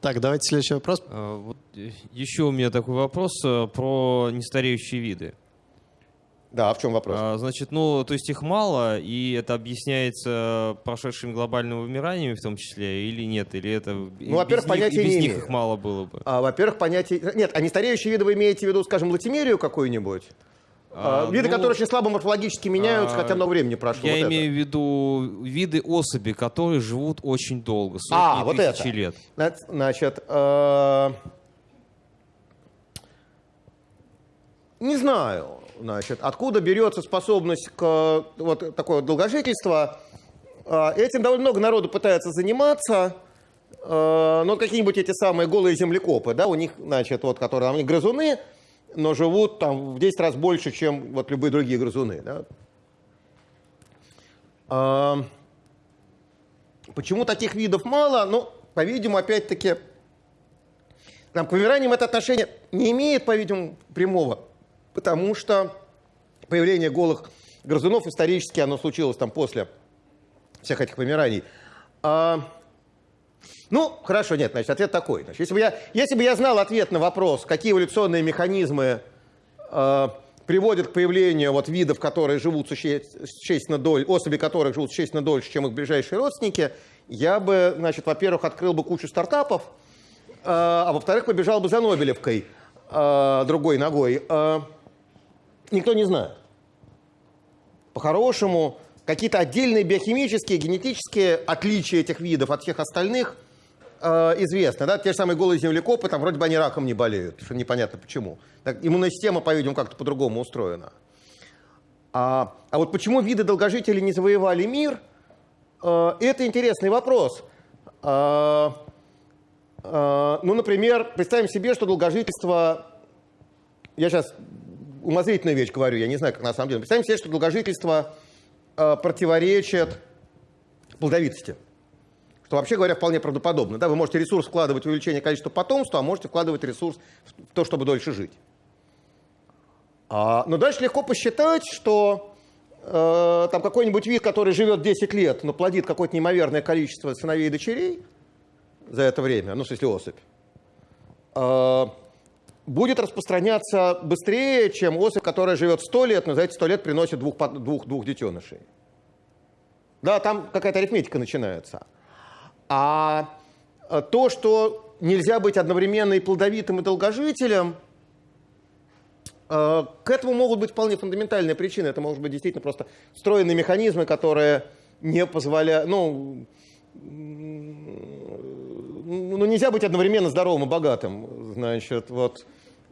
Так, давайте следующий вопрос.
А, Вот э, еще у меня такой вопрос э, про нестареющие виды.
Да, а в чем вопрос?
А, Значит, ну, то есть их мало, и это объясняется прошедшим глобальным вымиранием в том числе, или нет? Или это ну,
во-первых, понятия
без
не
них
имею.
их мало было бы?
А, во-первых, понятие... Нет, а нестареющие виды вы имеете в виду, скажем, латимерию какую-нибудь? А,
А,
виды,
ну,
которые очень слабо морфологически меняются,
а,
хотя много времени прошло.
Я
вот это.
имею в виду виды особи, которые живут очень долго, сотни
А, вот
тысячи
это.
лет.
Зна- Значит, э, не знаю, значит, откуда берется способность к вот такое долгожительство. Э, Этим довольно много народу пытается заниматься. Э, Ну, какие-нибудь эти самые голые землекопы, да, у них, значит, вот, которые, они грызуны, но живут там в 10 раз больше, чем вот любые другие грызуны, да. А, Почему таких видов мало? Ну, по-видимому, опять-таки, там, к вымираниям это отношение не имеет, по-видимому, прямого, потому что появление голых грызунов исторически оно случилось там после всех этих вымираний. А, ну, хорошо, нет, значит, ответ такой. Значит, если, бы я, если бы я знал ответ на вопрос, какие эволюционные механизмы э, приводят к появлению вот видов, которые живут суще- существенно дольше, особи которых живут существенно дольше, чем их ближайшие родственники, я бы, значит, во-первых, открыл бы кучу стартапов, э, а во-вторых, побежал бы за Нобелевкой э, другой ногой. Э, никто не знает. По-хорошему, какие-то отдельные биохимические, генетические отличия этих видов от всех остальных э, известны. Да? Те же самые голые землекопы, там вроде бы они раком не болеют, что непонятно почему. Так, иммунная система, по-видимому, как-то по-другому устроена. А, а вот почему виды долгожителей не завоевали мир, э, это интересный вопрос. Э, э, ну, например, представим себе, что долгожительство... Я сейчас умозрительную вещь говорю, я не знаю, как на самом деле. Представим себе, что долгожительство э, противоречит плодовитости. Что, вообще говоря, вполне правдоподобно. Да? Вы можете ресурс вкладывать в увеличение количества потомства, а можете вкладывать ресурс в то, чтобы дольше жить. А, но дальше легко посчитать, что э, там какой-нибудь вид, который живет 10 лет, но плодит какое-то неимоверное количество сыновей и дочерей за это время, ну, в смысле особь, э, будет распространяться быстрее, чем особь, которая живет 100 лет, но за эти 100 лет приносит двух, двух, двух детенышей. Да, там какая-то арифметика начинается. А э, то, что нельзя быть одновременно и плодовитым, и долгожителем, э, к этому могут быть вполне фундаментальные причины. Это может быть действительно просто встроенные механизмы, которые не позволяют... Ну, ну, нельзя быть одновременно здоровым и богатым. Значит, вот...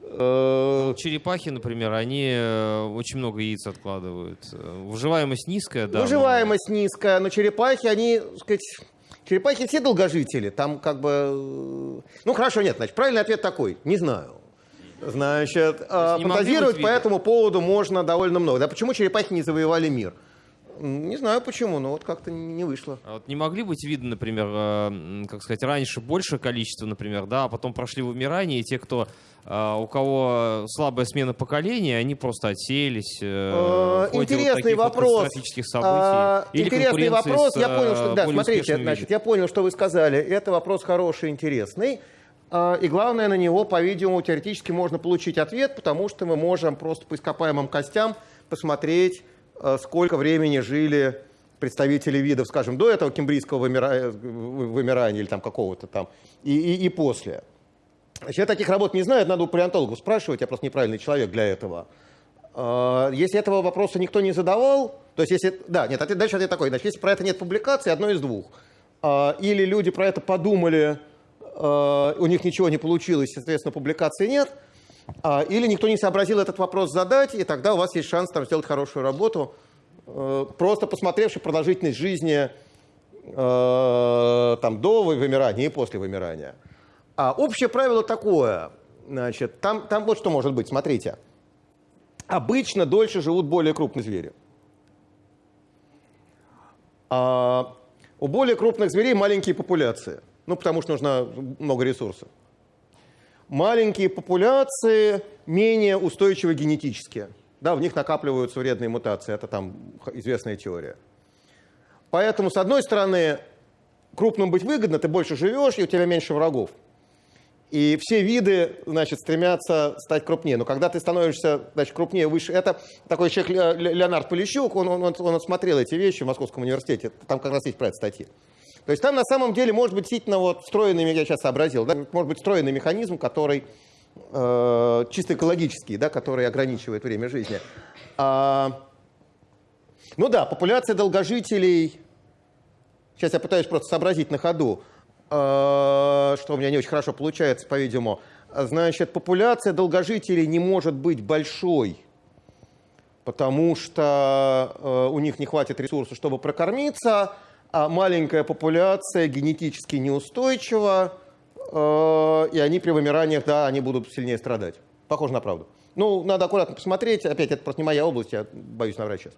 э,
Черепахи, например, они э, очень много яиц откладывают. Э, Выживаемость низкая, да. но-
Выживаемость низкая, но черепахи, они, так сказать, черепахи все долгожители. Там как бы... э, Ну, хорошо, нет, значит, правильный ответ такой. Не знаю. Значит, фантазировать по этому поводу можно довольно много. Да почему черепахи не завоевали мир? Не знаю почему, но вот как-то не вышло.
А вот не могли быть видно, например, э, как сказать, раньше большее количество, например, да, а потом прошли вымирание, и те, кто э, у кого слабая смена поколения, они просто отсеялись. э,
Интересный
вот
вопрос. А,
Или
Интересный вопрос.
с,
Я понял, что да, смотрите, значит, я понял, что вы сказали. Это вопрос хороший, интересный. А, И главное, на него, по-видимому, теоретически можно получить ответ, потому что мы можем просто по ископаемым костям посмотреть, сколько времени жили представители видов, скажем, до этого кембрийского вымира- вы- вымирания или там какого-то там, и, и- и после. Значит, я таких работ не знаю, надо у палеонтологов спрашивать, я просто неправильный человек для этого. А, Если этого вопроса никто не задавал, то есть если... Да, нет, ответ, дальше ответ такой. Значит, если про это нет публикации, одно из двух. Или люди про это подумали, у них ничего не получилось, соответственно, публикации нет. А, Или никто не сообразил этот вопрос задать, и тогда у вас есть шанс там сделать хорошую работу, э, просто посмотревши продолжительность жизни э, там, до вымирания и после вымирания. А общее правило такое, значит, там, там вот что может быть, смотрите. Обычно дольше живут более крупные звери. А у более крупных зверей маленькие популяции. Ну, потому что нужно много ресурсов. Маленькие популяции менее устойчивы генетически. Да, в них накапливаются вредные мутации. Это там известная теория. Поэтому, с одной стороны, крупным быть выгодно, ты больше живешь, и у тебя меньше врагов. И все виды, значит, стремятся стать крупнее. Но когда ты становишься, значит, крупнее, выше... Это такой человек Ле- Ле- Леонард Полищук, он, он, он, он смотрел эти вещи в Московском университете. Там как раз есть про это статьи. То есть там на самом деле может быть действительно вот встроенный, я сейчас сообразил, да, может быть встроенный механизм, который э, чисто экологический, да, который ограничивает время жизни. А, ну да, популяция долгожителей Сейчас я пытаюсь просто сообразить на ходу, э, что у меня не очень хорошо получается, по-видимому. Значит, популяция долгожителей не может быть большой, потому что э, у них не хватит ресурсов, чтобы прокормиться, а маленькая популяция генетически неустойчива, э, и они при вымираниях, да, они будут сильнее страдать. Похоже на правду. Ну, надо аккуратно посмотреть. Опять, это просто не моя область, я боюсь наврать сейчас.